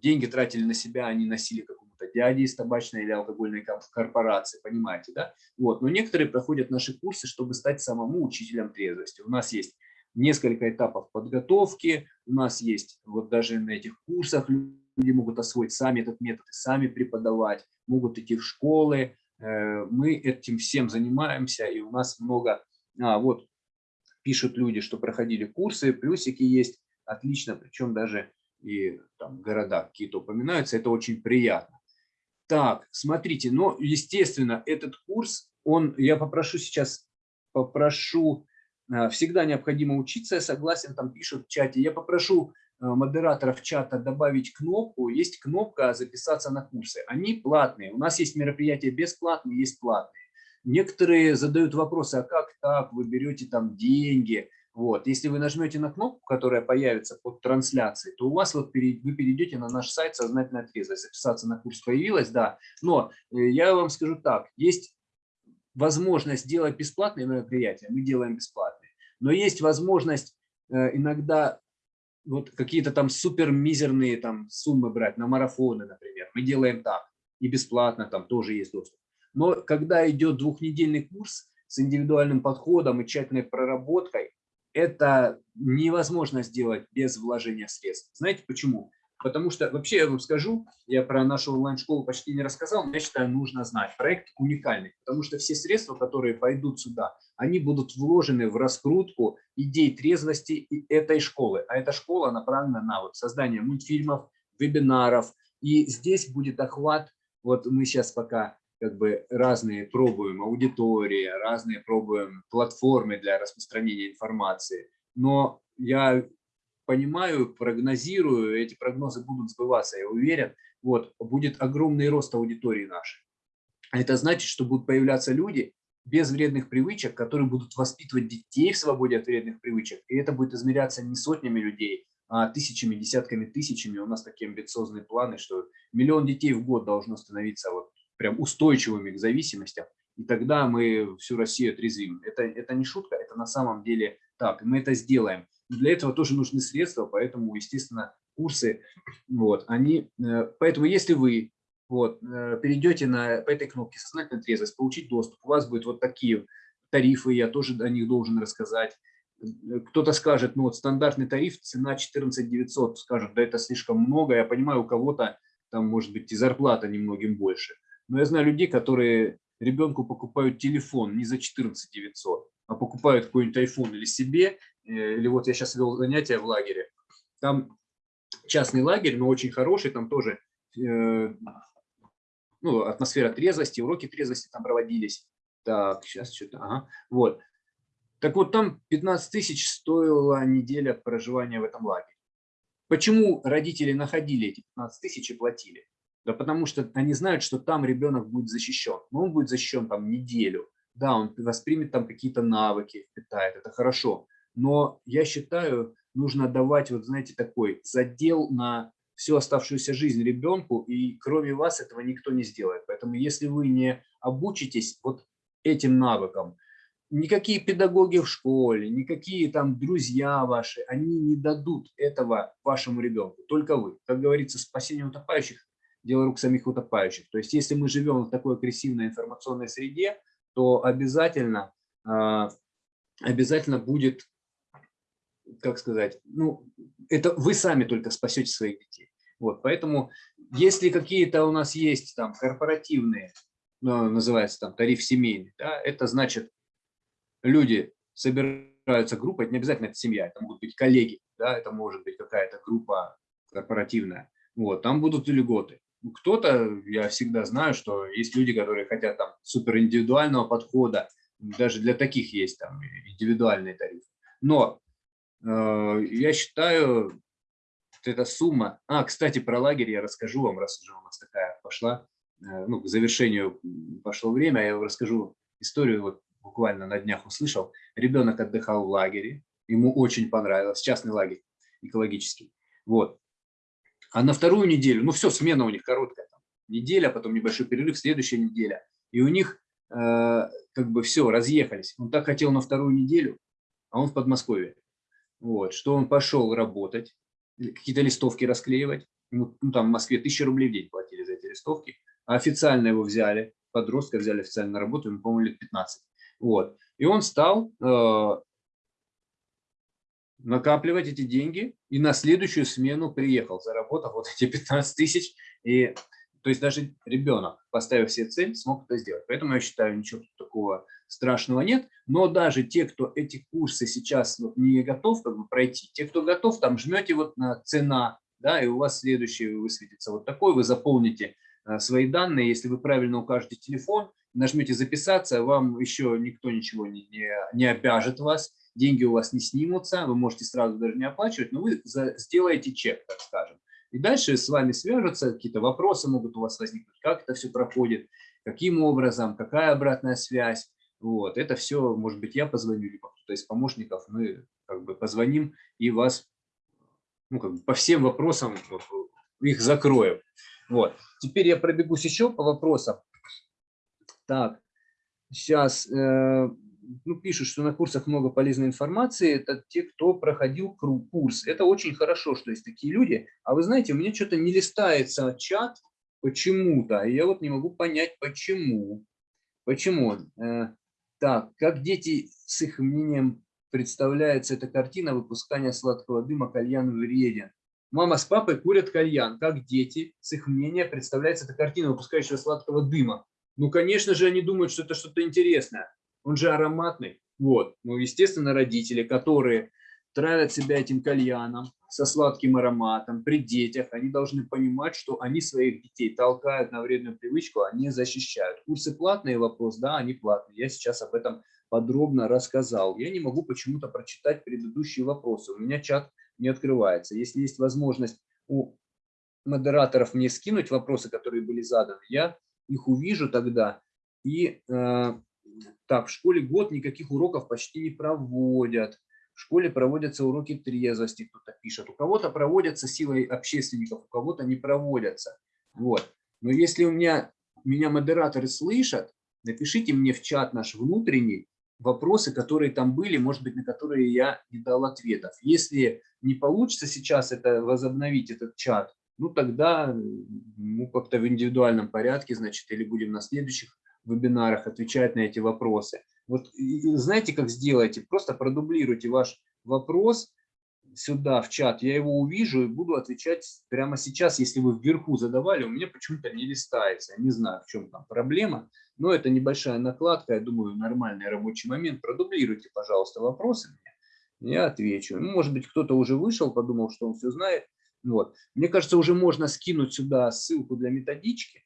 деньги тратили на себя, они носили какому-то дяде из табачной или алкогольной корпорации, понимаете, да? Вот. Но некоторые проходят наши курсы, чтобы стать самому учителем трезвости. У нас есть несколько этапов подготовки, у нас есть вот даже на этих курсах люди могут освоить сами этот метод, сами преподавать, могут идти в школы. Э, мы этим всем занимаемся, и у нас много... А, вот пишут люди, что проходили курсы, плюсики есть, отлично, причем даже и там города какие-то упоминаются, это очень приятно. Так, смотрите, но, естественно, этот курс, он, я попрошу сейчас, попрошу, э, всегда необходимо учиться, я согласен, там пишут в чате, я попрошу модераторов чата добавить кнопку, есть кнопка «Записаться на курсы». Они платные, у нас есть мероприятия бесплатные, есть платные. Некоторые задают вопросы, а как так, вы берете там деньги, вот. Если вы нажмете на кнопку, которая появится под трансляцией, то у вас вот перед, вы перейдете на наш сайт «Сознательная трезвость». Записаться на курс появилось, да. Но э, я вам скажу так, есть возможность делать бесплатные мероприятия, мы делаем бесплатные. Но есть возможность э, иногда вот какие-то там супер мизерные там суммы брать на марафоны, например. Мы делаем так. И бесплатно там тоже есть доступ. Но когда идет двухнедельный курс с индивидуальным подходом и тщательной проработкой, это невозможно сделать без вложения средств. Знаете почему? Потому что, вообще я вам скажу, я про нашу онлайн-школу почти не рассказал, но я считаю, нужно знать. Проект уникальный, потому что все средства, которые пойдут сюда, они будут вложены в раскрутку идей трезвости этой школы. А эта школа направлена на вот создание мультфильмов, вебинаров. И здесь будет охват, вот мы сейчас пока как бы разные пробуем аудитории, разные пробуем платформы для распространения информации. Но я понимаю, прогнозирую, эти прогнозы будут сбываться, я уверен, вот, будет огромный рост аудитории нашей. Это значит, что будут появляться люди без вредных привычек, которые будут воспитывать детей в свободе от вредных привычек. И это будет измеряться не сотнями людей, а тысячами, десятками тысячами. У нас такие амбициозные планы, что миллион детей в год должно становиться вот прям устойчивыми к зависимостям, и тогда мы всю Россию отрезвим. Это, это не шутка, это на самом деле так, мы это сделаем. Для этого тоже нужны средства, поэтому, естественно, курсы, вот, они, э, поэтому если вы вот, э, перейдете на, по этой кнопке «Сознательная трезвость», получить доступ, у вас будут вот такие тарифы, я тоже о них должен рассказать. Кто-то скажет, ну вот стандартный тариф, цена 14 900, скажет, да это слишком много, я понимаю, у кого-то там может быть и зарплата немногим больше. Но я знаю людей, которые ребенку покупают телефон не за 14 900, а покупают какой-нибудь iPhone или себе, э, или вот я сейчас вел занятия в лагере, там частный лагерь, но очень хороший, там тоже э, ну, атмосфера трезвости, уроки трезвости там проводились. Так, сейчас что-то, ага, вот. Так вот, там 15 тысяч стоила неделя проживания в этом лагере. Почему родители находили эти 15 тысяч и платили? Да потому что они знают, что там ребенок будет защищен. Но он будет защищен там неделю. Да, он воспримет там какие-то навыки, питает, это хорошо. Но я считаю, нужно давать, вот знаете, такой задел на всю оставшуюся жизнь ребенку, и кроме вас этого никто не сделает. Поэтому если вы не обучитесь вот этим навыкам, никакие педагоги в школе, никакие там друзья ваши, они не дадут этого вашему ребенку, только вы. Как говорится, спасение утопающих дело рук самих утопающих. То есть если мы живем в такой агрессивной информационной среде, то обязательно, а, обязательно будет, как сказать, ну, это вы сами только спасете своих детей. Вот, поэтому если какие-то у нас есть там корпоративные, ну, называется там тариф семейный, да, это значит люди собираются группой, это не обязательно это семья, это могут быть коллеги, да, это может быть какая-то группа корпоративная, вот, там будут льготы. Ну, кто-то, я всегда знаю, что есть люди, которые хотят там супер индивидуального подхода, даже для таких есть там индивидуальный тариф. Но я считаю, эта сумма... А, кстати, про лагерь я расскажу вам, раз уже у нас такая пошла, э, ну, к завершению пошло время, я расскажу историю, вот буквально на днях услышал. Ребенок отдыхал в лагере, ему очень понравилось, частный лагерь экологический. Вот. А на вторую неделю, ну все, смена у них короткая, там, неделя, потом небольшой перерыв, следующая неделя. И у них э, как бы все, разъехались. Он так хотел на вторую неделю, а он в Подмосковье. Вот, что он пошел работать, какие-то листовки расклеивать. Ну, там в Москве тысяча рублей в день платили за эти листовки. А официально его взяли, подростка взяли официально на работу, ему, по-моему, лет 15. Вот. И он стал э, накапливать эти деньги и на следующую смену приехал, заработав вот эти 15 тысяч. И, то есть даже ребенок, поставив себе цель, смог это сделать. Поэтому я считаю, ничего такого страшного нет. Но даже те, кто эти курсы сейчас вот не готов как бы, пройти, те, кто готов, там жмете вот на цена, да, и у вас следующий высветится вот такой, вы заполните э, свои данные, если вы правильно укажете телефон, нажмете записаться, вам еще никто ничего не, не, не обяжет вас, деньги у вас не снимутся, вы можете сразу даже не оплачивать, но вы за, сделаете чек, так скажем. И дальше с вами свяжутся, какие-то вопросы могут у вас возникнуть, как это все проходит, каким образом, какая обратная связь. Вот, это все, может быть, я позвоню, либо кто-то из помощников, мы как бы позвоним и вас ну, как бы по всем вопросам их закроем. Вот. Теперь я пробегусь еще по вопросам. Так, сейчас э, ну, пишут, что на курсах много полезной информации. Это те, кто проходил курс. Это очень хорошо, что есть такие люди. А вы знаете, у меня что-то не листается чат почему-то. И я вот не могу понять, почему. Почему? Э, так, как дети с их мнением представляется эта картина выпускания сладкого дыма кальян вреден. Мама с папой курят кальян. Как дети, с их мнения, представляется эта картина выпускающего сладкого дыма. Ну, конечно же, они думают, что это что-то интересное. Он же ароматный. Вот. Ну, естественно, родители, которые травят себя этим кальяном со сладким ароматом при детях, они должны понимать, что они своих детей толкают на вредную привычку, они защищают. Курсы платные, вопрос, да, они платные. Я сейчас об этом подробно рассказал. Я не могу почему-то прочитать предыдущие вопросы. У меня чат не открывается. Если есть возможность у модераторов мне скинуть вопросы, которые были заданы, я их увижу тогда. И э, так, в школе год никаких уроков почти не проводят. В школе проводятся уроки трезвости, кто-то пишет. У кого-то проводятся силой общественников, у кого-то не проводятся. Вот. Но если у меня, меня модераторы слышат, напишите мне в чат наш внутренний вопросы, которые там были, может быть, на которые я не дал ответов. Если не получится сейчас это возобновить, этот чат, ну тогда ну, как-то в индивидуальном порядке, значит, или будем на следующих вебинарах отвечать на эти вопросы. Вот знаете, как сделайте? Просто продублируйте ваш вопрос сюда, в чат, я его увижу и буду отвечать прямо сейчас. Если вы вверху задавали, у меня почему-то не листается. Я не знаю, в чем там проблема, но это небольшая накладка, я думаю, нормальный рабочий момент. Продублируйте, пожалуйста, вопросы мне, я отвечу. Ну, может быть, кто-то уже вышел, подумал, что он все знает. Вот. Мне кажется, уже можно скинуть сюда ссылку для методички,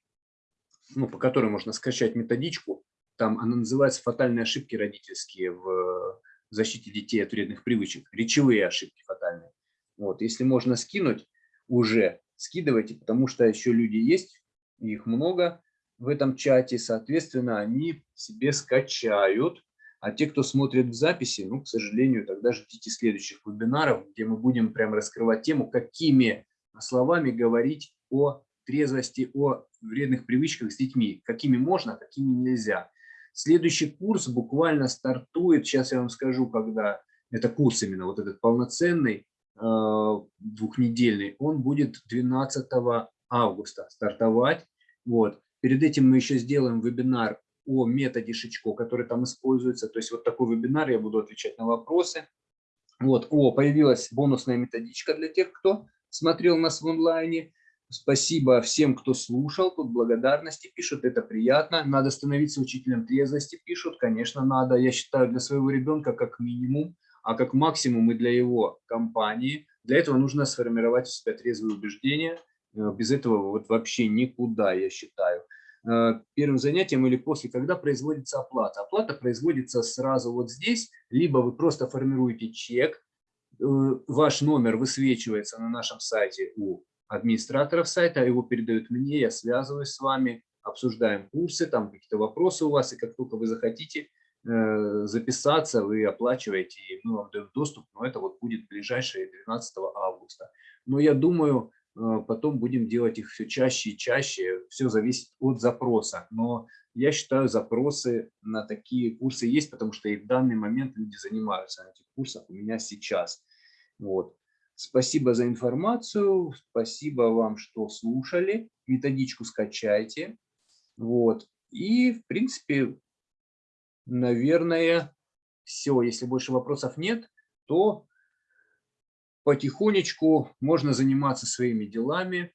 ну, по которой можно скачать методичку. Там она называется «Фатальные ошибки родительские в защите детей от вредных привычек». Речевые ошибки фатальные. Вот. Если можно скинуть, уже скидывайте, потому что еще люди есть, их много в этом чате, соответственно, они себе скачают. А те, кто смотрит в записи, ну, к сожалению, тогда ждите следующих вебинаров, где мы будем прям раскрывать тему, какими словами говорить о трезвости, о вредных привычках с детьми, какими можно, какими нельзя. Следующий курс буквально стартует, сейчас я вам скажу, когда это курс именно, вот этот полноценный, э, двухнедельный, он будет 12 августа стартовать. Вот. Перед этим мы еще сделаем вебинар о методе Шичко, который там используется. То есть вот такой вебинар, я буду отвечать на вопросы. Вот, о, появилась бонусная методичка для тех, кто смотрел нас в онлайне. Спасибо всем, кто слушал, тут благодарности пишут, это приятно. Надо становиться учителем трезвости, пишут, конечно, надо. Я считаю, для своего ребенка как минимум, а как максимум и для его компании. Для этого нужно сформировать у себя трезвые убеждения, Э, без этого вот вообще никуда, я считаю. Э, первым занятием или после, когда производится оплата. Оплата производится сразу вот здесь, либо вы просто формируете чек, э, ваш номер высвечивается на нашем сайте у администраторов сайта, его передают мне, я связываюсь с вами, обсуждаем курсы, там какие-то вопросы у вас, и как только вы захотите записаться, вы оплачиваете, и мы вам даем доступ, но это вот будет ближайшее 12 августа. Но я думаю, потом будем делать их все чаще и чаще. Все зависит от запроса. Но я считаю, запросы на такие курсы есть, потому что и в данный момент люди занимаются на этих курсах у меня сейчас. Вот. Спасибо за информацию, спасибо вам, что слушали. Методичку скачайте. Вот. И, в принципе, наверное, все. Если больше вопросов нет, то потихонечку можно заниматься своими делами.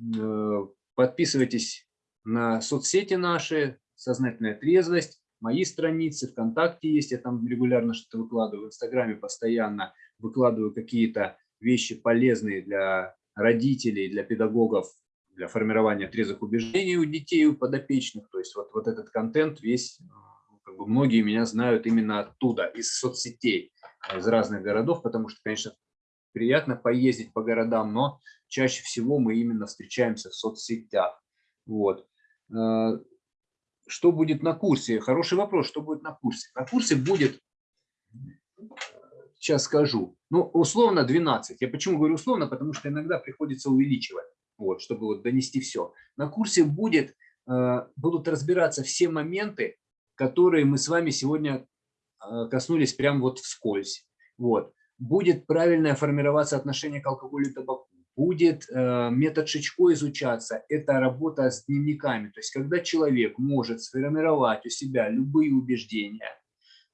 Э, подписывайтесь на соцсети наши, «Сознательная трезвость», мои страницы, ВКонтакте есть, я там регулярно что-то выкладываю, в Инстаграме постоянно выкладываю какие-то вещи полезные для родителей, для педагогов, для формирования трезвых убеждений у детей, у подопечных. То есть вот, вот этот контент весь, ну, как бы многие меня знают именно оттуда, из соцсетей, из разных городов, потому что, конечно, приятно поездить по городам, но чаще всего мы именно встречаемся в соцсетях. Вот. Э, что будет на курсе? Хороший вопрос, что будет на курсе? На курсе будет сейчас скажу. Ну, условно 12. Я почему говорю условно? Потому что иногда приходится увеличивать, вот, чтобы вот донести все. На курсе будет, э, будут разбираться все моменты, которые мы с вами сегодня э, коснулись прямо вот вскользь. Вот. Будет правильное формироваться отношение к алкоголю и табаку. Будет э, метод Шичко изучаться. Это работа с дневниками. То есть, когда человек может сформировать у себя любые убеждения,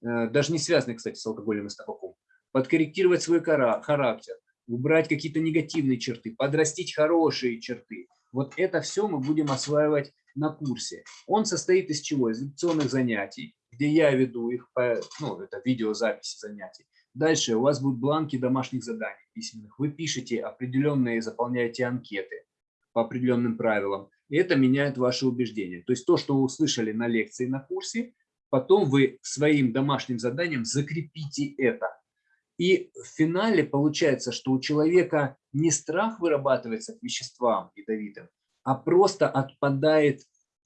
даже не связанные, кстати, с алкоголем и с табаком, подкорректировать свой характер, убрать какие-то негативные черты, подрастить хорошие черты. Вот это все мы будем осваивать на курсе. Он состоит из чего? Из лекционных занятий, где я веду их, по, ну, это видеозаписи занятий. Дальше у вас будут бланки домашних заданий письменных. Вы пишете определенные, заполняете анкеты по определенным правилам. И это меняет ваши убеждения. То есть то, что вы услышали на лекции, на курсе, потом вы своим домашним заданием закрепите это. И в финале получается, что у человека не страх вырабатывается к веществам ядовитым, а просто отпадает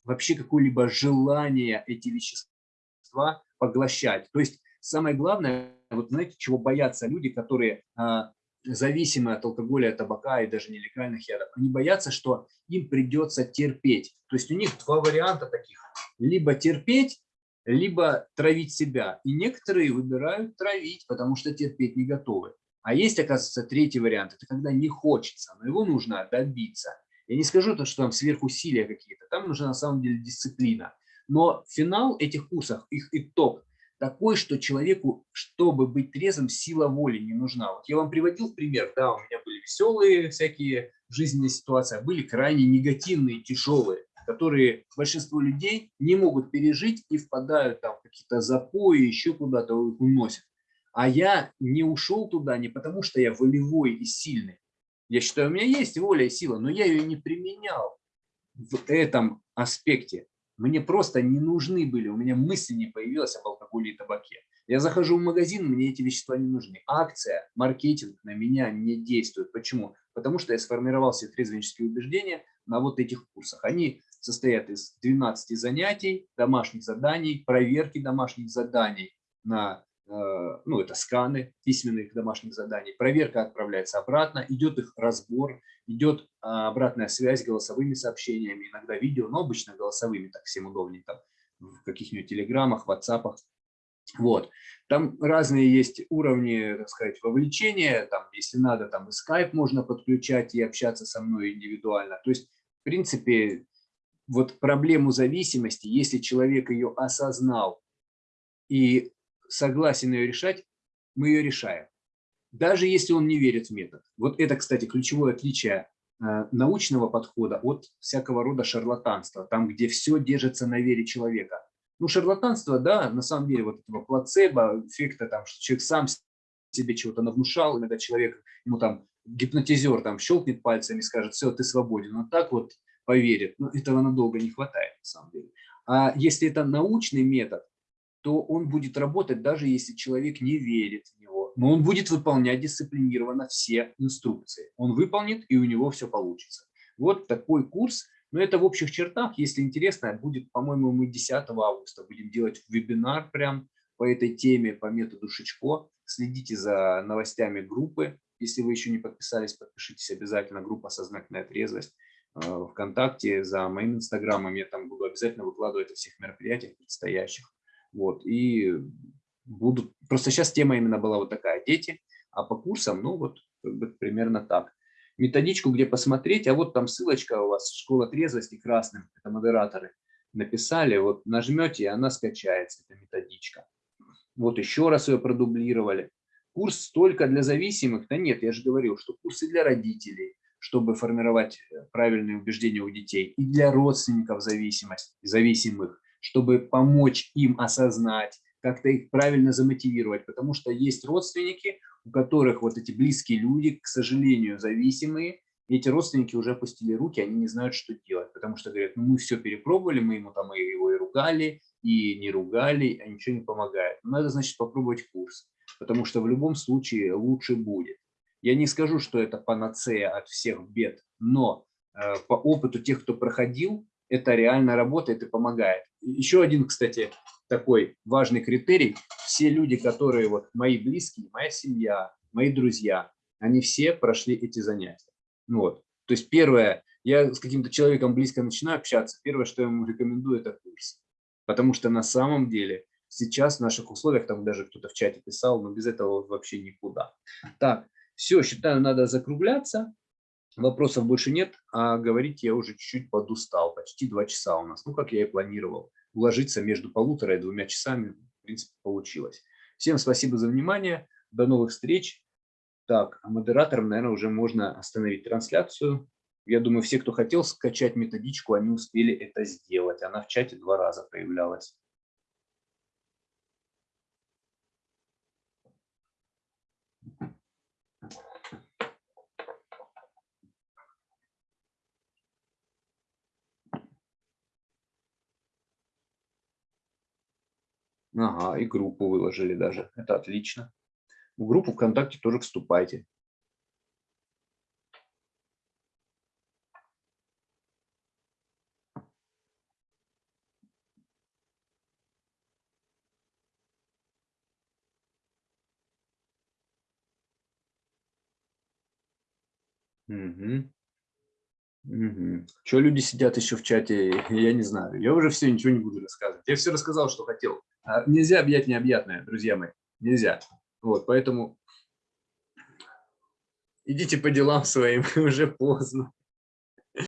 вообще какое-либо желание эти вещества поглощать. То есть самое главное, вот знаете, чего боятся люди, которые а, зависимы от алкоголя, табака и даже нелегальных ядов, они боятся, что им придется терпеть. То есть у них два варианта таких. Либо терпеть, либо травить себя. И некоторые выбирают травить, потому что терпеть не готовы. А есть, оказывается, третий вариант. Это когда не хочется, но его нужно добиться. Я не скажу, то, что там сверхусилия какие-то. Там нужна на самом деле дисциплина. Но финал этих курсов, их итог, такой, что человеку, чтобы быть трезвым, сила воли не нужна. Вот я вам приводил пример, да, у меня были веселые всякие жизненные ситуации, а были крайне негативные, тяжелые которые большинство людей не могут пережить и впадают там в какие-то запои, еще куда-то их уносят. А я не ушел туда не потому, что я волевой и сильный. Я считаю, у меня есть воля и сила, но я ее не применял в этом аспекте. Мне просто не нужны были, у меня мысли не появилась об алкоголе и табаке. Я захожу в магазин, мне эти вещества не нужны. Акция, маркетинг на меня не действует. Почему? Потому что я сформировал себе трезвенческие убеждения на вот этих курсах. Они состоят из 12 занятий, домашних заданий, проверки домашних заданий на, э, ну, это сканы письменных домашних заданий. Проверка отправляется обратно, идет их разбор, идет а, обратная связь голосовыми сообщениями, иногда видео, но обычно голосовыми, так всем удобнее, там, в каких-нибудь телеграммах, ватсапах. Вот. Там разные есть уровни, так сказать, вовлечения. Там, если надо, там и скайп можно подключать и общаться со мной индивидуально. То есть, в принципе, вот проблему зависимости, если человек ее осознал и согласен ее решать, мы ее решаем. Даже если он не верит в метод. Вот это, кстати, ключевое отличие э, научного подхода от всякого рода шарлатанства, там, где все держится на вере человека. Ну, шарлатанство, да, на самом деле, вот этого плацебо, эффекта, там, что человек сам себе чего-то навнушал, иногда человек, ему там гипнотизер там щелкнет пальцами и скажет, все, ты свободен. Но так вот поверит. Но этого надолго не хватает, на самом деле. А если это научный метод, то он будет работать, даже если человек не верит в него. Но он будет выполнять дисциплинированно все инструкции. Он выполнит, и у него все получится. Вот такой курс. Но это в общих чертах. Если интересно, будет, по-моему, мы 10 августа будем делать вебинар прям по этой теме, по методу Шичко. Следите за новостями группы Если вы еще не подписались, подпишитесь обязательно. Группа «Сознательная трезвость» ВКонтакте, за моим инстаграмом. Я там буду обязательно выкладывать о всех мероприятиях предстоящих. Вот, и будут... Просто сейчас тема именно была вот такая, дети, а по курсам, ну вот, примерно так. Методичку, где посмотреть, а вот там ссылочка у вас, школа трезвости красным, это модераторы написали, вот нажмете, и она скачается, эта методичка. Вот еще раз ее продублировали. Курс только для зависимых? Да нет, я же говорил, что курсы для родителей, чтобы формировать э, правильные убеждения у детей, и для родственников зависимость, зависимых, чтобы помочь им осознать, как-то их правильно замотивировать, потому что есть родственники, у которых вот эти близкие люди, к сожалению, зависимые, и эти родственники уже опустили руки, они не знают, что делать, потому что говорят, ну мы все перепробовали, мы ему там его и ругали, и не ругали, а ничего не помогает. Ну, надо, значит, попробовать курс, потому что в любом случае лучше будет. Я не скажу, что это панацея от всех бед, но э, по опыту тех, кто проходил, это реально работает и помогает. Еще один, кстати, такой важный критерий. Все люди, которые вот мои близкие, моя семья, мои друзья, они все прошли эти занятия. Ну вот. То есть первое, я с каким-то человеком близко начинаю общаться, первое, что я ему рекомендую, это курс. Потому что на самом деле сейчас в наших условиях, там даже кто-то в чате писал, но без этого вообще никуда. Так, все, считаю, надо закругляться. Вопросов больше нет, а говорить я уже чуть-чуть подустал. Почти два часа у нас, ну, как я и планировал. Уложиться между полутора и двумя часами, в принципе, получилось. Всем спасибо за внимание. До новых встреч. Так, а модераторам, наверное, уже можно остановить трансляцию. Я думаю, все, кто хотел скачать методичку, они успели это сделать. Она в чате два раза появлялась. Ага, и группу выложили даже. Это отлично. В группу ВКонтакте тоже вступайте. Угу. Угу. Что люди сидят еще в чате, (laughs) я не знаю. Я уже все, ничего не буду рассказывать. Я все рассказал, что хотел. А нельзя объять необъятное, друзья мои. Нельзя. Вот, поэтому идите по делам своим, (laughs) уже поздно.